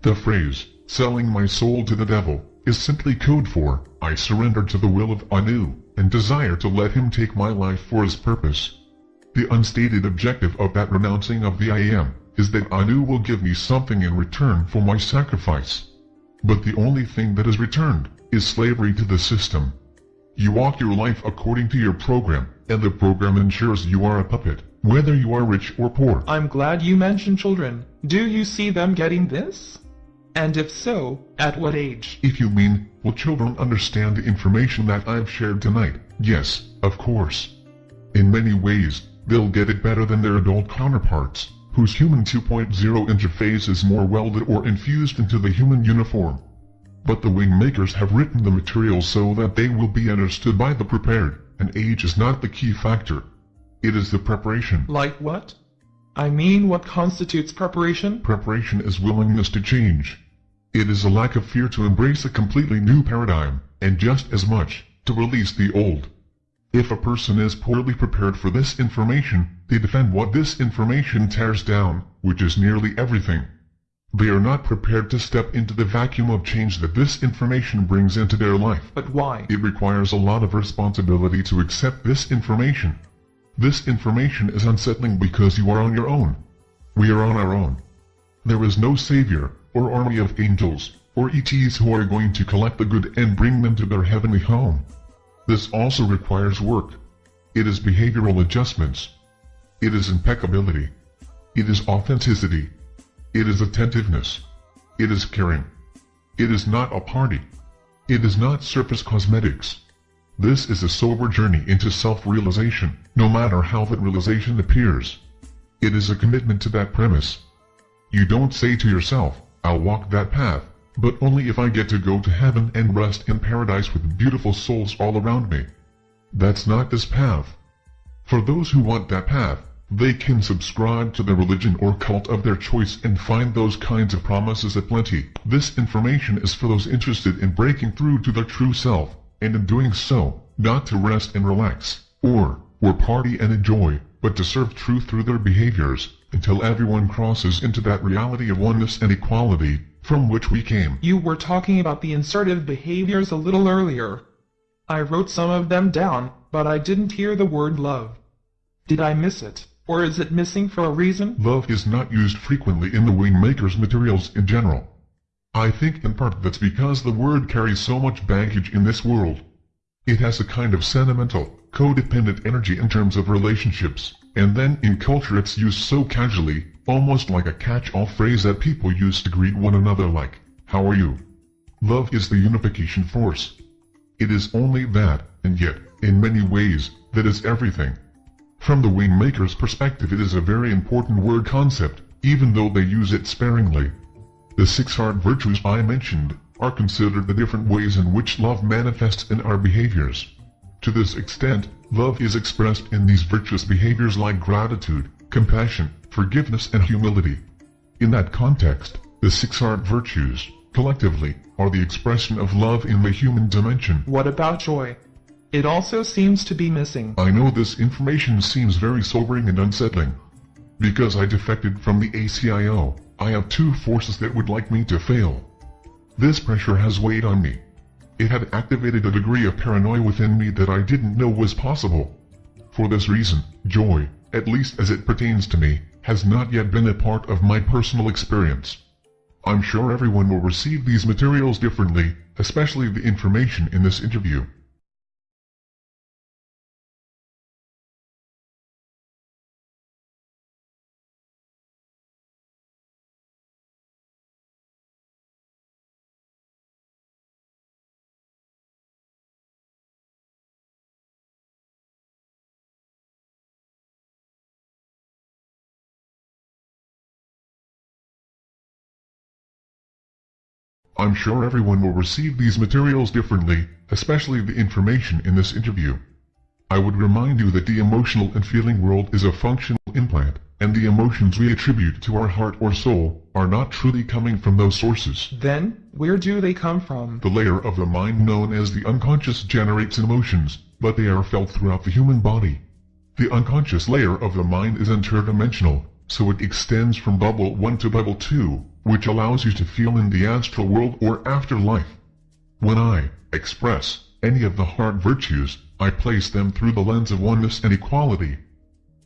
The phrase, selling my soul to the devil, is simply code for, I surrender to the will of Anu, and desire to let him take my life for his purpose. The unstated objective of that renouncing of the I am, is that Anu will give me something in return for my sacrifice. But the only thing that is returned, is slavery to the system. You walk your life according to your program, and the program ensures you are a puppet whether you are rich or poor. I'm glad you mentioned children. Do you see them getting this? And if so, at what age? If you mean, will children understand the information that I've shared tonight? Yes, of course. In many ways, they'll get it better than their adult counterparts, whose human 2.0 interface is more welded or infused into the human uniform. But the wing makers have written the material so that they will be understood by the prepared, and age is not the key factor. It is the preparation. Like what? I mean what constitutes preparation? Preparation is willingness to change. It is a lack of fear to embrace a completely new paradigm, and just as much, to release the old. If a person is poorly prepared for this information, they defend what this information tears down, which is nearly everything. They are not prepared to step into the vacuum of change that this information brings into their life. But why? It requires a lot of responsibility to accept this information. This information is unsettling because you are on your own. We are on our own. There is no savior, or army of angels, or ETs who are going to collect the good and bring them to their heavenly home. This also requires work. It is behavioral adjustments. It is impeccability. It is authenticity. It is attentiveness. It is caring. It is not a party. It is not surface cosmetics. This is a sober journey into self-realization, no matter how that realization appears. It is a commitment to that premise. You don't say to yourself, I'll walk that path, but only if I get to go to heaven and rest in paradise with beautiful souls all around me. That's not this path. For those who want that path, they can subscribe to the religion or cult of their choice and find those kinds of promises aplenty. This information is for those interested in breaking through to their true self and in doing so, not to rest and relax, or, or party and enjoy, but to serve truth through their behaviors, until everyone crosses into that reality of oneness and equality, from which we came. You were talking about the insertive behaviors a little earlier. I wrote some of them down, but I didn't hear the word love. Did I miss it, or is it missing for a reason? Love is not used frequently in the Wingmaker's materials in general. I think in part that's because the word carries so much baggage in this world. It has a kind of sentimental, codependent energy in terms of relationships, and then in culture it's used so casually, almost like a catch-all phrase that people use to greet one another like, how are you? Love is the unification force. It is only that, and yet, in many ways, that is everything. From the Wingmaker's perspective it is a very important word concept, even though they use it sparingly. The six heart virtues I mentioned are considered the different ways in which love manifests in our behaviors. To this extent, love is expressed in these virtuous behaviors like gratitude, compassion, forgiveness and humility. In that context, the six heart virtues, collectively, are the expression of love in the human dimension. What about joy? It also seems to be missing. I know this information seems very sobering and unsettling. Because I defected from the ACIO, I have two forces that would like me to fail. This pressure has weighed on me. It had activated a degree of paranoia within me that I didn't know was possible. For this reason, joy, at least as it pertains to me, has not yet been a part of my personal experience. I'm sure everyone will receive these materials differently, especially the information in this interview. I'm sure everyone will receive these materials differently, especially the information in this interview. I would remind you that the emotional and feeling world is a functional implant, and the emotions we attribute to our heart or soul are not truly coming from those sources. Then, where do they come from? The layer of the mind known as the unconscious generates emotions, but they are felt throughout the human body. The unconscious layer of the mind is interdimensional, so it extends from bubble 1 to bubble 2, which allows you to feel in the astral world or afterlife. When I express any of the heart virtues, I place them through the lens of oneness and equality.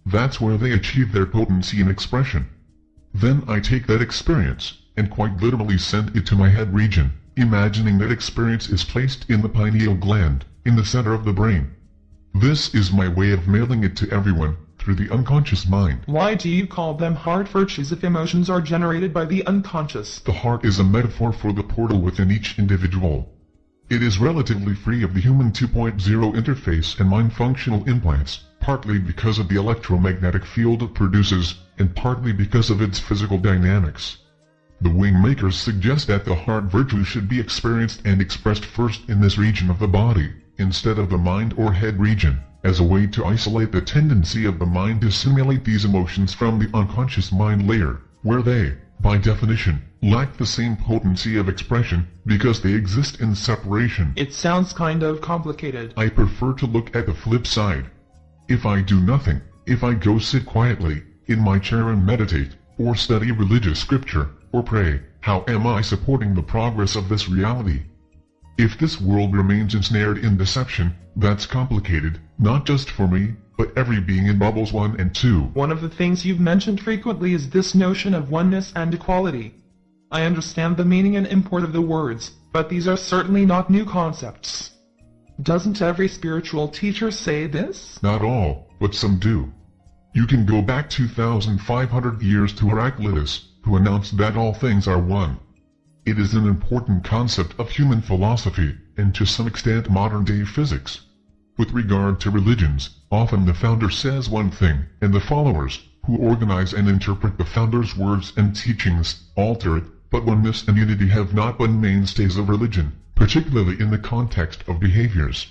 That's where they achieve their potency and expression. Then I take that experience, and quite literally send it to my head region, imagining that experience is placed in the pineal gland, in the center of the brain. This is my way of mailing it to everyone, through the unconscious mind. Why do you call them heart virtues if emotions are generated by the unconscious? The heart is a metaphor for the portal within each individual. It is relatively free of the human 2.0 interface and mind functional implants, partly because of the electromagnetic field it produces, and partly because of its physical dynamics. The wing makers suggest that the heart virtue should be experienced and expressed first in this region of the body, instead of the mind or head region as a way to isolate the tendency of the mind to simulate these emotions from the unconscious mind layer, where they, by definition, lack the same potency of expression because they exist in separation. It sounds kind of complicated. I prefer to look at the flip side. If I do nothing, if I go sit quietly, in my chair and meditate, or study religious scripture, or pray, how am I supporting the progress of this reality? If this world remains ensnared in deception, that's complicated, not just for me, but every being in bubbles 1 and 2. One of the things you've mentioned frequently is this notion of oneness and equality. I understand the meaning and import of the words, but these are certainly not new concepts. Doesn't every spiritual teacher say this? Not all, but some do. You can go back 2,500 years to Heraclitus, who announced that all things are one. It is an important concept of human philosophy, and to some extent modern-day physics. With regard to religions, often the founder says one thing, and the followers, who organize and interpret the founder's words and teachings, alter it, but oneness and unity have not been mainstays of religion, particularly in the context of behaviors.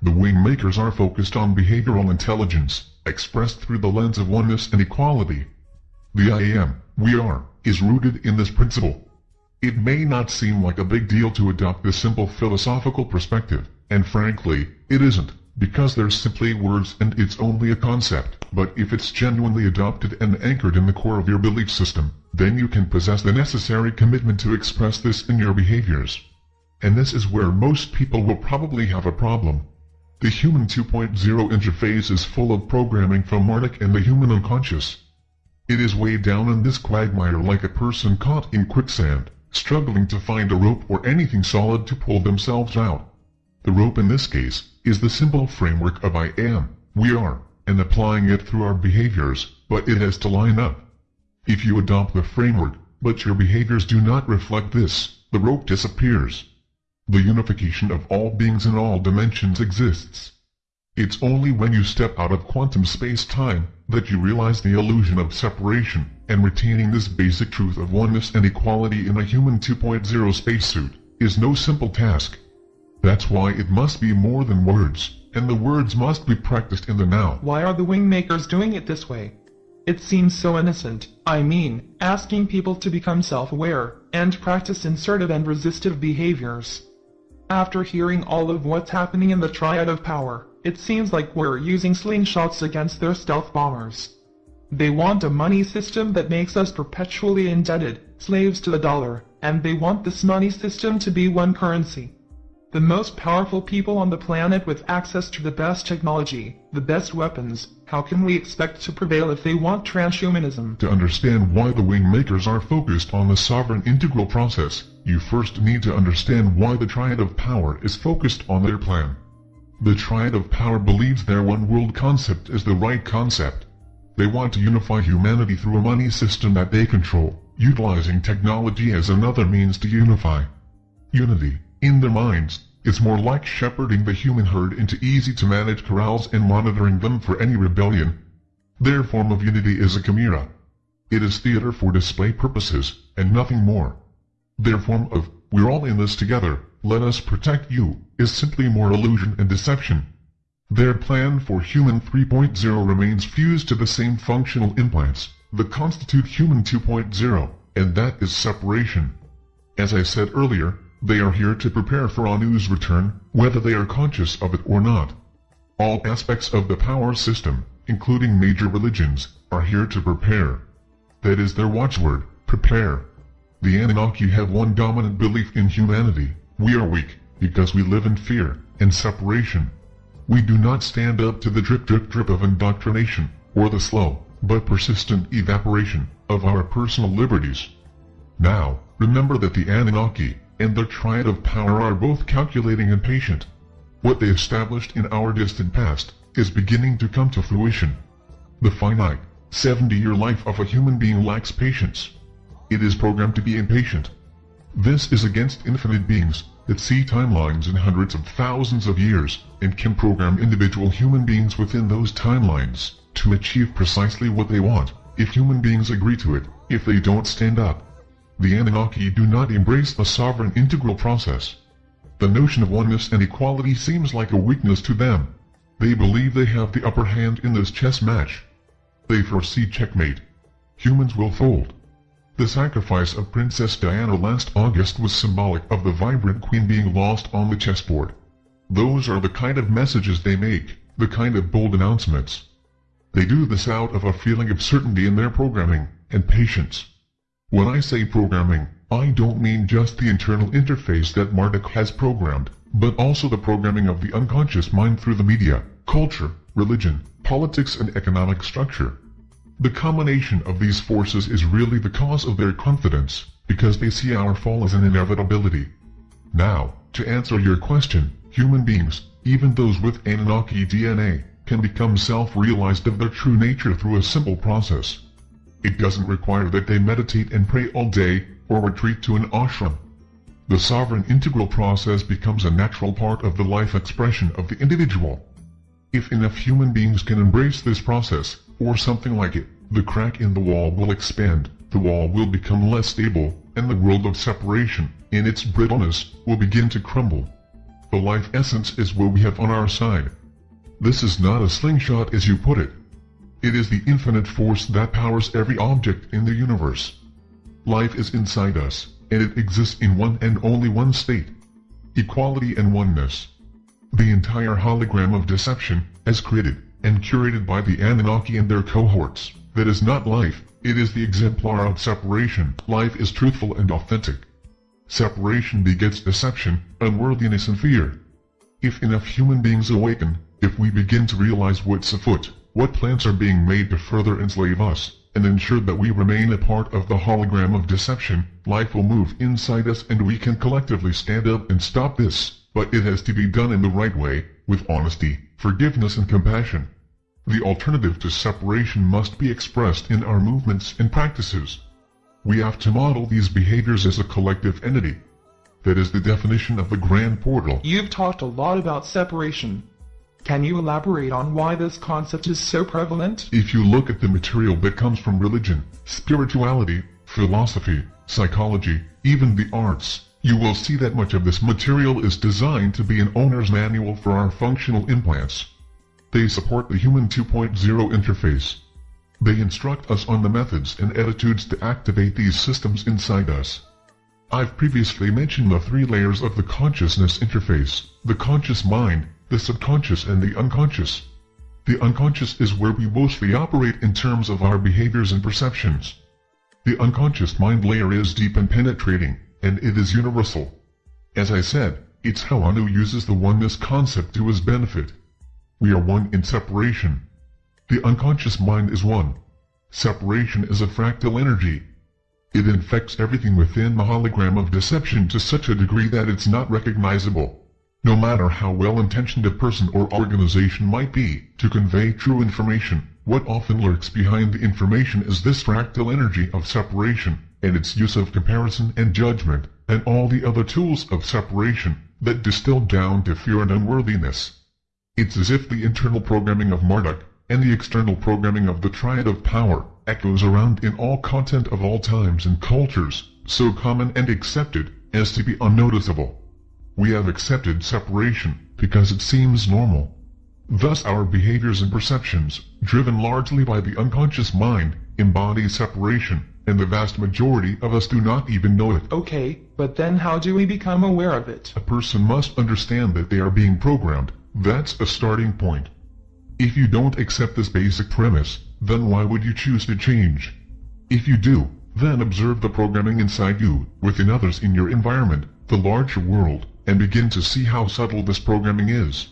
The wing makers are focused on behavioral intelligence, expressed through the lens of oneness and equality. The I am, we are, is rooted in this principle. It may not seem like a big deal to adopt this simple philosophical perspective, And frankly, it isn't, because they're simply words and it's only a concept. But if it's genuinely adopted and anchored in the core of your belief system, then you can possess the necessary commitment to express this in your behaviors. And this is where most people will probably have a problem. The Human 2.0 interface is full of programming from Marduk and the human unconscious. It is weighed down in this quagmire like a person caught in quicksand, struggling to find a rope or anything solid to pull themselves out. The rope in this case is the simple framework of I am, we are, and applying it through our behaviors, but it has to line up. If you adopt the framework, but your behaviors do not reflect this, the rope disappears. The unification of all beings in all dimensions exists. It's only when you step out of quantum space-time that you realize the illusion of separation, and retaining this basic truth of oneness and equality in a human 2.0 spacesuit is no simple task. That's why it must be more than words, and the words must be practiced in the now. Why are the wing makers doing it this way? It seems so innocent, I mean, asking people to become self-aware, and practice insertive and resistive behaviors. After hearing all of what's happening in the triad of power, it seems like we're using slingshots against their stealth bombers. They want a money system that makes us perpetually indebted, slaves to the dollar, and they want this money system to be one currency. The most powerful people on the planet with access to the best technology, the best weapons, how can we expect to prevail if they want transhumanism? To understand why the wing makers are focused on the sovereign integral process, you first need to understand why the Triad of Power is focused on their plan. The Triad of Power believes their one-world concept is the right concept. They want to unify humanity through a money system that they control, utilizing technology as another means to unify. Unity, in their minds, is more like shepherding the human herd into easy-to-manage corrals and monitoring them for any rebellion. Their form of unity is a chimera. It is theater for display purposes, and nothing more. Their form of, we're all in this together, let us protect you, is simply more illusion and deception. Their plan for Human 3.0 remains fused to the same functional implants that constitute Human 2.0, and that is separation. As I said earlier, they are here to prepare for Anu's return, whether they are conscious of it or not. All aspects of the power system, including major religions, are here to prepare. That is their watchword, prepare. The Anunnaki have one dominant belief in humanity. We are weak, because we live in fear and separation. We do not stand up to the drip drip drip of indoctrination, or the slow, but persistent evaporation, of our personal liberties. Now, remember that the Anunnaki, and their triad of power are both calculating and patient. What they established in our distant past, is beginning to come to fruition. The finite, 70-year life of a human being lacks patience. It is programmed to be impatient. This is against infinite beings that see timelines in hundreds of thousands of years and can program individual human beings within those timelines to achieve precisely what they want, if human beings agree to it, if they don't stand up. The Anunnaki do not embrace the sovereign integral process. The notion of oneness and equality seems like a weakness to them. They believe they have the upper hand in this chess match. They foresee checkmate. Humans will fold. The sacrifice of Princess Diana last August was symbolic of the vibrant queen being lost on the chessboard. Those are the kind of messages they make, the kind of bold announcements. They do this out of a feeling of certainty in their programming, and patience. When I say programming, I don't mean just the internal interface that Marduk has programmed, but also the programming of the unconscious mind through the media, culture, religion, politics and economic structure. The combination of these forces is really the cause of their confidence, because they see our fall as an inevitability. Now, to answer your question, human beings, even those with Anunnaki DNA, can become self-realized of their true nature through a simple process. It doesn't require that they meditate and pray all day, or retreat to an ashram. The sovereign integral process becomes a natural part of the life expression of the individual. If enough human beings can embrace this process, or something like it, the crack in the wall will expand, the wall will become less stable, and the world of separation, in its brittleness, will begin to crumble. The life essence is what we have on our side. This is not a slingshot as you put it. It is the infinite force that powers every object in the universe. Life is inside us, and it exists in one and only one state. Equality and oneness. The entire hologram of deception, as created and curated by the Anunnaki and their cohorts, that is not life, it is the exemplar of separation. Life is truthful and authentic. Separation begets deception, unworthiness and fear. If enough human beings awaken, if we begin to realize what's afoot, what plans are being made to further enslave us, and ensure that we remain a part of the hologram of deception, life will move inside us and we can collectively stand up and stop this, but it has to be done in the right way, with honesty, forgiveness and compassion. The alternative to separation must be expressed in our movements and practices. We have to model these behaviors as a collective entity. That is the definition of the grand portal. You've talked a lot about separation. Can you elaborate on why this concept is so prevalent? If you look at the material that comes from religion, spirituality, philosophy, psychology, even the arts, you will see that much of this material is designed to be an owner's manual for our functional implants. They support the Human 2.0 interface. They instruct us on the methods and attitudes to activate these systems inside us. I've previously mentioned the three layers of the consciousness interface, the conscious mind, the subconscious and the unconscious. The unconscious is where we mostly operate in terms of our behaviors and perceptions. The unconscious mind layer is deep and penetrating, and it is universal. As I said, it's how Anu uses the oneness concept to his benefit. We are one in separation. The unconscious mind is one. Separation is a fractal energy. It infects everything within the hologram of deception to such a degree that it's not recognizable. No matter how well-intentioned a person or organization might be to convey true information, what often lurks behind the information is this fractal energy of separation, and its use of comparison and judgment, and all the other tools of separation that distill down to fear and unworthiness. It's as if the internal programming of Marduk and the external programming of the Triad of Power echoes around in all content of all times and cultures, so common and accepted as to be unnoticeable. We have accepted separation because it seems normal. Thus our behaviors and perceptions, driven largely by the unconscious mind, embody separation, and the vast majority of us do not even know it. Okay, but then how do we become aware of it? A person must understand that they are being programmed. That's a starting point. If you don't accept this basic premise, then why would you choose to change? If you do, then observe the programming inside you, within others in your environment, the larger world, and begin to see how subtle this programming is.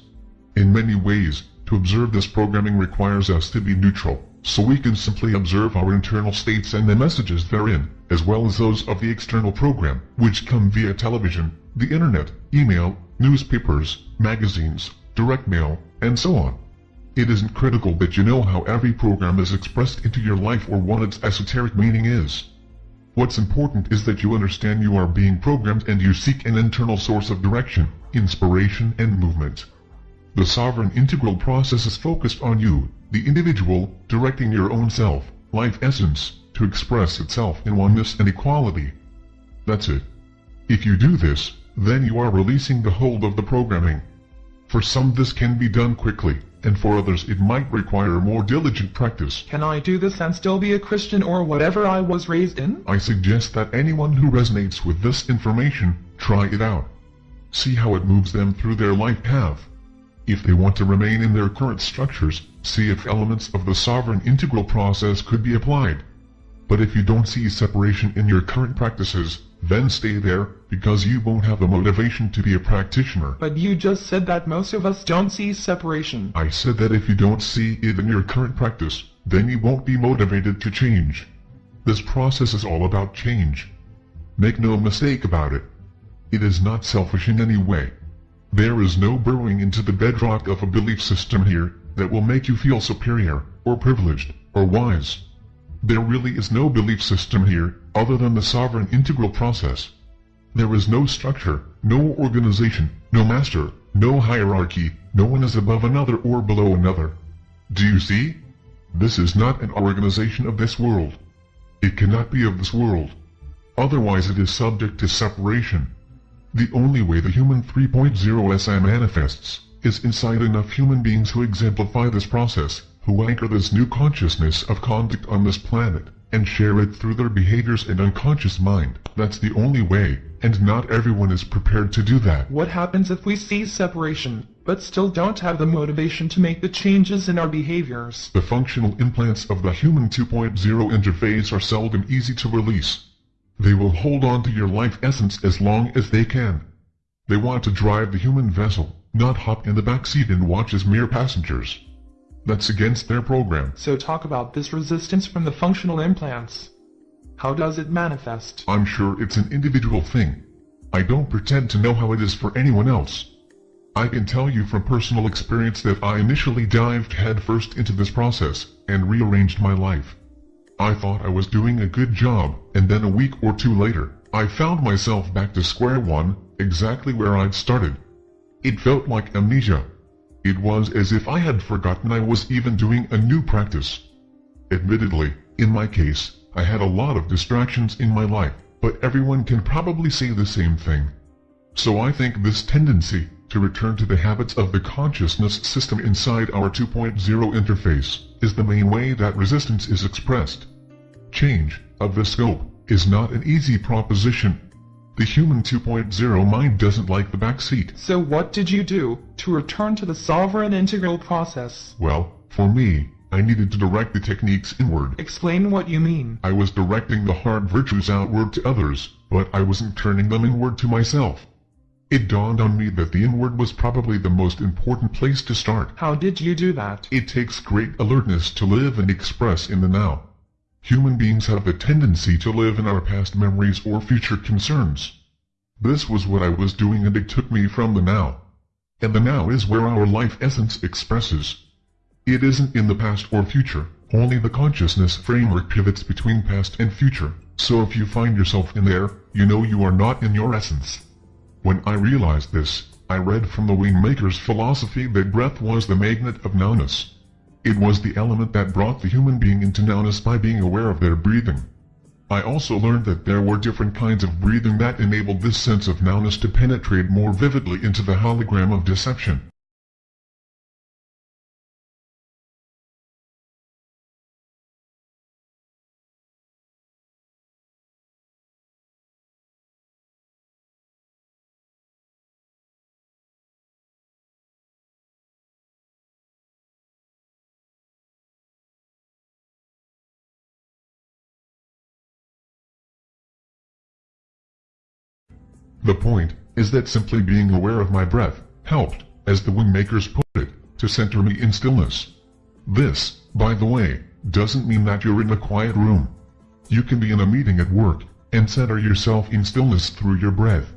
In many ways, to observe this programming requires us to be neutral, so we can simply observe our internal states and the messages therein, as well as those of the external program, which come via television, the internet, email, newspapers, magazines, direct mail, and so on. It isn't critical that you know how every program is expressed into your life or what its esoteric meaning is. What's important is that you understand you are being programmed and you seek an internal source of direction, inspiration and movement. The sovereign integral process is focused on you, the individual, directing your own self, life essence, to express itself in oneness and equality. That's it. If you do this, then you are releasing the hold of the programming. For some this can be done quickly, and for others it might require more diligent practice. Can I do this and still be a Christian or whatever I was raised in? I suggest that anyone who resonates with this information, try it out. See how it moves them through their life path. If they want to remain in their current structures, see if elements of the sovereign integral process could be applied. But if you don't see separation in your current practices, then stay there, because you won't have the motivation to be a practitioner. But you just said that most of us don't see separation. I said that if you don't see it in your current practice, then you won't be motivated to change. This process is all about change. Make no mistake about it. It is not selfish in any way. There is no burrowing into the bedrock of a belief system here that will make you feel superior, or privileged, or wise. There really is no belief system here, other than the sovereign integral process. There is no structure, no organization, no master, no hierarchy, no one is above another or below another. Do you see? This is not an organization of this world. It cannot be of this world. Otherwise it is subject to separation. The only way the human 3.0 SI manifests is inside enough human beings who exemplify this process, who anchor this new consciousness of conduct on this planet, and share it through their behaviors and unconscious mind. That's the only way, and not everyone is prepared to do that. What happens if we see separation, but still don't have the motivation to make the changes in our behaviors? The functional implants of the Human 2.0 interface are seldom easy to release. They will hold on to your life essence as long as they can. They want to drive the human vessel, not hop in the back seat and watch as mere passengers. That's against their program. So talk about this resistance from the functional implants. How does it manifest? I'm sure it's an individual thing. I don't pretend to know how it is for anyone else. I can tell you from personal experience that I initially dived headfirst into this process and rearranged my life. I thought I was doing a good job, and then a week or two later, I found myself back to square one, exactly where I'd started. It felt like amnesia. It was as if I had forgotten I was even doing a new practice. Admittedly, in my case, I had a lot of distractions in my life, but everyone can probably say the same thing. So I think this tendency to return to the habits of the consciousness system inside our 2.0 interface is the main way that resistance is expressed. Change of the scope is not an easy proposition. The human 2.0 mind doesn't like the back seat. So what did you do to return to the sovereign integral process? Well, for me, I needed to direct the techniques inward. Explain what you mean. I was directing the heart virtues outward to others, but I wasn't turning them inward to myself. It dawned on me that the inward was probably the most important place to start. How did you do that? It takes great alertness to live and express in the now. Human beings have a tendency to live in our past memories or future concerns. This was what I was doing and it took me from the now. And the now is where our life essence expresses. It isn't in the past or future, only the consciousness framework pivots between past and future, so if you find yourself in there, you know you are not in your essence. When I realized this, I read from the Wingmaker's philosophy that breath was the magnet of nowness. It was the element that brought the human being into nowness by being aware of their breathing. I also learned that there were different kinds of breathing that enabled this sense of nowness to penetrate more vividly into the hologram of deception. The point is that simply being aware of my breath helped, as the Wingmakers put it, to center me in stillness. This, by the way, doesn't mean that you're in a quiet room. You can be in a meeting at work and center yourself in stillness through your breath.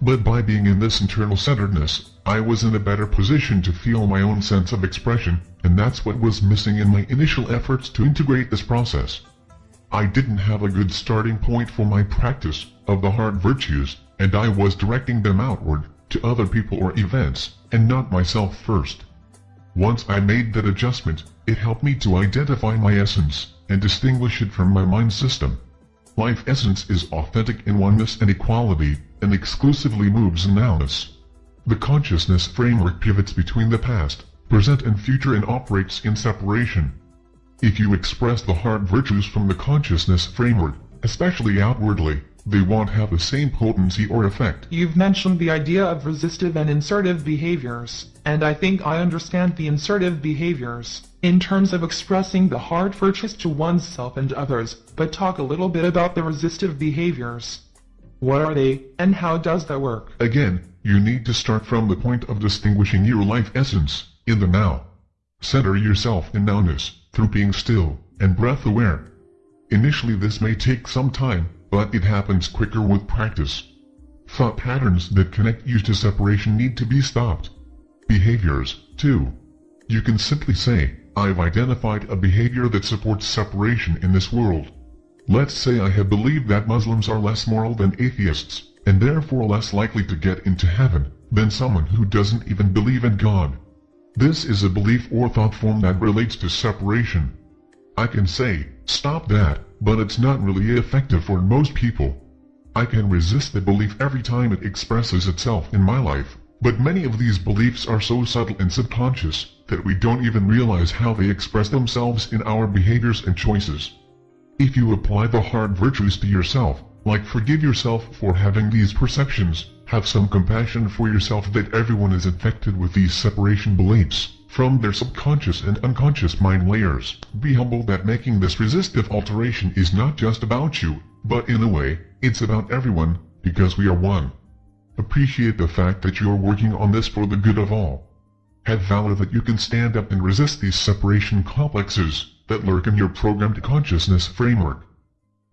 But by being in this internal centeredness, I was in a better position to feel my own sense of expression, and that's what was missing in my initial efforts to integrate this process. I didn't have a good starting point for my practice of the heart virtues, and I was directing them outward, to other people or events, and not myself first. Once I made that adjustment, it helped me to identify my essence, and distinguish it from my mind system. Life essence is authentic in oneness and equality, and exclusively moves in nowness. The consciousness framework pivots between the past, present and future and operates in separation. If you express the heart virtues from the consciousness framework, especially outwardly, they won't have the same potency or effect. You've mentioned the idea of resistive and insertive behaviors, and I think I understand the insertive behaviors in terms of expressing the heart virtues to oneself and others, but talk a little bit about the resistive behaviors. What are they, and how does that work? Again, you need to start from the point of distinguishing your life essence, in the now. Center yourself in nowness, through being still, and breath aware. Initially this may take some time, but it happens quicker with practice. Thought patterns that connect you to separation need to be stopped. Behaviors, too. You can simply say, I've identified a behavior that supports separation in this world. Let's say I have believed that Muslims are less moral than atheists, and therefore less likely to get into heaven than someone who doesn't even believe in God. This is a belief or thought form that relates to separation. I can say, stop that, but it's not really effective for most people. I can resist the belief every time it expresses itself in my life, But many of these beliefs are so subtle and subconscious that we don't even realize how they express themselves in our behaviors and choices. If you apply the heart virtues to yourself, like forgive yourself for having these perceptions, have some compassion for yourself that everyone is infected with these separation beliefs, from their subconscious and unconscious mind layers. Be humble that making this resistive alteration is not just about you, but in a way, it's about everyone, because we are one. Appreciate the fact that you are working on this for the good of all. Have valor that you can stand up and resist these separation complexes that lurk in your programmed consciousness framework.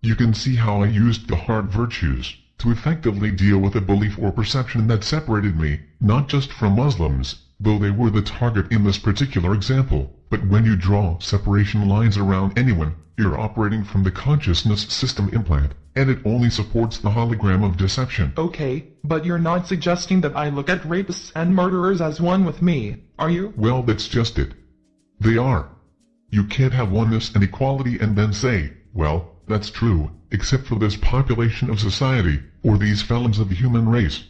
You can see how I used the heart virtues to effectively deal with a belief or perception that separated me, not just from Muslims, though they were the target in this particular example, but when you draw separation lines around anyone, you're operating from the consciousness system implant, and it only supports the hologram of deception. Okay, but you're not suggesting that I look at rapists and murderers as one with me, are you? Well, that's just it. They are. You can't have oneness and equality and then say, well, that's true, except for this population of society, or these felons of the human race.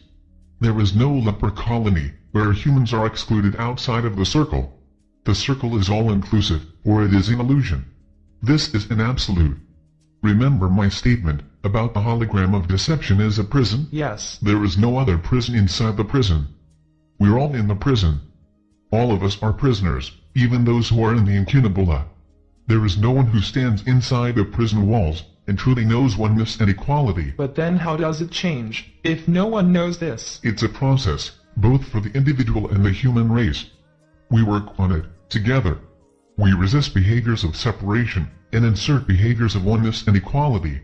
There is no leper colony, where humans are excluded outside of the circle. The circle is all-inclusive, or it is an illusion. This is an absolute. Remember my statement about the hologram of deception as a prison? Yes. There is no other prison inside the prison. We're all in the prison. All of us are prisoners, even those who are in the incunabula. There is no one who stands inside the prison walls and truly knows oneness and equality. But then how does it change, if no one knows this? It's a process both for the individual and the human race. We work on it, together. We resist behaviors of separation, and insert behaviors of oneness and equality.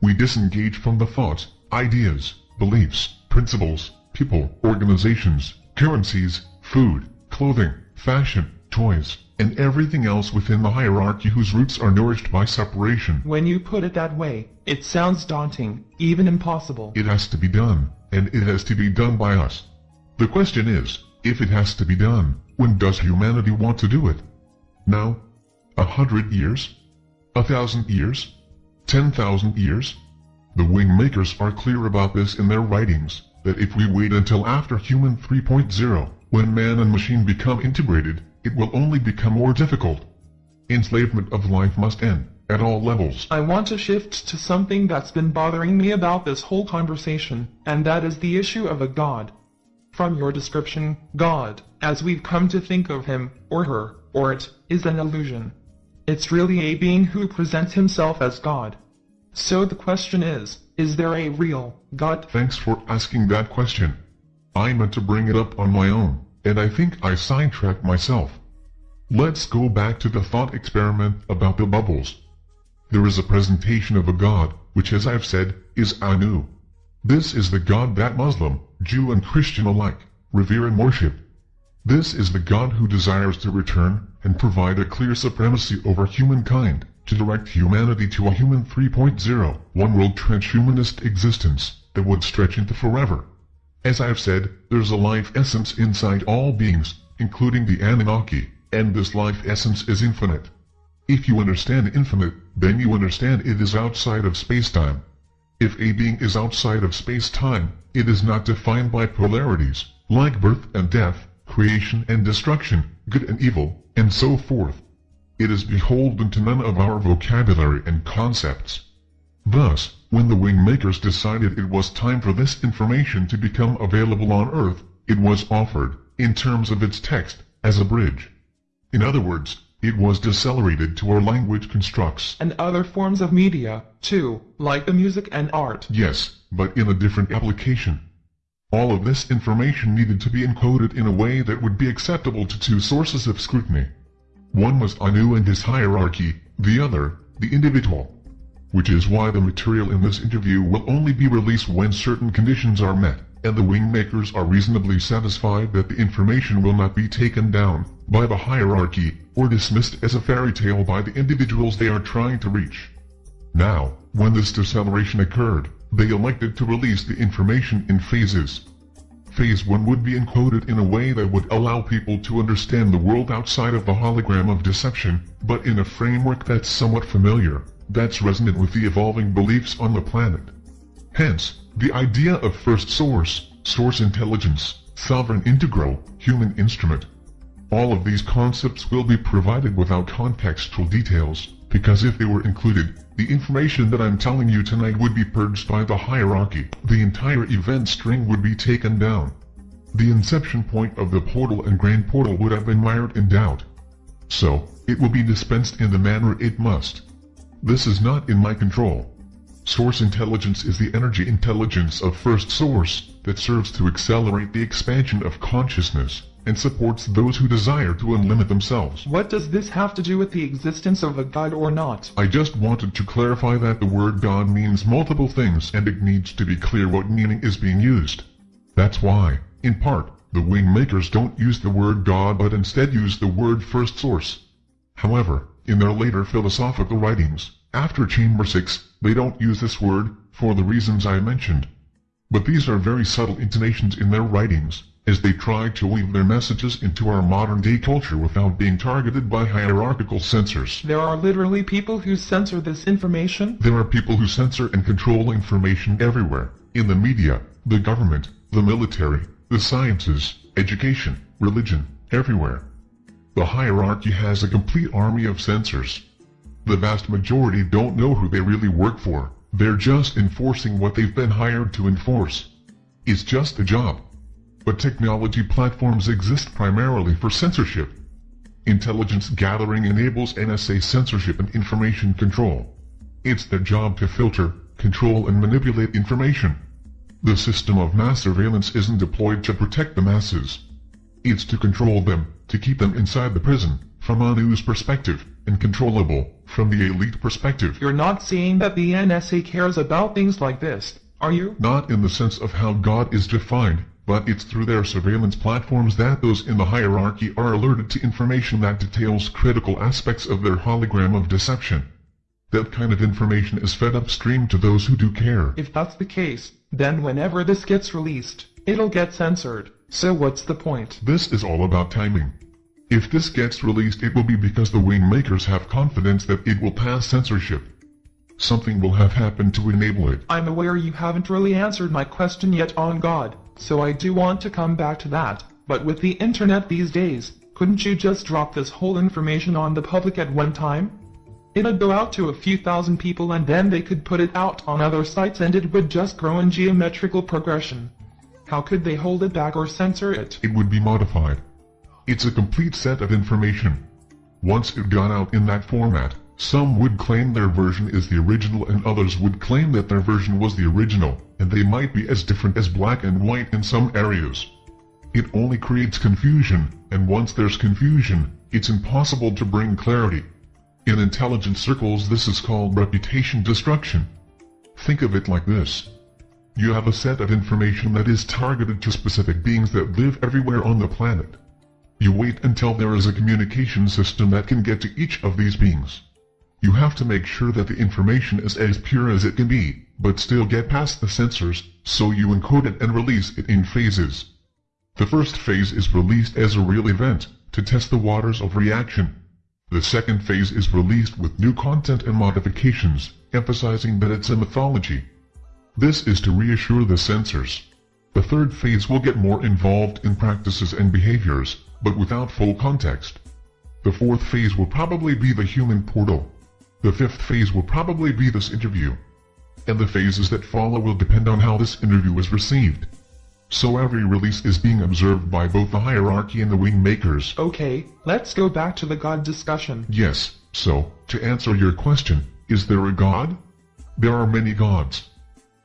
We disengage from the thoughts, ideas, beliefs, principles, people, organizations, currencies, food, clothing, fashion, toys, and everything else within the hierarchy whose roots are nourished by separation. When you put it that way, it sounds daunting, even impossible. It has to be done, and it has to be done by us. The question is, if it has to be done, when does humanity want to do it? Now? A hundred years? A thousand years? Ten thousand years? The wing makers are clear about this in their writings, that if we wait until after Human 3.0, when man and machine become integrated, it will only become more difficult. Enslavement of life must end, at all levels. I want to shift to something that's been bothering me about this whole conversation, and that is the issue of a god. From your description, God, as we've come to think of him, or her, or it, is an illusion. It's really a being who presents himself as God. So the question is, is there a real God? Thanks for asking that question. I meant to bring it up on my own, and I think I sidetracked myself. Let's go back to the thought experiment about the bubbles. There is a presentation of a God, which as I've said, is Anu. This is the God that Muslim, Jew and Christian alike, revere and worship. This is the God who desires to return and provide a clear supremacy over humankind, to direct humanity to a human 3.0, one-world transhumanist existence that would stretch into forever. As I've said, there's a life essence inside all beings, including the Anunnaki, and this life essence is infinite. If you understand infinite, then you understand it is outside of space-time. If a being is outside of space-time, it is not defined by polarities, like birth and death, creation and destruction, good and evil, and so forth. It is beholden to none of our vocabulary and concepts. Thus, when the wing makers decided it was time for this information to become available on Earth, it was offered, in terms of its text, as a bridge. In other words, it was decelerated to our language constructs. And other forms of media, too, like the music and art. Yes, but in a different application. All of this information needed to be encoded in a way that would be acceptable to two sources of scrutiny. One was Anu and his hierarchy, the other, the individual. Which is why the material in this interview will only be released when certain conditions are met and the wing makers are reasonably satisfied that the information will not be taken down by the hierarchy or dismissed as a fairy tale by the individuals they are trying to reach. Now, when this deceleration occurred, they elected to release the information in phases. Phase 1 would be encoded in a way that would allow people to understand the world outside of the hologram of deception, but in a framework that's somewhat familiar, that's resonant with the evolving beliefs on the planet. Hence, the idea of first source, source intelligence, sovereign integral, human instrument. All of these concepts will be provided without contextual details, because if they were included, the information that I'm telling you tonight would be purged by the hierarchy. The entire event string would be taken down. The inception point of the portal and grand portal would have been mired in doubt. So, it will be dispensed in the manner it must. This is not in my control. Source intelligence is the energy intelligence of first source that serves to accelerate the expansion of consciousness and supports those who desire to unlimit themselves. What does this have to do with the existence of a god or not? I just wanted to clarify that the word God means multiple things and it needs to be clear what meaning is being used. That's why, in part, the wing makers don't use the word God but instead use the word first source. However, in their later philosophical writings, after Chamber 6, they don't use this word, for the reasons I mentioned. But these are very subtle intonations in their writings, as they try to weave their messages into our modern-day culture without being targeted by hierarchical censors. There are literally people who censor this information? There are people who censor and control information everywhere, in the media, the government, the military, the sciences, education, religion, everywhere. The hierarchy has a complete army of censors. The vast majority don't know who they really work for, they're just enforcing what they've been hired to enforce. It's just a job. But technology platforms exist primarily for censorship. Intelligence gathering enables NSA censorship and information control. It's their job to filter, control and manipulate information. The system of mass surveillance isn't deployed to protect the masses. It's to control them, to keep them inside the prison, from a news perspective, and controllable, from the elite perspective. You're not seeing that the NSA cares about things like this, are you? Not in the sense of how God is defined, but it's through their surveillance platforms that those in the hierarchy are alerted to information that details critical aspects of their hologram of deception. That kind of information is fed upstream to those who do care. If that's the case, then whenever this gets released, it'll get censored. So what's the point? This is all about timing. If this gets released it will be because the wing makers have confidence that it will pass censorship. Something will have happened to enable it. I'm aware you haven't really answered my question yet on God, so I do want to come back to that, but with the internet these days, couldn't you just drop this whole information on the public at one time? It'd go out to a few thousand people and then they could put it out on other sites and it would just grow in geometrical progression. How could they hold it back or censor it? It would be modified. It's a complete set of information. Once it got out in that format, some would claim their version is the original and others would claim that their version was the original, and they might be as different as black and white in some areas. It only creates confusion, and once there's confusion, it's impossible to bring clarity. In intelligence circles this is called reputation destruction. Think of it like this. You have a set of information that is targeted to specific beings that live everywhere on the planet. You wait until there is a communication system that can get to each of these beings. You have to make sure that the information is as pure as it can be, but still get past the censors, so you encode it and release it in phases. The first phase is released as a real event, to test the waters of reaction. The second phase is released with new content and modifications, emphasizing that it's a mythology. This is to reassure the censors. The third phase will get more involved in practices and behaviors, but without full context. The fourth phase will probably be the human portal. The fifth phase will probably be this interview. And the phases that follow will depend on how this interview is received. So every release is being observed by both the hierarchy and the wing makers. Okay, let's go back to the God discussion. Yes, so, to answer your question, is there a God? There are many gods.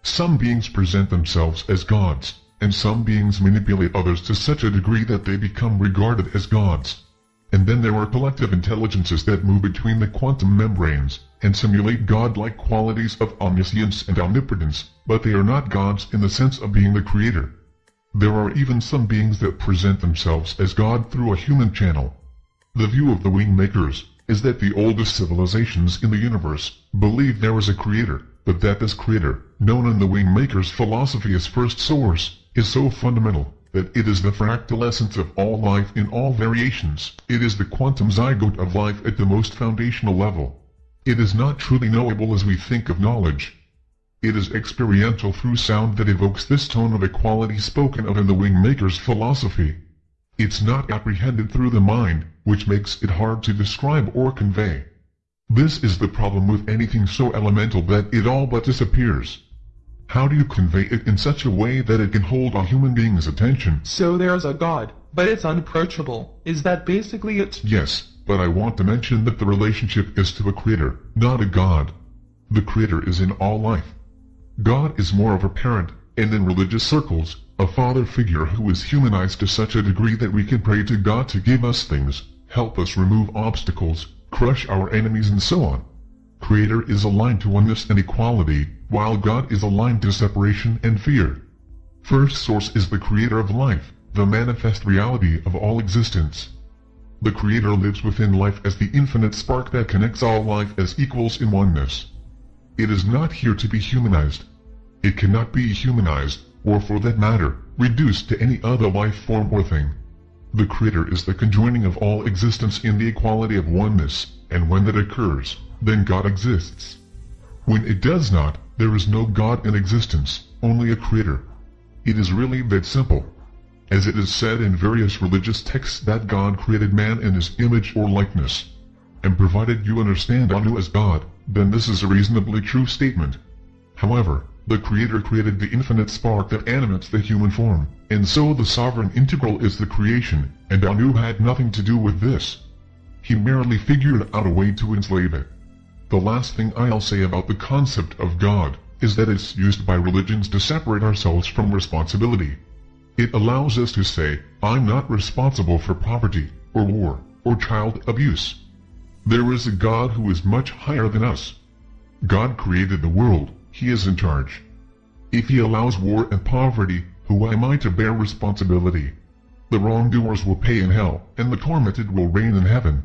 Some beings present themselves as gods, and some beings manipulate others to such a degree that they become regarded as gods. And then there are collective intelligences that move between the quantum membranes, and simulate godlike qualities of omniscience and omnipotence, but they are not gods in the sense of being the creator. There are even some beings that present themselves as God through a human channel. The view of the wing makers is that the oldest civilizations in the universe believe there is a creator, but that this creator, known in the wing makers' philosophy as first source, is so fundamental that it is the fractal essence of all life in all variations. It is the quantum zygote of life at the most foundational level. It is not truly knowable as we think of knowledge. It is experiential through sound that evokes this tone of equality spoken of in the Wingmaker's philosophy. It's not apprehended through the mind, which makes it hard to describe or convey. This is the problem with anything so elemental that it all but disappears. How do you convey it in such a way that it can hold a human being's attention? So there's a God, but it's unapproachable. Is that basically it? Yes, but I want to mention that the relationship is to a creator, not a God. The creator is in all life. God is more of a parent, and in religious circles, a father figure who is humanized to such a degree that we can pray to God to give us things, help us remove obstacles, crush our enemies and so on. Creator is aligned to oneness and equality, while God is aligned to separation and fear. First source is the creator of life, the manifest reality of all existence. The creator lives within life as the infinite spark that connects all life as equals in oneness. It is not here to be humanized. It cannot be humanized, or for that matter, reduced to any other life form or thing. The Creator is the conjoining of all existence in the equality of oneness, and when that occurs, then God exists. When it does not, there is no God in existence, only a Creator. It is really that simple. As it is said in various religious texts that God created man in his image or likeness. And provided you understand Anu as God, then this is a reasonably true statement. However, the Creator created the infinite spark that animates the human form, and so the sovereign integral is the creation, and Anu had nothing to do with this. He merely figured out a way to enslave it. The last thing I'll say about the concept of God is that it's used by religions to separate ourselves from responsibility. It allows us to say, I'm not responsible for poverty, or war, or child abuse. There is a God who is much higher than us. God created the world, He is in charge. If He allows war and poverty, who am I to bear responsibility? The wrongdoers will pay in hell, and the tormented will reign in heaven.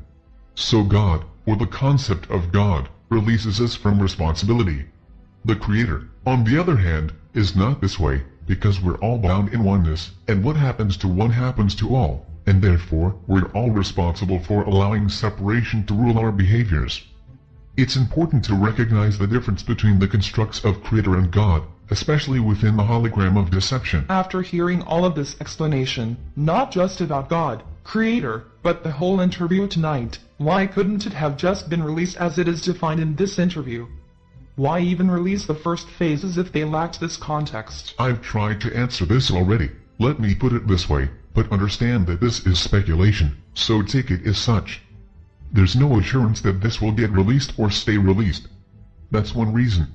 So God, or the concept of God, releases us from responsibility. The Creator, on the other hand, is not this way, because we're all bound in oneness, and what happens to one happens to all and therefore we're all responsible for allowing separation to rule our behaviors. It's important to recognize the difference between the constructs of Creator and God, especially within the hologram of deception. After hearing all of this explanation, not just about God, Creator, but the whole interview tonight, why couldn't it have just been released as it is defined in this interview? Why even release the first phases if they lacked this context? I've tried to answer this already. Let me put it this way but understand that this is speculation, so take it as such. There's no assurance that this will get released or stay released. That's one reason.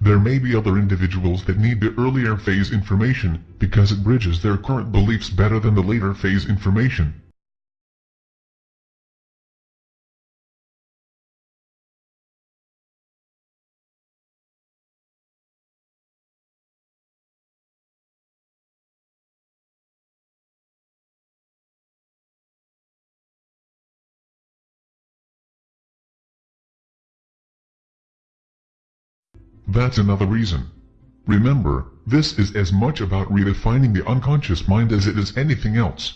There may be other individuals that need the earlier phase information because it bridges their current beliefs better than the later phase information. That's another reason. Remember, this is as much about redefining the unconscious mind as it is anything else.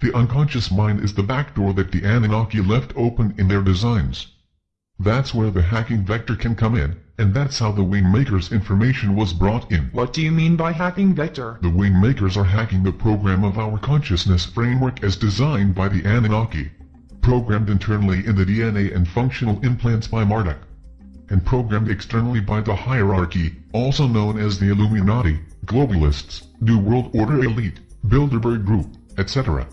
The unconscious mind is the back door that the Anunnaki left open in their designs. That's where the hacking vector can come in, and that's how the Wingmakers information was brought in. What do you mean by hacking vector? The Wingmakers are hacking the program of our consciousness framework as designed by the Anunnaki, programmed internally in the DNA and functional implants by Marduk and programmed externally by the hierarchy, also known as the Illuminati, globalists, New World Order elite, Bilderberg Group, etc.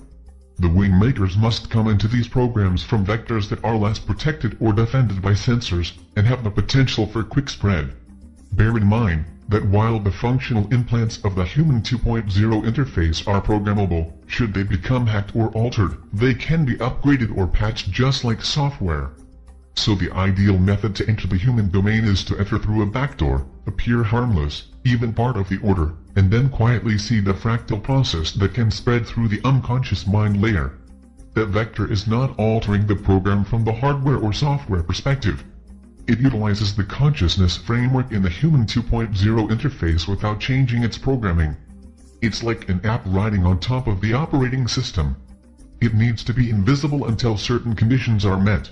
The wingmakers must come into these programs from vectors that are less protected or defended by censors, and have the potential for quick spread. Bear in mind, that while the functional implants of the Human 2.0 interface are programmable, should they become hacked or altered, they can be upgraded or patched just like software. So the ideal method to enter the human domain is to enter through a backdoor, appear harmless, even part of the order, and then quietly see the fractal process that can spread through the unconscious mind layer. That vector is not altering the program from the hardware or software perspective. It utilizes the consciousness framework in the Human 2.0 interface without changing its programming. It's like an app riding on top of the operating system. It needs to be invisible until certain conditions are met.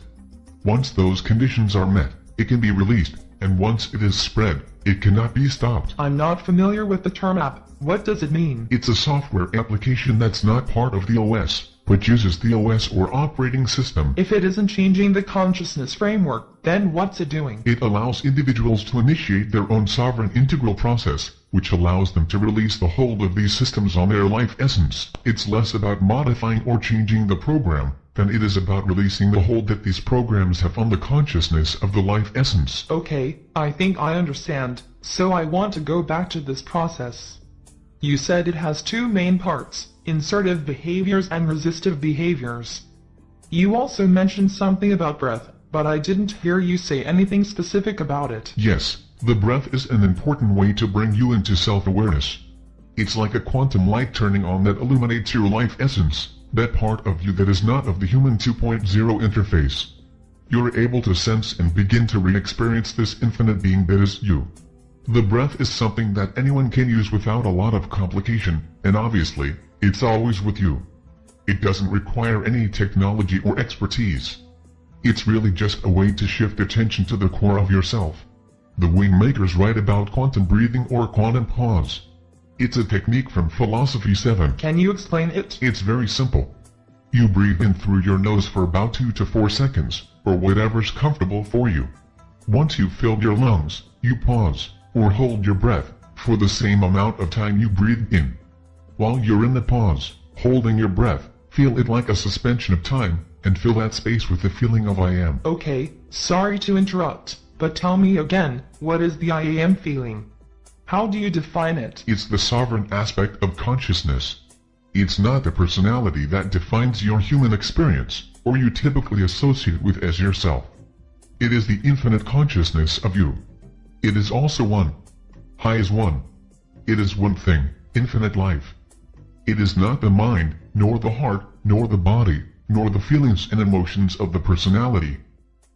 Once those conditions are met, it can be released, and once it is spread, it cannot be stopped. I'm not familiar with the term app. What does it mean? It's a software application that's not part of the OS, but uses the OS or operating system. If it isn't changing the consciousness framework, then what's it doing? It allows individuals to initiate their own sovereign integral process, which allows them to release the hold of these systems on their life essence. It's less about modifying or changing the program, than it is about releasing the hold that these programs have on the consciousness of the life essence. Okay, I think I understand, so I want to go back to this process. You said it has two main parts, insertive behaviors and resistive behaviors. You also mentioned something about breath, but I didn't hear you say anything specific about it. Yes, the breath is an important way to bring you into self-awareness. It's like a quantum light turning on that illuminates your life essence, that part of you that is not of the human 2.0 interface. You're able to sense and begin to re-experience this infinite being that is you. The breath is something that anyone can use without a lot of complication, and obviously, it's always with you. It doesn't require any technology or expertise. It's really just a way to shift attention to the core of yourself. The Wingmakers write about quantum breathing or quantum pause. It's a technique from Philosophy 7. Can you explain it? It's very simple. You breathe in through your nose for about 2 to 4 seconds, or whatever's comfortable for you. Once you've filled your lungs, you pause, or hold your breath, for the same amount of time you breathed in. While you're in the pause, holding your breath, feel it like a suspension of time, and fill that space with the feeling of I am. Okay, sorry to interrupt, but tell me again, what is the I am feeling? How do you define it? It's the sovereign aspect of consciousness. It's not the personality that defines your human experience, or you typically associate with as yourself. It is the infinite consciousness of you. It is also one. High is one. It is one thing, infinite life. It is not the mind, nor the heart, nor the body, nor the feelings and emotions of the personality.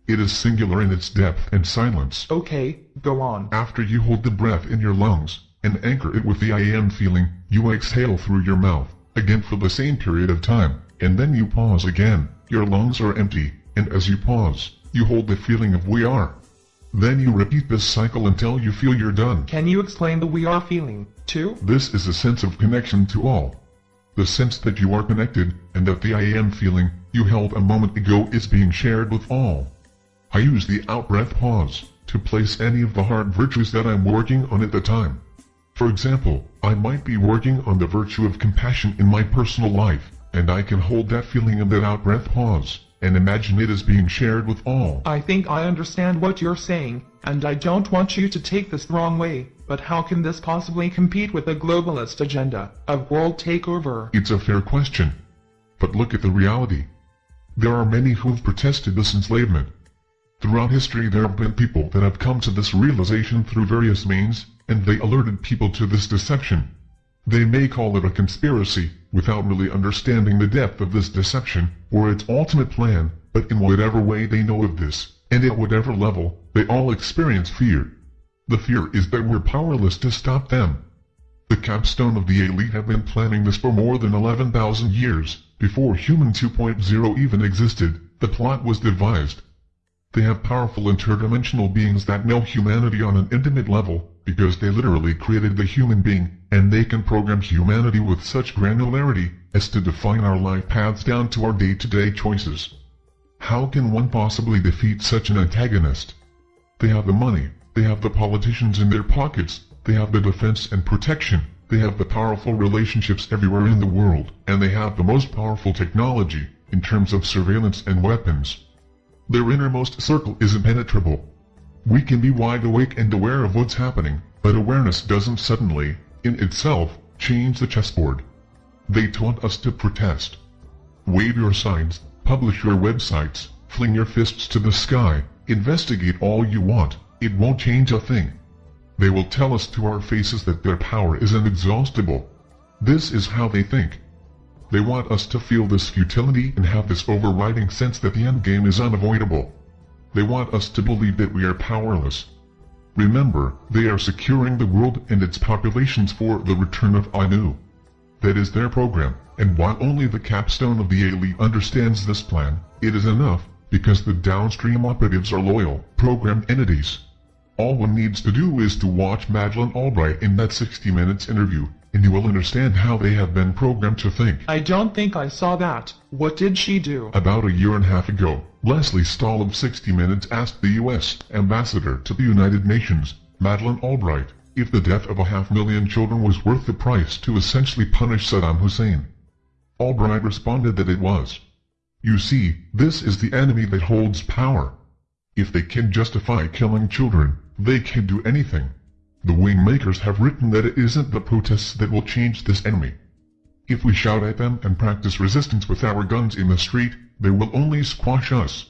It is singular in its depth and silence. Okay, go on. After you hold the breath in your lungs, and anchor it with the I am feeling, you exhale through your mouth, again for the same period of time, and then you pause again. Your lungs are empty, and as you pause, you hold the feeling of we are. Then you repeat this cycle until you feel you're done. Can you explain the we are feeling, too? This is a sense of connection to all. The sense that you are connected, and that the I am feeling you held a moment ago is being shared with all. I use the out-breath pause to place any of the heart virtues that I'm working on at the time. For example, I might be working on the virtue of compassion in my personal life, and I can hold that feeling in that out-breath pause and imagine it as being shared with all. I think I understand what you're saying, and I don't want you to take this the wrong way, but how can this possibly compete with the globalist agenda of world takeover? It's a fair question. But look at the reality. There are many who've protested this enslavement. Throughout history there have been people that have come to this realization through various means, and they alerted people to this deception. They may call it a conspiracy, without really understanding the depth of this deception, or its ultimate plan, but in whatever way they know of this, and at whatever level, they all experience fear. The fear is that we're powerless to stop them. The capstone of the elite have been planning this for more than 11,000 years, before Human 2.0 even existed, the plot was devised. They have powerful interdimensional beings that know humanity on an intimate level, because they literally created the human being, and they can program humanity with such granularity as to define our life paths down to our day-to-day choices. How can one possibly defeat such an antagonist? They have the money, they have the politicians in their pockets, they have the defense and protection, they have the powerful relationships everywhere in the world, and they have the most powerful technology, in terms of surveillance and weapons. Their innermost circle is impenetrable, we can be wide awake and aware of what's happening, but awareness doesn't suddenly, in itself, change the chessboard. They taunt us to protest. Wave your signs, publish your websites, fling your fists to the sky, investigate all you want, it won't change a thing. They will tell us to our faces that their power is inexhaustible. This is how they think. They want us to feel this futility and have this overriding sense that the endgame is unavoidable. They want us to believe that we are powerless. Remember, they are securing the world and its populations for the return of Anu. That is their program, and while only the capstone of the elite understands this plan, it is enough, because the downstream operatives are loyal, programmed entities. All one needs to do is to watch Madeleine Albright in that 60 Minutes interview, and you will understand how they have been programmed to think. I don't think I saw that. What did she do? About a year and a half ago, Lesley Stahl of 60 Minutes asked the U.S. ambassador to the United Nations, Madeleine Albright, if the death of a half million children was worth the price to essentially punish Saddam Hussein. Albright responded that it was. You see, this is the enemy that holds power. If they can justify killing children, they can do anything. The wing makers have written that it isn't the protests that will change this enemy. If we shout at them and practice resistance with our guns in the street, they will only squash us.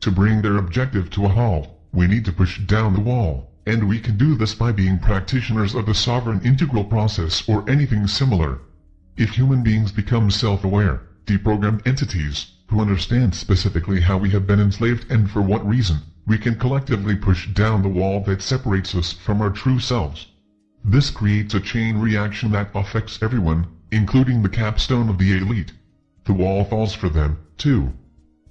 To bring their objective to a halt, we need to push down the wall, and we can do this by being practitioners of the sovereign integral process or anything similar. If human beings become self-aware, deprogrammed entities, who understand specifically how we have been enslaved and for what reason, we can collectively push down the wall that separates us from our true selves. This creates a chain reaction that affects everyone, including the capstone of the elite. The wall falls for them, too.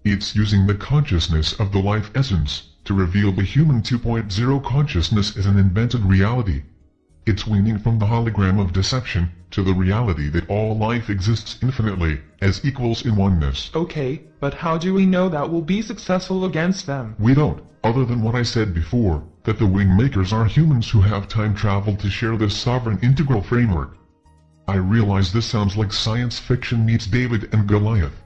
It's using the consciousness of the life essence to reveal the human 2.0 consciousness as an invented reality. It's weaning from the hologram of deception to the reality that all life exists infinitely, as equals in oneness. Okay, but how do we know that we'll be successful against them? We don't, other than what I said before, that the wing makers are humans who have time traveled to share this sovereign integral framework. I realize this sounds like science fiction meets David and Goliath.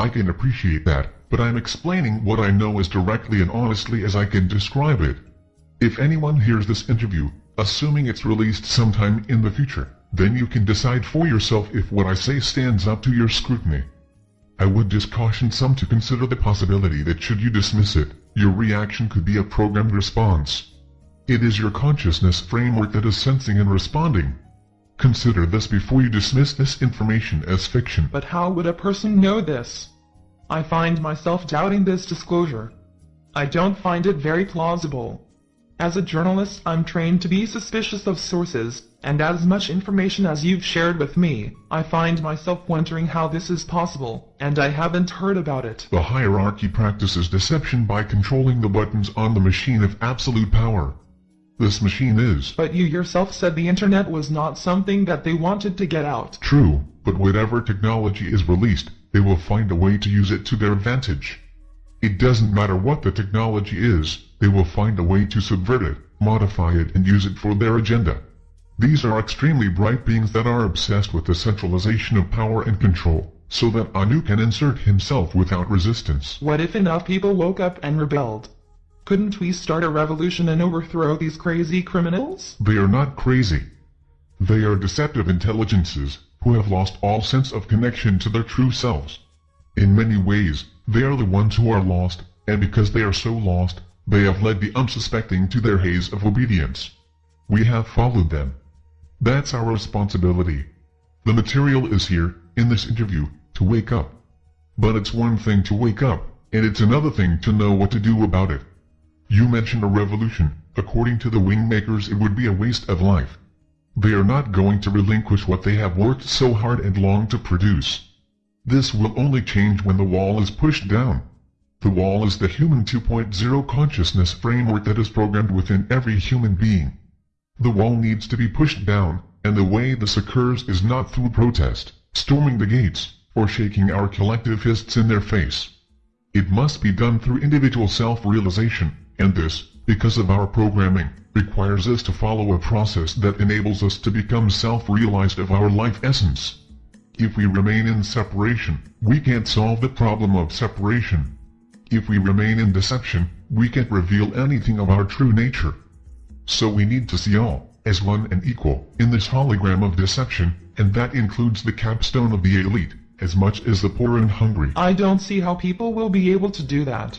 I can appreciate that, but I'm explaining what I know as directly and honestly as I can describe it. If anyone hears this interview, assuming it's released sometime in the future, then you can decide for yourself if what I say stands up to your scrutiny. I would just caution some to consider the possibility that should you dismiss it, your reaction could be a programmed response. It is your consciousness framework that is sensing and responding. Consider this before you dismiss this information as fiction. But how would a person know this? I find myself doubting this disclosure. I don't find it very plausible. As a journalist, I'm trained to be suspicious of sources, and as much information as you've shared with me, I find myself wondering how this is possible, and I haven't heard about it. The hierarchy practices deception by controlling the buttons on the machine of absolute power. This machine is But you yourself said the internet was not something that they wanted to get out. true, but whatever technology is released, they will find a way to use it to their advantage. It doesn't matter what the technology is, they will find a way to subvert it, modify it and use it for their agenda. These are extremely bright beings that are obsessed with the centralization of power and control, so that Anu can insert himself without resistance. What if enough people woke up and rebelled? Couldn't we start a revolution and overthrow these crazy criminals? They are not crazy. They are deceptive intelligences, who have lost all sense of connection to their true selves. In many ways, they are the ones who are lost, and because they are so lost, they have led the unsuspecting to their haze of obedience. We have followed them. That's our responsibility. The material is here, in this interview, to wake up. But it's one thing to wake up, and it's another thing to know what to do about it. You mentioned a revolution. According to the wingmakers it would be a waste of life. They are not going to relinquish what they have worked so hard and long to produce. This will only change when the wall is pushed down. The wall is the human 2.0 consciousness framework that is programmed within every human being. The wall needs to be pushed down, and the way this occurs is not through protest, storming the gates, or shaking our collective fists in their face. It must be done through individual self-realization, and this, because of our programming, requires us to follow a process that enables us to become self-realized of our life essence. If we remain in separation, we can't solve the problem of separation. If we remain in deception, we can't reveal anything of our true nature. So we need to see all, as one and equal, in this hologram of deception, and that includes the capstone of the elite, as much as the poor and hungry. I don't see how people will be able to do that.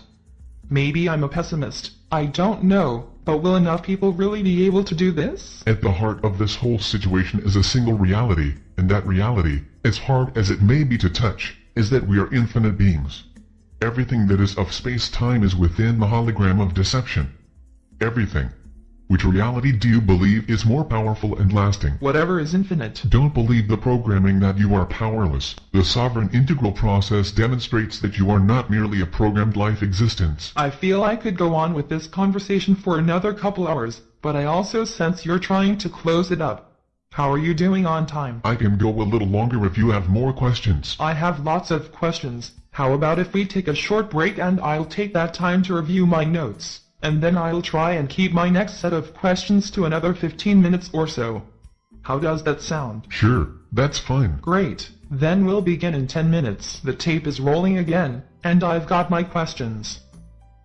Maybe I'm a pessimist, I don't know, but will enough people really be able to do this? At the heart of this whole situation is a single reality, and that reality, as hard as it may be to touch, is that we are infinite beings. Everything that is of space-time is within the hologram of deception. Everything. Which reality do you believe is more powerful and lasting? Whatever is infinite. Don't believe the programming that you are powerless. The sovereign integral process demonstrates that you are not merely a programmed life existence. I feel I could go on with this conversation for another couple hours, but I also sense you're trying to close it up. How are you doing on time? I can go a little longer if you have more questions. I have lots of questions. How about if we take a short break and I'll take that time to review my notes? and then I'll try and keep my next set of questions to another 15 minutes or so. How does that sound? Sure, that's fine. Great. Then we'll begin in 10 minutes. The tape is rolling again, and I've got my questions.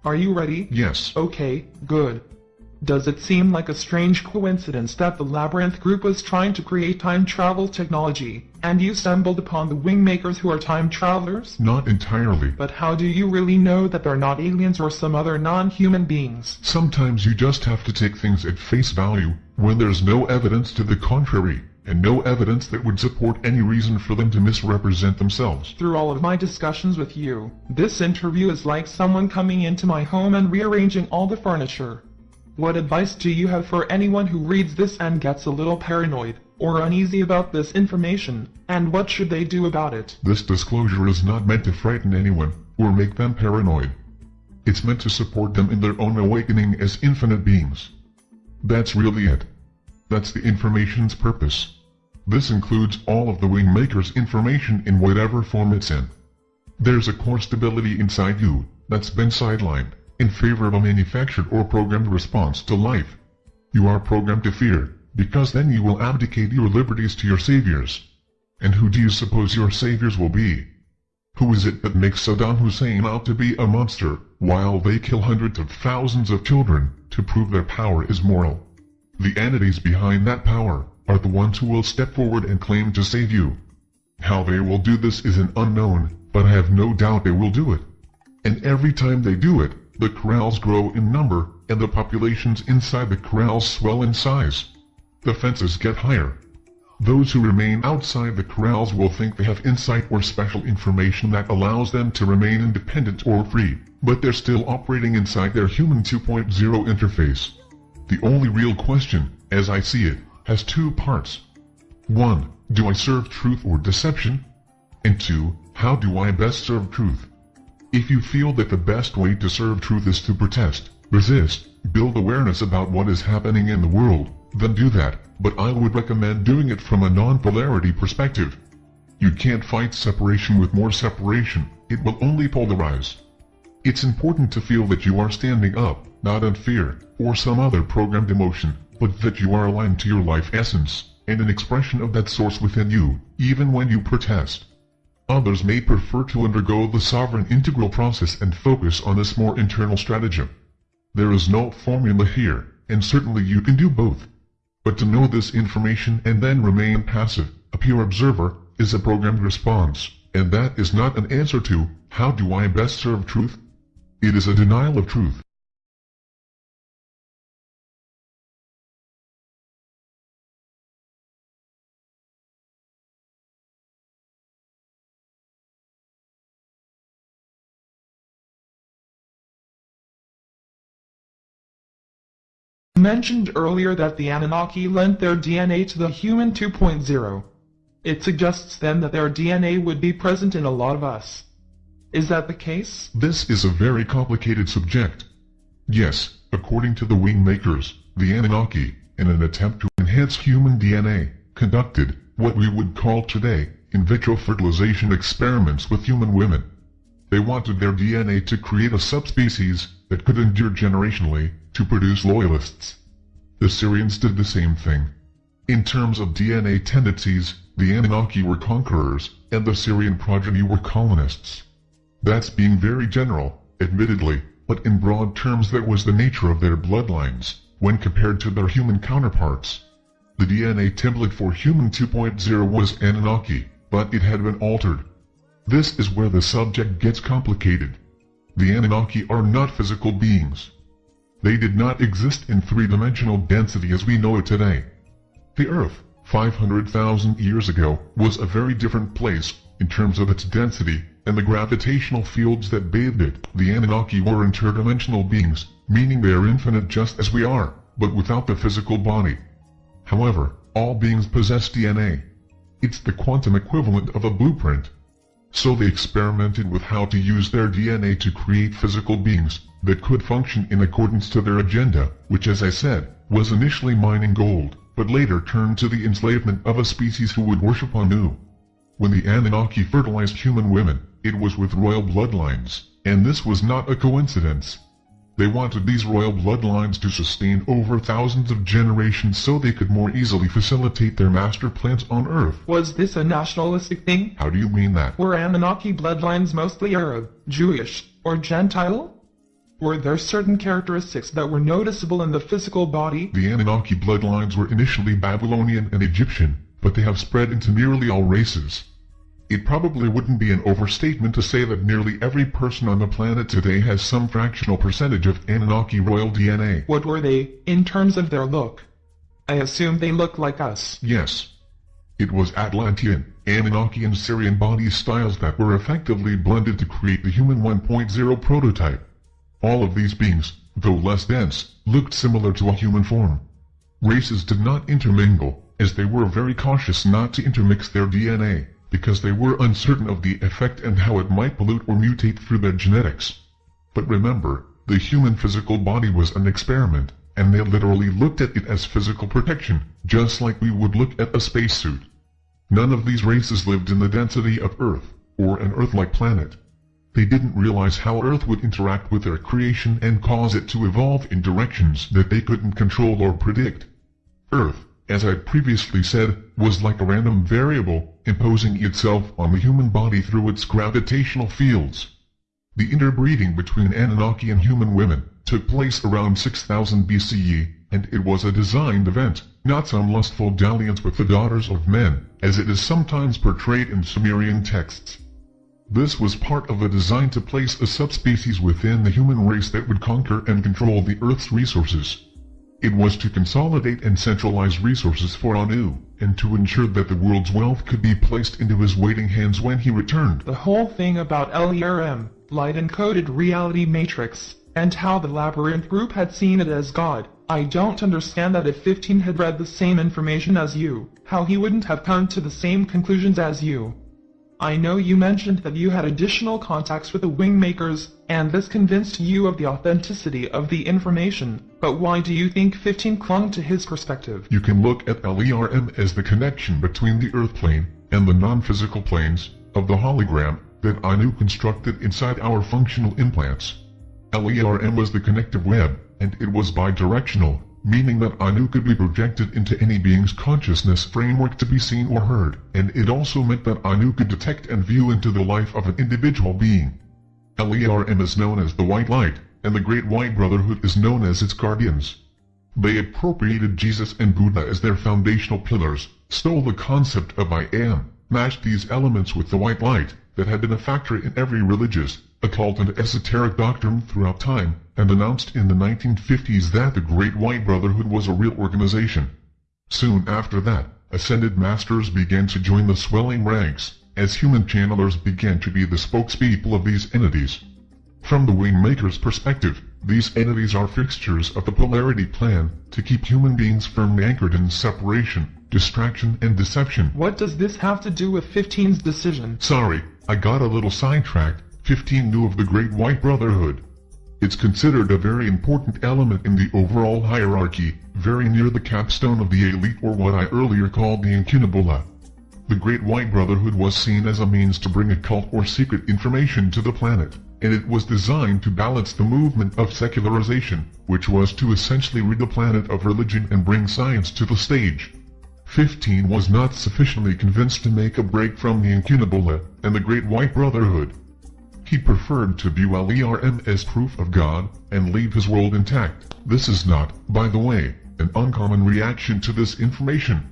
Are you ready? Yes. Okay, good. Does it seem like a strange coincidence that the Labyrinth group was trying to create time travel technology, and you stumbled upon the Wingmakers who are time travelers? Not entirely. But how do you really know that they're not aliens or some other non-human beings? Sometimes you just have to take things at face value, when there's no evidence to the contrary, and no evidence that would support any reason for them to misrepresent themselves. Through all of my discussions with you, this interview is like someone coming into my home and rearranging all the furniture. What advice do you have for anyone who reads this and gets a little paranoid or uneasy about this information, and what should they do about it? This disclosure is not meant to frighten anyone or make them paranoid. It's meant to support them in their own awakening as infinite beings. That's really it. That's the information's purpose. This includes all of the Wingmaker's information in whatever form it's in. There's a core stability inside you that's been sidelined in favor of a manufactured or programmed response to life. You are programmed to fear, because then you will abdicate your liberties to your saviors. And who do you suppose your saviors will be? Who is it that makes Saddam Hussein out to be a monster, while they kill hundreds of thousands of children, to prove their power is moral? The entities behind that power are the ones who will step forward and claim to save you. How they will do this is an unknown, but I have no doubt they will do it. And every time they do it, the corrals grow in number, and the populations inside the corrals swell in size. The fences get higher. Those who remain outside the corrals will think they have insight or special information that allows them to remain independent or free, but they're still operating inside their human 2.0 interface. The only real question, as I see it, has two parts. 1. Do I serve truth or deception? And 2. How do I best serve truth? If you feel that the best way to serve truth is to protest, resist, build awareness about what is happening in the world, then do that, but I would recommend doing it from a non-polarity perspective. You can't fight separation with more separation, it will only polarize. It's important to feel that you are standing up, not in fear, or some other programmed emotion, but that you are aligned to your life essence, and an expression of that source within you, even when you protest. Others may prefer to undergo the sovereign integral process and focus on this more internal stratagem. There is no formula here, and certainly you can do both. But to know this information and then remain passive, a pure observer, is a programmed response, and that is not an answer to, how do I best serve truth? It is a denial of truth. Mentioned earlier that the Anunnaki lent their DNA to the human 2.0. It suggests then that their DNA would be present in a lot of us. Is that the case? This is a very complicated subject. Yes, according to the Wingmakers, the Anunnaki, in an attempt to enhance human DNA, conducted what we would call today in vitro fertilization experiments with human women. They wanted their DNA to create a subspecies that could endure generationally to produce loyalists. The Sirians did the same thing. In terms of DNA tendencies, the Anunnaki were conquerors, and the Sirian progeny were colonists. That's being very general, admittedly, but in broad terms that was the nature of their bloodlines, when compared to their human counterparts. The DNA template for Human 2.0 was Anunnaki, but it had been altered. This is where the subject gets complicated. The Anunnaki are not physical beings. They did not exist in three-dimensional density as we know it today. The Earth, 500,000 years ago, was a very different place in terms of its density and the gravitational fields that bathed it. The Anunnaki were interdimensional beings, meaning they are infinite just as we are. but without the physical body. However, all beings possess DNA. It's the quantum equivalent of a blueprint. So they experimented with how to use their DNA to create physical beings that could function in accordance to their agenda, which as I said, was initially mining gold, but later turned to the enslavement of a species who would worship Anu. When the Anunnaki fertilized human women, it was with royal bloodlines, and this was not a coincidence. They wanted these royal bloodlines to sustain over thousands of generations so they could more easily facilitate their master plans on Earth. Was this a nationalistic thing? How do you mean that? Were Anunnaki bloodlines mostly Arab, Jewish, or Gentile? Were there certain characteristics that were noticeable in the physical body? The Anunnaki bloodlines were initially Babylonian and Egyptian, but they have spread into nearly all races. It probably wouldn't be an overstatement to say that nearly every person on the planet today has some fractional percentage of Anunnaki royal DNA. What were they, in terms of their look? I assume they look like us. Yes. It was Atlantean, Anunnaki and Sirian body styles that were effectively blended to create the human 1.0 prototype. All of these beings, though less dense, looked similar to a human form. Races did not intermingle, as they were very cautious not to intermix their DNA because they were uncertain of the effect and how it might pollute or mutate through their genetics. But remember, the human physical body was an experiment, and they literally looked at it as physical protection, just like we would look at a spacesuit. None of these races lived in the density of Earth, or an Earth-like planet. They didn't realize how Earth would interact with their creation and cause it to evolve in directions that they couldn't control or predict. Earth, as I previously said, was like a random variable, imposing itself on the human body through its gravitational fields. The interbreeding between Anunnaki and human women took place around 6000 BCE, and it was a designed event, not some lustful dalliance with the daughters of men, as it is sometimes portrayed in Sumerian texts. This was part of a design to place a subspecies within the human race that would conquer and control the Earth's resources. It was to consolidate and centralize resources for Anu, and to ensure that the world's wealth could be placed into his waiting hands when he returned. The whole thing about LERM, Light Encoded Reality Matrix, and how the Labyrinth Group had seen it as God, I don't understand that if 15 had read the same information as you, how he wouldn't have come to the same conclusions as you. I know you mentioned that you had additional contacts with the Wingmakers, and this convinced you of the authenticity of the information, but why do you think 15 clung to his perspective? You can look at LERM as the connection between the Earth plane and the non-physical planes of the hologram that Anu constructed inside our functional implants. LERM was the connective web, and it was bidirectional, meaning that Anu could be projected into any being's consciousness framework to be seen or heard, and it also meant that Anu could detect and view into the life of an individual being. LERM is known as the White Light, and the Great White Brotherhood is known as its guardians. They appropriated Jesus and Buddha as their foundational pillars, stole the concept of I Am, matched these elements with the White Light, that had been a factor in every religious, occult and esoteric doctrine throughout time, and announced in the 1950s that the Great White Brotherhood was a real organization. Soon after that, Ascended Masters began to join the swelling ranks, as human channelers began to be the spokespeople of these entities. From the Wingmaker's perspective, these entities are fixtures of the polarity plan to keep human beings firmly anchored in separation, distraction and deception. What does this have to do with 15's decision? Sorry, I got a little sidetracked, 15 knew of the Great White Brotherhood. It's considered a very important element in the overall hierarchy, very near the capstone of the elite or what I earlier called the Incunabula. The Great White Brotherhood was seen as a means to bring occult or secret information to the planet, and it was designed to balance the movement of secularization, which was to essentially rid the planet of religion and bring science to the stage. 15 was not sufficiently convinced to make a break from the Incunabula and the Great White Brotherhood. He preferred to view LERM as proof of God, and leave his world intact. This is not, by the way, an uncommon reaction to this information.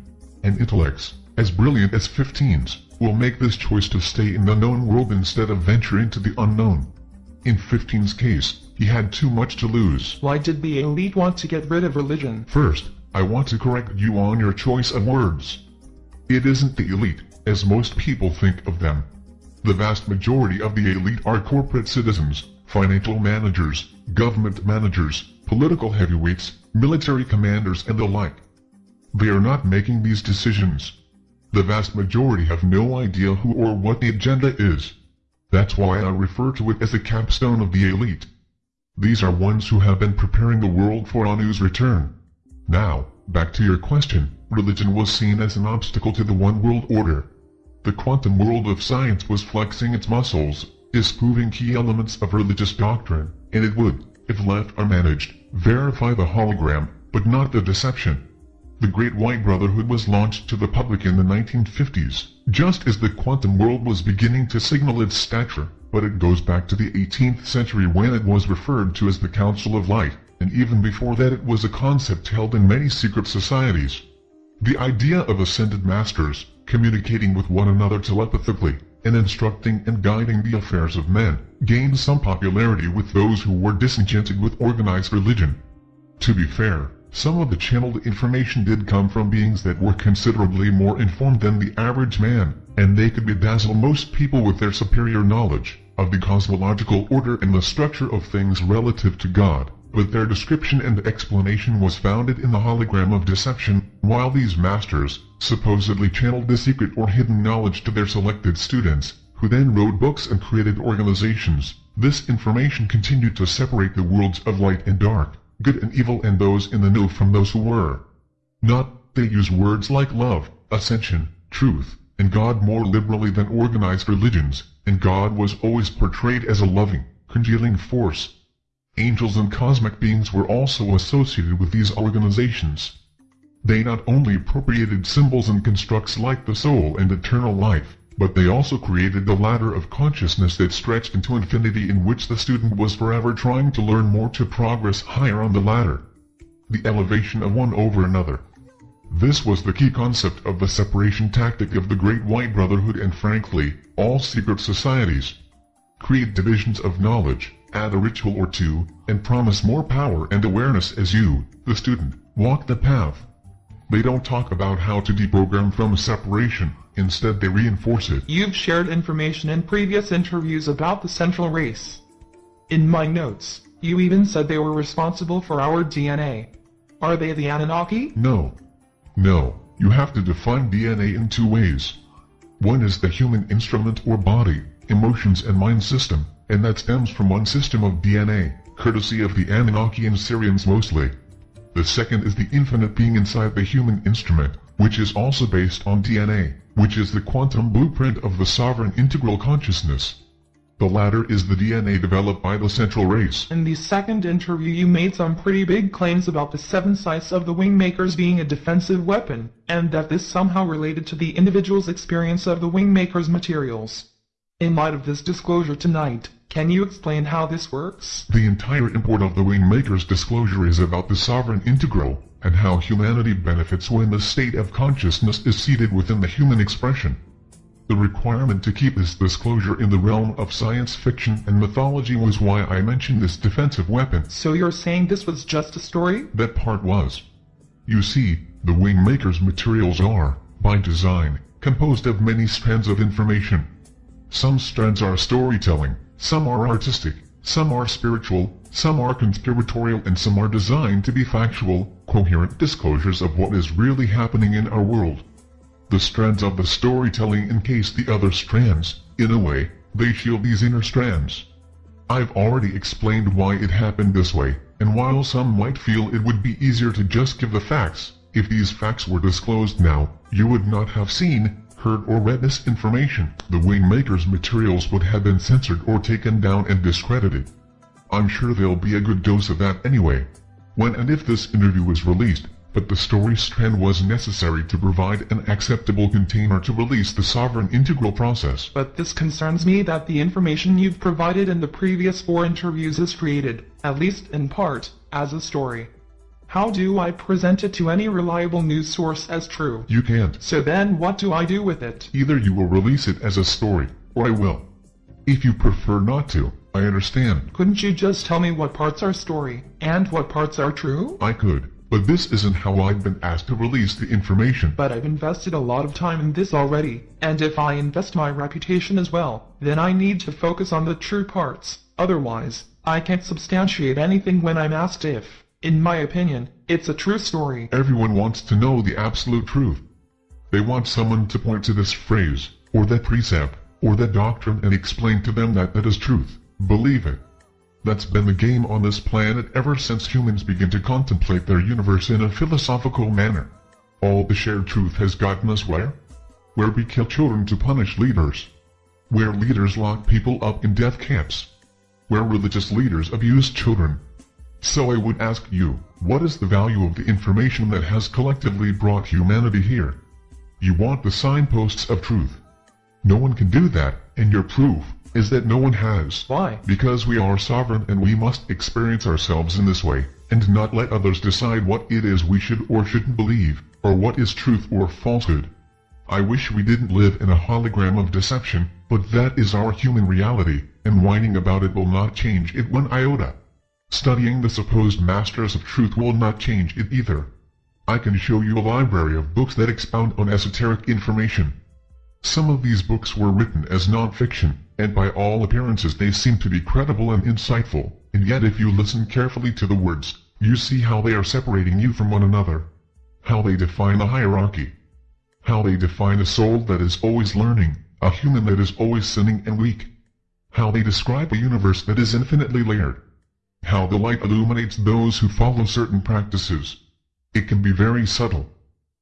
And intellects, as brilliant as 15's, will make this choice to stay in the known world instead of venture into the unknown. In 15's case, he had too much to lose. Why did the elite want to get rid of religion? First, I want to correct you on your choice of words. It isn't the elite, as most people think of them. The vast majority of the elite are corporate citizens, financial managers, government managers, political heavyweights, military commanders and the like. They are not making these decisions. The vast majority have no idea who or what the agenda is. That's why I refer to it as the capstone of the elite. These are ones who have been preparing the world for Anu's return. Now, back to your question, religion was seen as an obstacle to the one world order. The quantum world of science was flexing its muscles, disproving key elements of religious doctrine, and it would, if left unmanaged, verify the hologram, but not the deception. The Great White Brotherhood was launched to the public in the 1950s, just as the quantum world was beginning to signal its stature, but it goes back to the 18th century when it was referred to as the Council of Light, and even before that it was a concept held in many secret societies. The idea of ascended masters, communicating with one another telepathically, and instructing and guiding the affairs of men, gained some popularity with those who were disenchanted with organized religion. To be fair, some of the channeled information did come from beings that were considerably more informed than the average man, and they could bedazzle most people with their superior knowledge of the cosmological order and the structure of things relative to God but their description and explanation was founded in the hologram of deception, while these masters supposedly channeled the secret or hidden knowledge to their selected students, who then wrote books and created organizations. This information continued to separate the worlds of light and dark, good and evil and those in the know from those who were not. They use words like love, ascension, truth, and God more liberally than organized religions, and God was always portrayed as a loving, congealing force, Angels and cosmic beings were also associated with these organizations. They not only appropriated symbols and constructs like the soul and eternal life, but they also created the ladder of consciousness that stretched into infinity in which the student was forever trying to learn more to progress higher on the ladder. The elevation of one over another. This was the key concept of the separation tactic of the Great White Brotherhood and frankly, all secret societies. Create divisions of knowledge, add a ritual or two, and promise more power and awareness as you, the student, walk the path. They don't talk about how to deprogram from separation, instead they reinforce it. You've shared information in previous interviews about the central race. In my notes, you even said they were responsible for our DNA. Are they the Anunnaki? No. No, you have to define DNA in two ways. One is the human instrument or body, emotions and mind system, and that stems from one system of DNA, courtesy of the Anunnaki and Sirians mostly. The second is the infinite being inside the human instrument, which is also based on DNA, which is the quantum blueprint of the sovereign integral consciousness. The latter is the DNA developed by the central race. In the second interview you made some pretty big claims about the seven sites of the Wingmakers being a defensive weapon, and that this somehow related to the individual's experience of the Wingmakers materials. In light of this disclosure tonight, can you explain how this works? The entire import of the Wingmaker's disclosure is about the sovereign integral, and how humanity benefits when the state of consciousness is seated within the human expression. The requirement to keep this disclosure in the realm of science fiction and mythology was why I mentioned this defensive weapon. So you're saying this was just a story? That part was. You see, the Wingmaker's materials are, by design, composed of many strands of information. Some strands are storytelling, some are artistic, some are spiritual, some are conspiratorial and some are designed to be factual, coherent disclosures of what is really happening in our world. The strands of the storytelling encase the other strands, in a way, they shield these inner strands. I've already explained why it happened this way, and while some might feel it would be easier to just give the facts, if these facts were disclosed now, you would not have seen, heard or read this information, the Wingmaker's materials would have been censored or taken down and discredited. I'm sure there'll be a good dose of that anyway. When and if this interview is released, but the story strand was necessary to provide an acceptable container to release the sovereign integral process. But this concerns me that the information you've provided in the previous four interviews is created, at least in part, as a story. How do I present it to any reliable news source as true? You can't. So then what do I do with it? Either you will release it as a story, or I will. If you prefer not to, I understand. Couldn't you just tell me what parts are story, and what parts are true? I could, but this isn't how I've been asked to release the information. But I've invested a lot of time in this already, and if I invest my reputation as well, then I need to focus on the true parts. Otherwise, I can't substantiate anything when I'm asked if, in my opinion, it's a true story. Everyone wants to know the absolute truth. They want someone to point to this phrase, or that precept, or that doctrine and explain to them that that is truth. Believe it. That's been the game on this planet ever since humans began to contemplate their universe in a philosophical manner. All the shared truth has gotten us where? Where we kill children to punish leaders. Where leaders lock people up in death camps. Where religious leaders abuse children. So I would ask you, what is the value of the information that has collectively brought humanity here? You want the signposts of truth. No one can do that, and your proof is that no one has. Why? Because we are sovereign and we must experience ourselves in this way, and not let others decide what it is we should or shouldn't believe, or what is truth or falsehood. I wish we didn't live in a hologram of deception, but that is our human reality, and whining about it will not change it one iota. Studying the supposed masters of truth will not change it either. I can show you a library of books that expound on esoteric information. Some of these books were written as non-fiction, and by all appearances they seem to be credible and insightful, and yet if you listen carefully to the words, you see how they are separating you from one another. How they define a hierarchy. How they define a soul that is always learning, a human that is always sinning and weak. How they describe a universe that is infinitely layered. How the light illuminates those who follow certain practices. It can be very subtle.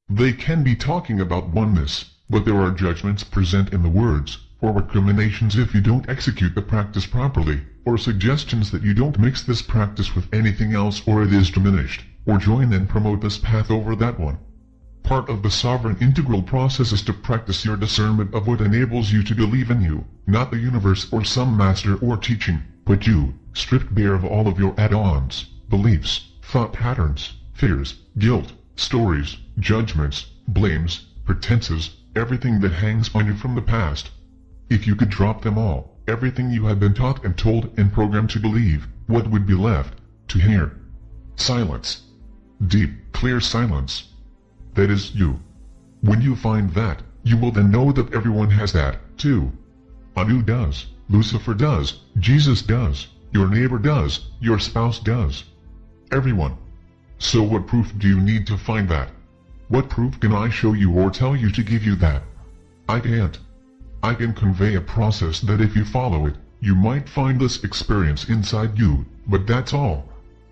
They can be talking about oneness, but there are judgments present in the words, or recriminations if you don't execute the practice properly, or suggestions that you don't mix this practice with anything else or it is diminished, or join and promote this path over that one. Part of the sovereign integral process is to practice your discernment of what enables you to believe in you, not the universe or some master or teaching, but you, stripped bare of all of your add-ons, beliefs, thought patterns, fears, guilt, stories, judgments, blames, pretenses, everything that hangs on you from the past. If you could drop them all, everything you have been taught and told and programmed to believe, what would be left to hear? Silence. Deep, clear silence. That is you. When you find that, you will then know that everyone has that, too. Anu does, Lucifer does, Jesus does, your neighbor does, your spouse does. Everyone. So what proof do you need to find that? What proof can I show you or tell you to give you that? I can't. I can convey a process that if you follow it, you might find this experience inside you, but that's all.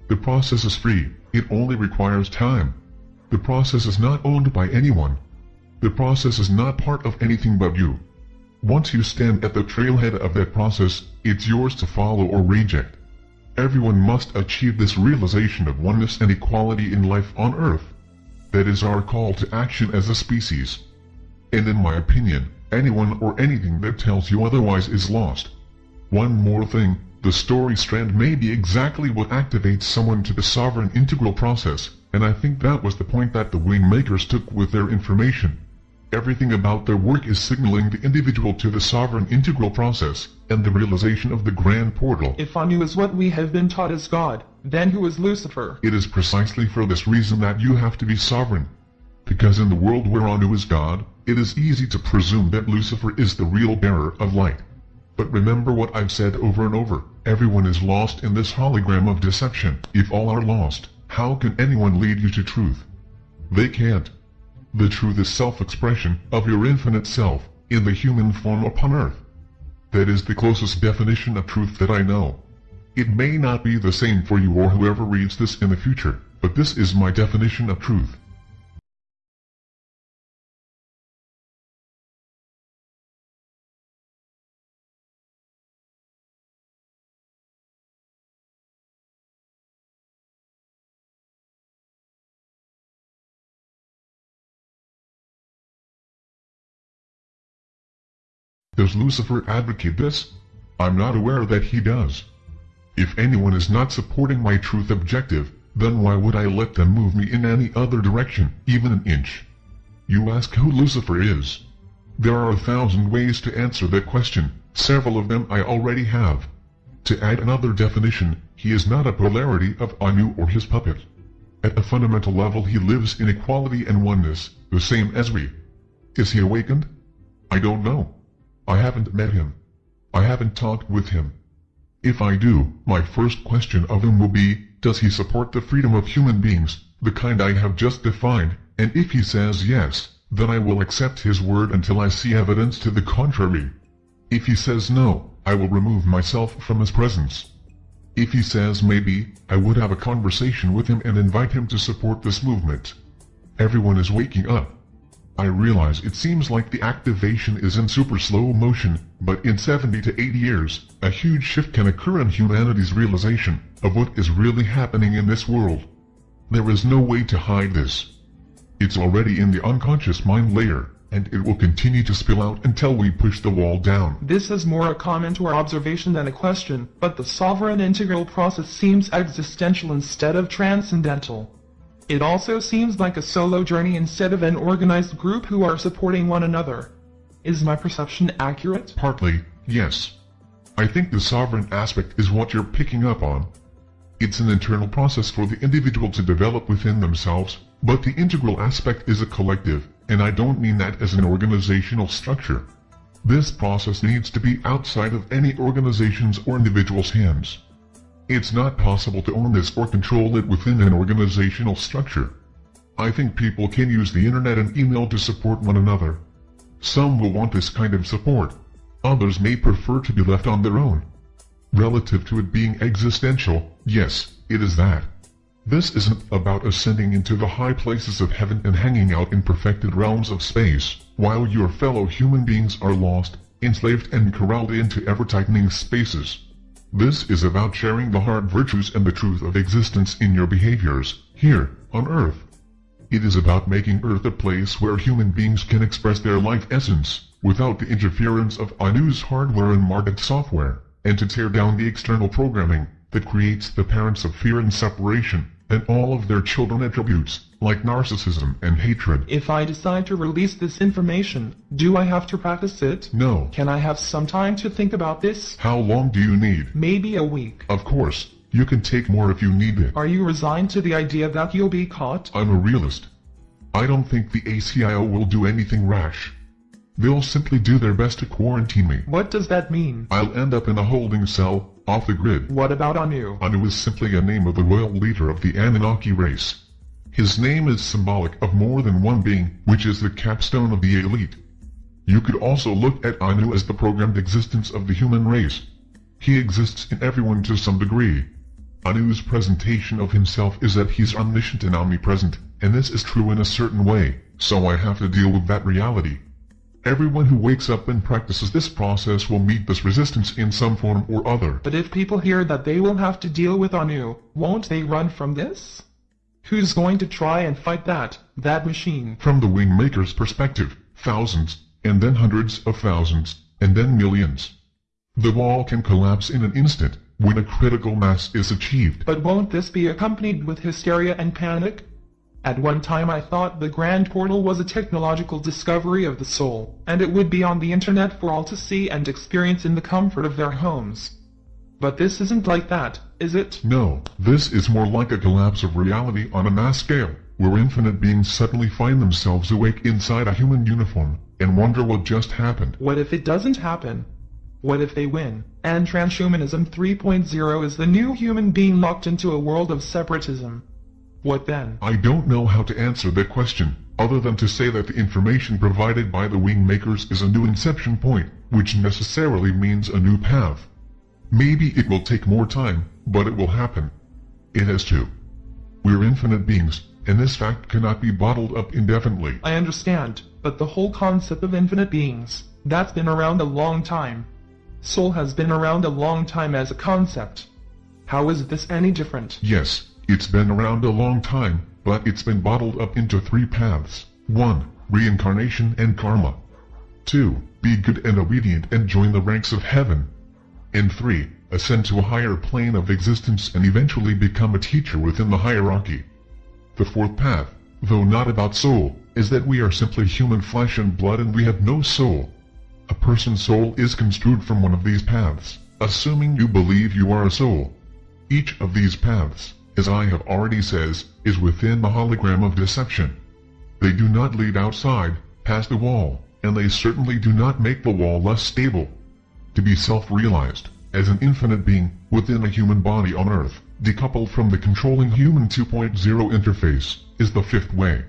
The process is free, it only requires time. The process is not owned by anyone. The process is not part of anything but you. Once you stand at the trailhead of that process, it's yours to follow or reject. Everyone must achieve this realization of oneness and equality in life on Earth. That is our call to action as a species. And in my opinion, anyone or anything that tells you otherwise is lost. One more thing, the story strand may be exactly what activates someone to the sovereign integral process, and I think that was the point that the wing makers took with their information. Everything about their work is signaling the individual to the sovereign integral process, and the realization of the grand portal. If Anu is what we have been taught as God, then who is Lucifer? It is precisely for this reason that you have to be sovereign. Because in the world where Anu is God, it is easy to presume that Lucifer is the real bearer of light. But remember what I've said over and over, everyone is lost in this hologram of deception. If all are lost, how can anyone lead you to truth? They can't. The truth is self-expression of your infinite self, in the human form upon earth. That is the closest definition of truth that I know. It may not be the same for you or whoever reads this in the future, but this is my definition of truth. Does Lucifer advocate this? I'm not aware that he does. If anyone is not supporting my truth objective, then why would I let them move me in any other direction, even an inch? You ask who Lucifer is. There are a thousand ways to answer that question, several of them I already have. To add another definition, he is not a polarity of Anu or his puppet. At a fundamental level he lives in equality and oneness, the same as we. Is he awakened? I don't know. I haven't met him. I haven't talked with him. If I do, my first question of him will be, does he support the freedom of human beings, the kind I have just defined, and if he says yes, then I will accept his word until I see evidence to the contrary. If he says no, I will remove myself from his presence. If he says maybe, I would have a conversation with him and invite him to support this movement. Everyone is waking up. I realize it seems like the activation is in super slow motion, but in 70 to 80 years, a huge shift can occur in humanity's realization of what is really happening in this world. There is no way to hide this. It's already in the unconscious mind layer, and it will continue to spill out until we push the wall down. This is more a comment or observation than a question, but the sovereign integral process seems existential instead of transcendental. It also seems like a solo journey instead of an organized group who are supporting one another. Is my perception accurate? Partly, yes. I think the sovereign aspect is what you're picking up on. It's an internal process for the individual to develop within themselves, but the integral aspect is a collective, and I don't mean that as an organizational structure. This process needs to be outside of any organization's or individual's hands. It's not possible to own this or control it within an organizational structure. I think people can use the internet and email to support one another. Some will want this kind of support. Others may prefer to be left on their own. Relative to it being existential, yes, it is that. This isn't about ascending into the high places of heaven and hanging out in perfected realms of space, while your fellow human beings are lost, enslaved and corralled into ever-tightening spaces. This is about sharing the heart virtues and the truth of existence in your behaviors, here, on Earth. It is about making Earth a place where human beings can express their life essence, without the interference of Anu's hardware and market software, and to tear down the external programming that creates the parents of fear and separation, and all of their children attributes, like narcissism and hatred. If I decide to release this information, do I have to practice it? No. Can I have some time to think about this? How long do you need? Maybe a week. Of course, you can take more if you need it. Are you resigned to the idea that you'll be caught? I'm a realist. I don't think the ACIO will do anything rash. They'll simply do their best to quarantine me. What does that mean? I'll end up in a holding cell, off the grid. What about Anu? Anu is simply a name of the royal leader of the Anunnaki race. His name is symbolic of more than one being, which is the capstone of the elite. You could also look at Anu as the programmed existence of the human race. He exists in everyone to some degree. Anu's presentation of himself is that he's omniscient and omnipresent, and this is true in a certain way, so I have to deal with that reality. Everyone who wakes up and practices this process will meet this resistance in some form or other. But if people hear that they will have to deal with Anu, won't they run from this? Who's going to try and fight that, that machine? From the Wingmaker's perspective, thousands, and then hundreds of thousands, and then millions. The wall can collapse in an instant, when a critical mass is achieved. But won't this be accompanied with hysteria and panic? At one time I thought the Grand Portal was a technological discovery of the soul, and it would be on the internet for all to see and experience in the comfort of their homes. But this isn't like that, is it? No, this is more like a collapse of reality on a mass scale, where infinite beings suddenly find themselves awake inside a human uniform, and wonder what just happened. What if it doesn't happen? What if they win, and transhumanism 3.0 is the new human being locked into a world of separatism? What then? I don't know how to answer that question, other than to say that the information provided by the wing makers is a new inception point, which necessarily means a new path. Maybe it will take more time, but it will happen. It has to. We're infinite beings, and this fact cannot be bottled up indefinitely. I understand, but the whole concept of infinite beings, that's been around a long time. Soul has been around a long time as a concept. How is this any different? Yes, it's been around a long time, but it's been bottled up into three paths. 1. Reincarnation and karma. 2. Be good and obedient and join the ranks of heaven. And 3. Ascend to a higher plane of existence and eventually become a teacher within the hierarchy. The fourth path, though not about soul, is that we are simply human flesh and blood and we have no soul. A person's soul is construed from one of these paths, assuming you believe you are a soul. Each of these paths, as I have already says, is within the hologram of deception. They do not lead outside, past the wall, and they certainly do not make the wall less stable. To be self-realized, as an infinite being, within a human body on Earth, decoupled from the controlling human 2.0 interface, is the fifth way.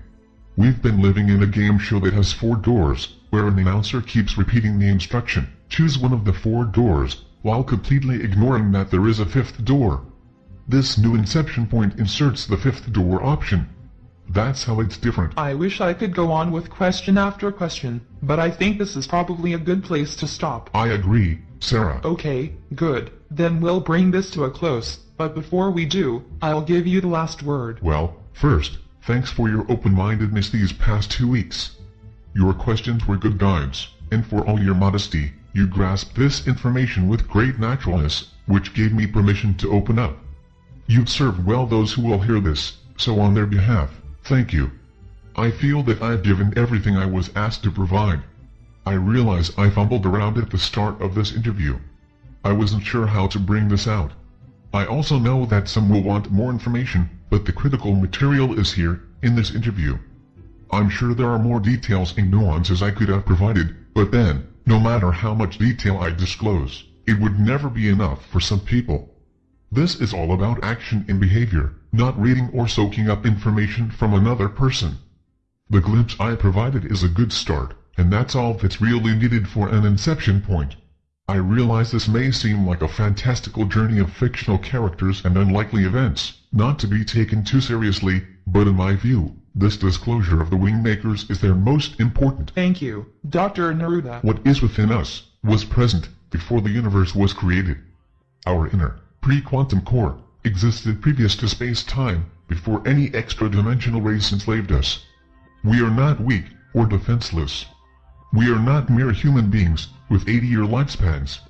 We've been living in a game show that has four doors, where an announcer keeps repeating the instruction, choose one of the four doors, while completely ignoring that there is a fifth door. This new inception point inserts the fifth door option. That's how it's different. I wish I could go on with question after question, but I think this is probably a good place to stop. I agree, Sarah. Okay, good. Then we'll bring this to a close, but before we do, I'll give you the last word. Well, first, thanks for your open-mindedness these past two weeks. Your questions were good guides, and for all your modesty, you grasped this information with great naturalness, which gave me permission to open up. You've served well those who will hear this, so on their behalf, thank you. I feel that I've given everything I was asked to provide. I realize I fumbled around at the start of this interview. I wasn't sure how to bring this out. I also know that some will want more information, but the critical material is here, in this interview. I'm sure there are more details and nuances I could have provided, but then, no matter how much detail I disclose, it would never be enough for some people. This is all about action and behavior, not reading or soaking up information from another person. The glimpse I provided is a good start, and that's all that's really needed for an inception point. I realize this may seem like a fantastical journey of fictional characters and unlikely events, not to be taken too seriously, but in my view, this disclosure of the Wingmakers is their most important. Thank you, Dr. Neruda. What is within us was present before the universe was created. Our inner, pre-quantum core existed previous to space-time, before any extra-dimensional race enslaved us. We are not weak or defenseless. We are not mere human beings with 80-year lifespans.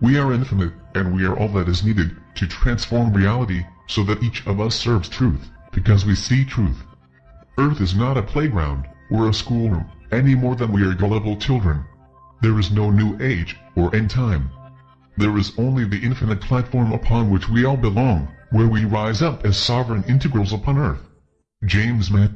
We are infinite, and we are all that is needed to transform reality so that each of us serves truth, because we see truth. Earth is not a playground or a schoolroom, any more than we are gullible children. There is no new age or end time. There is only the infinite platform upon which we all belong, where we rise up as sovereign integrals upon Earth. James Mahu